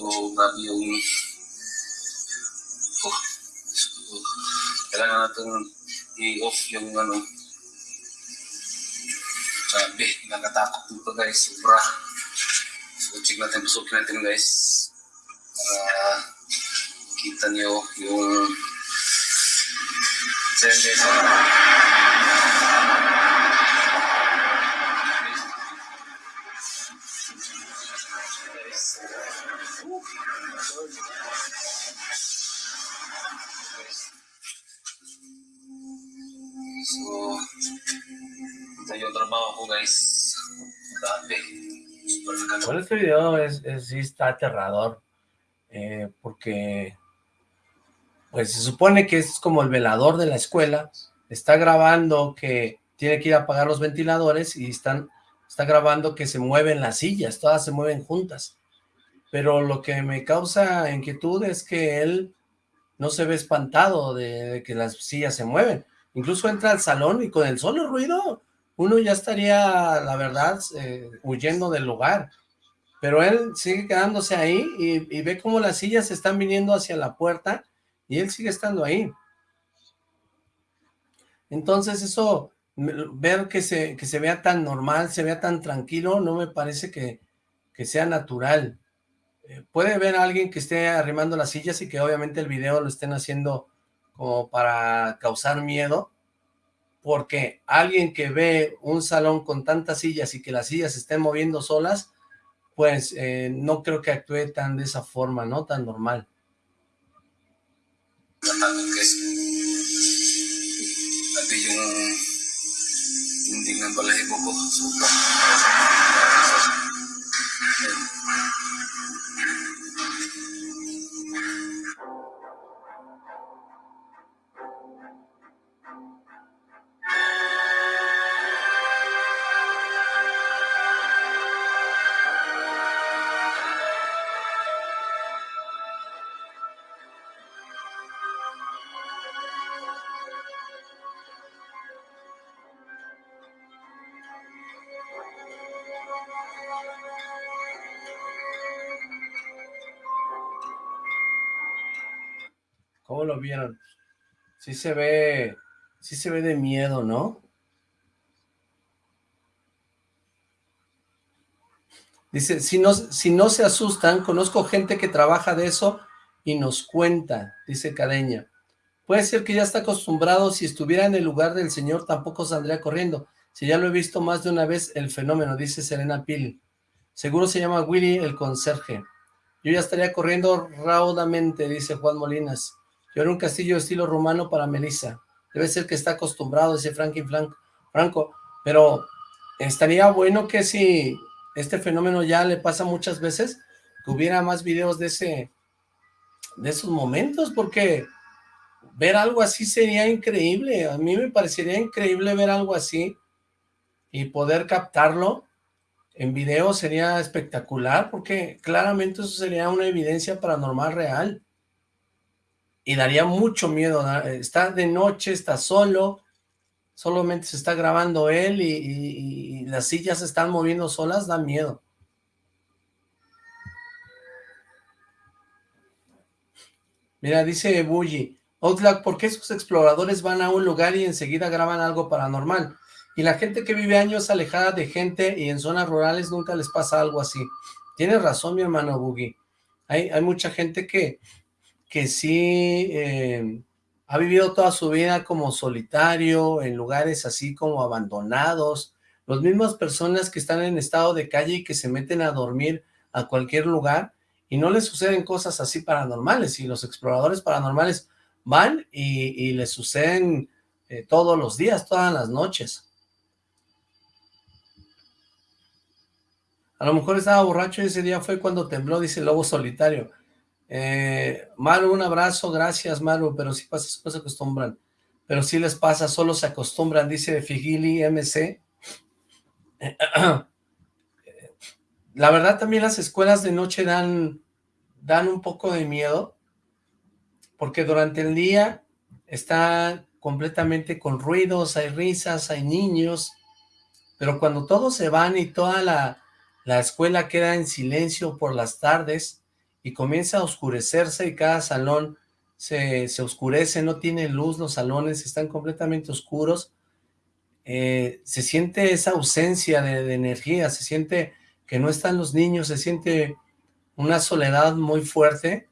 So, grabe yung oh, kailangan natin i-off yung ano sabi, nakatakot dito guys, sobra. So, check natin, pasukin natin guys. Para kita niyo yung Send guys. Este video es, sí está aterrador, eh, porque pues se supone que es como el velador de la escuela, está grabando que tiene que ir a apagar los ventiladores y están, está grabando que se mueven las sillas, todas se mueven juntas, pero lo que me causa inquietud es que él no se ve espantado de, de que las sillas se mueven, incluso entra al salón y con el solo ruido uno ya estaría, la verdad, eh, huyendo del lugar. Pero él sigue quedándose ahí y, ve cómo las sillas están viniendo hacia la puerta y él sigue estando ahí. Entonces eso, ver que se, que se vea tan normal, se vea tan tranquilo, no me parece que, que sea natural. Eh, puede ver a alguien que esté arrimando las sillas y que obviamente el video lo estén haciendo como para causar miedo, porque alguien que ve un salón con tantas sillas y que las sillas se estén moviendo solas, pues eh, no creo que actúe tan de esa forma, ¿no? Tan normal. Vieron? Sí se ve, sí se ve de miedo, ¿no? Dice, si no, si no se asustan, conozco gente que trabaja de eso y nos cuenta, dice Cadeña. Puede ser que ya está acostumbrado, si estuviera en el lugar del señor tampoco saldría corriendo. Si ya lo he visto más de una vez, el fenómeno, dice Serena Pili. Seguro se llama Willy el conserje. Yo ya estaría corriendo raudamente, dice Juan Molinas. Yo era un castillo estilo romano para Melissa. Debe ser que está acostumbrado, dice Franklin Franco. Pero estaría bueno que si este fenómeno ya le pasa muchas veces, que hubiera más videos de ese de esos momentos, porque ver algo así sería increíble. A mí me parecería increíble ver algo así y poder captarlo en video sería espectacular, porque claramente eso sería una evidencia paranormal real y daría mucho miedo, está de noche, está solo, solamente se está grabando él y, las sillas se están moviendo solas, da miedo. Mira, dice Bully, Outlack, ¿por qué esos exploradores van a un lugar y enseguida graban algo paranormal? Y la gente que vive años alejada de gente y en zonas rurales nunca les pasa algo así. Tienes razón, mi hermano Boogie. Hay, hay mucha gente que que sí eh, ha vivido toda su vida como solitario, en lugares así como abandonados, las mismas personas que están en estado de calle y que se meten a dormir a cualquier lugar y no les suceden cosas así paranormales y los exploradores paranormales van y, les suceden eh, todos los días, todas las noches. A lo mejor estaba borracho y ese día fue cuando tembló, dice lobo solitario. Eh, Maru, un abrazo, gracias Maru, pero si pasa, se acostumbran. Pero si les pasa, solo se acostumbran, dice Figili MC. La verdad también las escuelas de noche dan, dan un poco de miedo, porque durante el día está completamente con ruidos, hay risas, hay niños, pero cuando todos se van y toda la, la escuela queda en silencio por las tardes, y comienza a oscurecerse y cada salón se, oscurece, no tiene luz, los salones están completamente oscuros, eh, se siente esa ausencia de, energía, se siente que no están los niños, se siente una soledad muy fuerte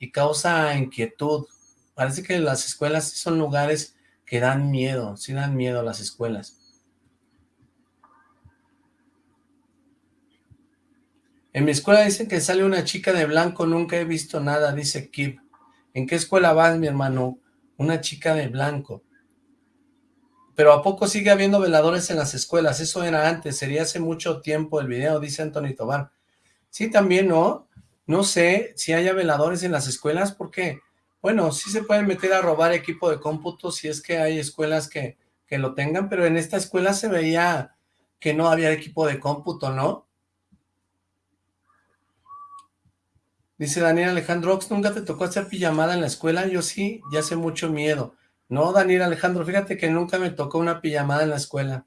y causa inquietud. Parece que las escuelas son lugares que dan miedo, sí dan miedo a las escuelas. En mi escuela dicen que sale una chica de blanco, nunca he visto nada, dice Kip. ¿En qué escuela vas, mi hermano? Una chica de blanco. Pero ¿a poco sigue habiendo veladores en las escuelas? Eso era antes, sería hace mucho tiempo el video, dice Anthony Tobar. Sí, también, ¿no? No sé si haya veladores en las escuelas, porque, bueno, sí se pueden meter a robar equipo de cómputo si es que hay escuelas que, que lo tengan, pero en esta escuela se veía que no había equipo de cómputo, ¿no? Dice Daniel Alejandro, ¿nunca te tocó hacer pijamada en la escuela? Yo sí, ya hace mucho miedo. No, Daniel Alejandro, fíjate que nunca me tocó una pijamada en la escuela.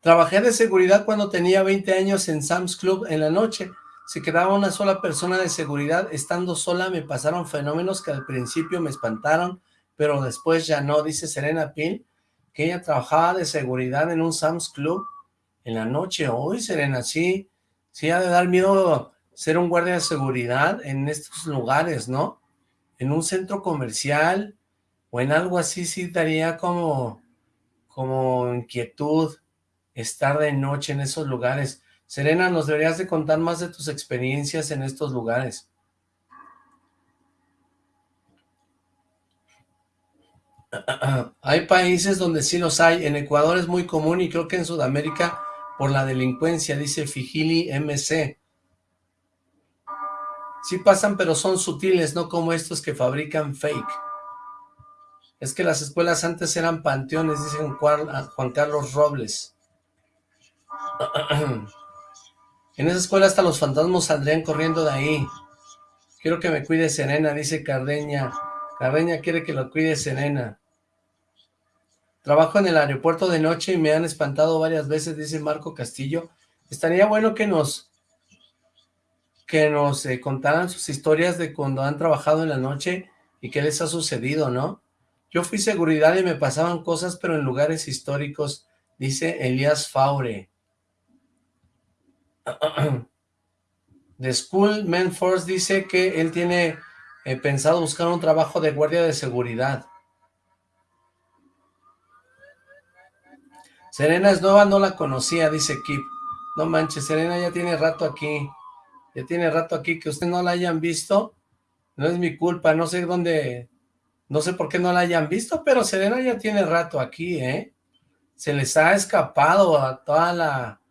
Trabajé de seguridad cuando tenía 20 años en Sam's Club en la noche. Se quedaba una sola persona de seguridad. Estando sola me pasaron fenómenos que al principio me espantaron, pero después ya no. Dice Serena Pin que ella trabajaba de seguridad en un Sam's Club en la noche. Hoy, Serena, sí, sí ha de dar miedo ser un guardia de seguridad en estos lugares, ¿no? En un centro comercial o en algo así sí daría como, como inquietud estar de noche en esos lugares. Serena, nos deberías de contar más de tus experiencias en estos lugares. Hay países donde sí los hay. En Ecuador es muy común y creo que en Sudamérica por la delincuencia, dice Figili MC. Sí pasan, pero son sutiles, no como estos que fabrican fake. Es que las escuelas antes eran panteones, dice Juan Carlos Robles. En esa escuela hasta los fantasmas saldrían corriendo de ahí. Quiero que me cuide Serena, dice Cardeña. Cardeña quiere que lo cuide Serena. Trabajo en el aeropuerto de noche y me han espantado varias veces, dice Marco Castillo. Estaría bueno que nos que nos eh, contaran sus historias de cuando han trabajado en la noche y qué les ha sucedido, ¿no? Yo fui seguridad y me pasaban cosas, pero en lugares históricos, dice Elías Faure. The School Man Force dice que él tiene eh, pensado buscar un trabajo de guardia de seguridad. Serena es nueva, no la conocía, dice Kip. No manches, Serena ya tiene rato aquí. Ya tiene rato aquí. Que usted no la hayan visto, no es mi culpa. No sé dónde, no sé por qué no la hayan visto, pero Serena ya tiene rato aquí, ¿eh? Se les ha escapado a toda la,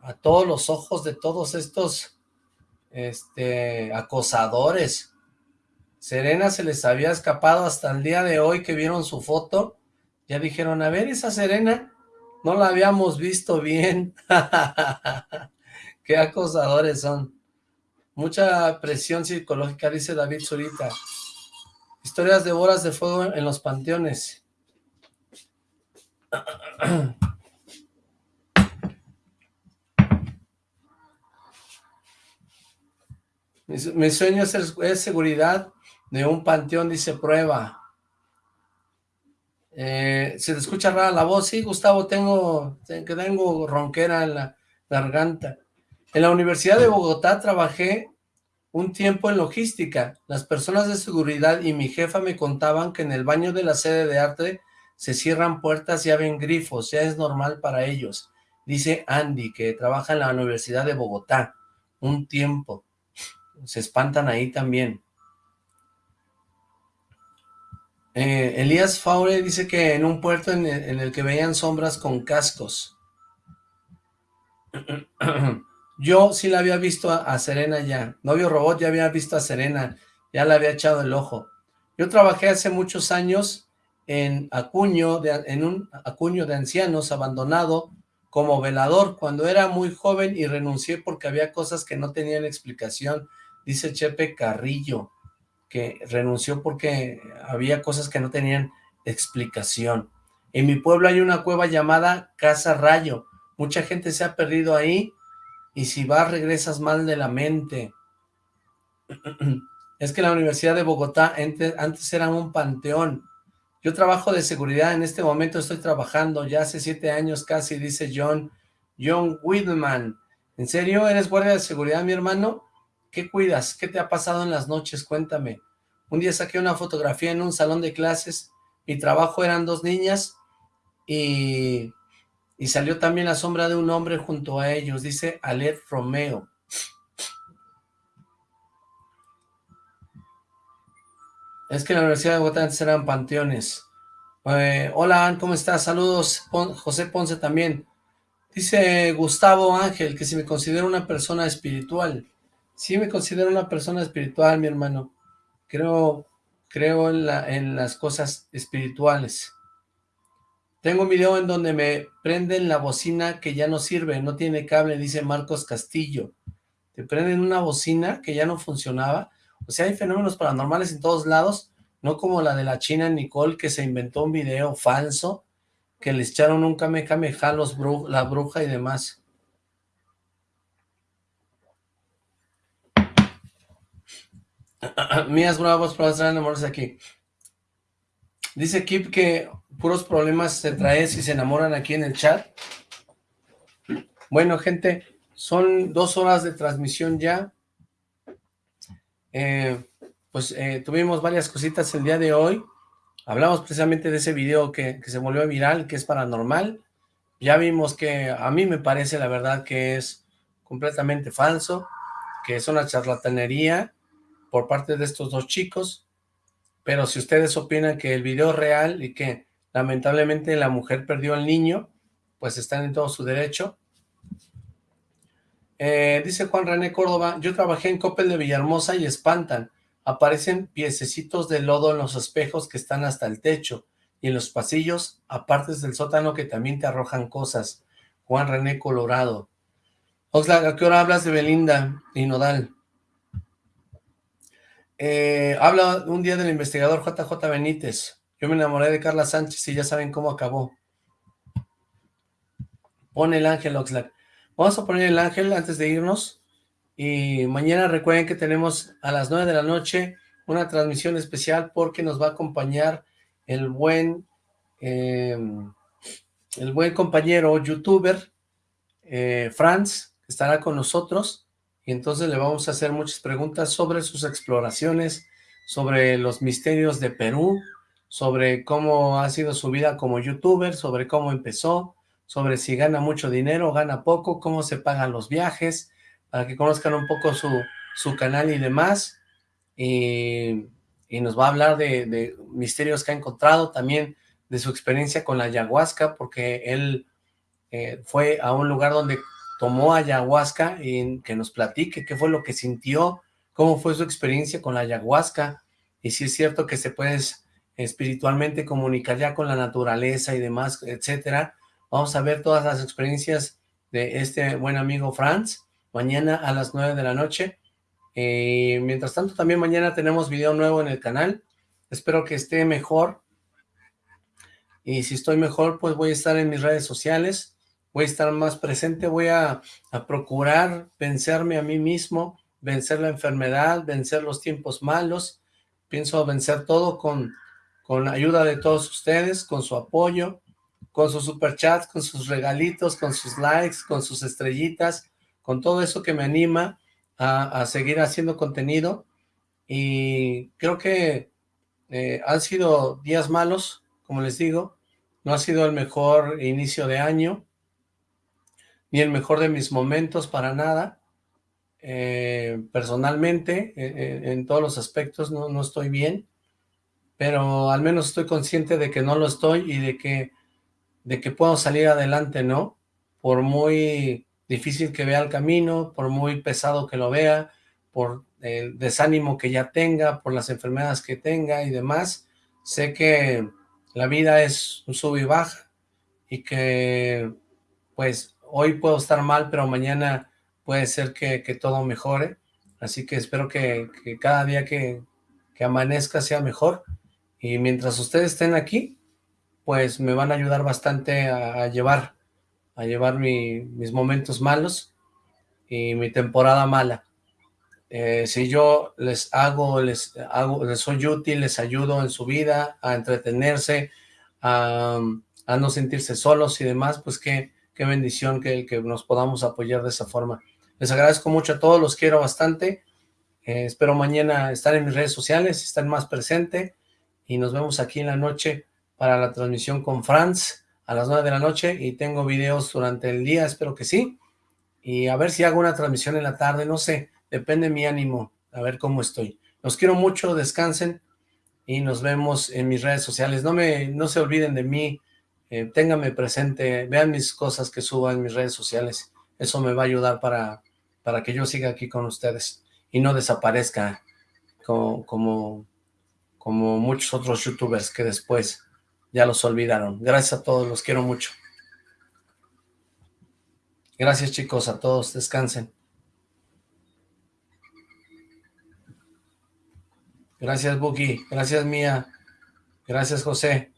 a todos los ojos de todos estos, este, acosadores. Serena se les había escapado hasta el día de hoy que vieron su foto. Ya dijeron, a ver, esa Serena no la habíamos visto bien. Qué acosadores son. Mucha presión psicológica, dice David Zurita. Historias de bolas de fuego en los panteones. Mi, sueño es seguridad de un panteón, dice prueba. Eh, se te escucha rara la voz, sí, Gustavo, tengo, tengo ronquera en la garganta. En la Universidad de Bogotá trabajé un tiempo en logística. Las personas de seguridad y mi jefa me contaban que en el baño de la sede de arte se cierran puertas y abren grifos, ya es normal para ellos. Dice Andy, que trabaja en la Universidad de Bogotá, un tiempo. Se espantan ahí también. Eh, Elías Faure dice que en un puerto en el, que veían sombras con cascos. Yo sí la había visto a, Serena ya. Novio Robot ya había visto a Serena. Ya le había echado el ojo. Yo trabajé hace muchos años en Acuño, de, en un Acuño de ancianos abandonado como velador cuando era muy joven y renuncié porque había cosas que no tenían explicación. Dice Chepe Carrillo que renunció porque había cosas que no tenían explicación. En mi pueblo hay una cueva llamada Casa Rayo. Mucha gente se ha perdido ahí y si vas regresas mal de la mente. Es que la Universidad de Bogotá antes era un panteón. Yo trabajo de seguridad, en este momento estoy trabajando, ya hace siete años casi, dice John, John Whitman. ¿En serio eres guardia de seguridad, mi hermano? ¿Qué cuidas? ¿Qué te ha pasado en las noches? Cuéntame. Un día saqué una fotografía en un salón de clases. Mi trabajo eran dos niñas y, y salió también la sombra de un hombre junto a ellos. Dice Alet Romeo. Es que en la Universidad de Bogotá antes eran panteones. Eh, hola, ¿cómo estás? Saludos, José Ponce también. Dice Gustavo Ángel que si me considero una persona espiritual. Sí me considero una persona espiritual, mi hermano. Creo, creo en, la, en las cosas espirituales. Tengo un video en donde me prenden la bocina que ya no sirve, no tiene cable, dice Marcos Castillo. Te prenden una bocina que ya no funcionaba. O sea, hay fenómenos paranormales en todos lados, no como la de la china Nicole que se inventó un video falso, que le echaron un kamehameha los la bruja y demás. Mías bravos traer amores aquí. Dice Kip que puros problemas se traen si se enamoran aquí en el chat. Bueno, gente, son dos horas de transmisión ya. Eh, pues eh, tuvimos varias cositas el día de hoy. Hablamos precisamente de ese video que, que se volvió viral, que es paranormal. Ya vimos que a mí me parece la verdad que es completamente falso, que es una charlatanería por parte de estos dos chicos. pero si ustedes opinan que el video es real y que lamentablemente la mujer perdió al niño, pues están en todo su derecho. Eh, dice Juan René Córdoba, yo trabajé en Coppel de Villahermosa y espantan. Aparecen piececitos de lodo en los espejos que están hasta el techo y en los pasillos, aparte del sótano que también te arrojan cosas. Juan René Colorado. Oxlack, ¿a qué hora hablas de Belinda y Nodal? Eh, habla un día del investigador JJ Benítez. Yo me enamoré de Carla Sánchez y ya saben cómo acabó. Pone el ángel, Oxlack. Vamos a poner el ángel antes de irnos. Y mañana recuerden que tenemos a las 9 de la noche una transmisión especial porque nos va a acompañar el buen, em, el buen compañero youtuber eh, Franz, que estará con nosotros y entonces le vamos a hacer muchas preguntas sobre sus exploraciones, sobre los misterios de Perú, sobre cómo ha sido su vida como youtuber, sobre cómo empezó, sobre si gana mucho dinero, gana poco, cómo se pagan los viajes, para que conozcan un poco su, su canal y demás, y, nos va a hablar de, misterios que ha encontrado, también de su experiencia con la ayahuasca, porque él eh, fue a un lugar donde tomó ayahuasca y que nos platique qué fue lo que sintió, cómo fue su experiencia con la ayahuasca, y si es cierto que se puede espiritualmente comunicar ya con la naturaleza y demás, etcétera. Vamos a ver todas las experiencias de este buen amigo Franz, mañana a las 9 de la noche. Eh, mientras tanto, también mañana tenemos video nuevo en el canal. Espero que esté mejor. Y si estoy mejor, pues voy a estar en mis redes sociales voy a estar más presente, voy a, procurar vencerme a mí mismo, vencer la enfermedad, vencer los tiempos malos, pienso vencer todo con, con la ayuda de todos ustedes, con su apoyo, con sus superchats, con sus regalitos, con sus likes, con sus estrellitas, con todo eso que me anima a, seguir haciendo contenido. Y creo que eh, han sido días malos, como les digo, no ha sido el mejor inicio de año, ni el mejor de mis momentos para nada. Eh, personalmente, eh, en todos los aspectos no, no estoy bien, pero al menos estoy consciente de que no lo estoy y de que, de que puedo salir adelante, ¿no? Por muy difícil que vea el camino, por muy pesado que lo vea, por el desánimo que ya tenga, por las enfermedades que tenga y demás, sé que la vida es un sub y baja y que pues hoy puedo estar mal, pero mañana puede ser que, todo mejore. Así que espero que, cada día que, amanezca sea mejor. Y mientras ustedes estén aquí, pues me van a ayudar bastante a, llevar, a llevar mis momentos malos y mi temporada mala. Eh, si yo les hago, les hago, les soy útil, les ayudo en su vida a entretenerse, a, no sentirse solos y demás, pues que qué bendición que, que nos podamos apoyar de esa forma. Les agradezco mucho a todos, los quiero bastante. Eh, espero mañana estar en mis redes sociales, estar más presente y nos vemos aquí en la noche para la transmisión con Franz a las 9 de la noche y tengo videos durante el día, espero que sí. Y a ver si hago una transmisión en la tarde, no sé, depende de mi ánimo, a ver cómo estoy. Los quiero mucho, descansen y nos vemos en mis redes sociales. No, me, no se olviden de mí, eh, ténganme presente, vean mis cosas que subo en mis redes sociales, eso me va a ayudar para, para que yo siga aquí con ustedes y no desaparezca como, como, como muchos otros youtubers que después ya los olvidaron. Gracias a todos, los quiero mucho. Gracias chicos, a todos, descansen. Gracias Buki, gracias Mía, gracias José.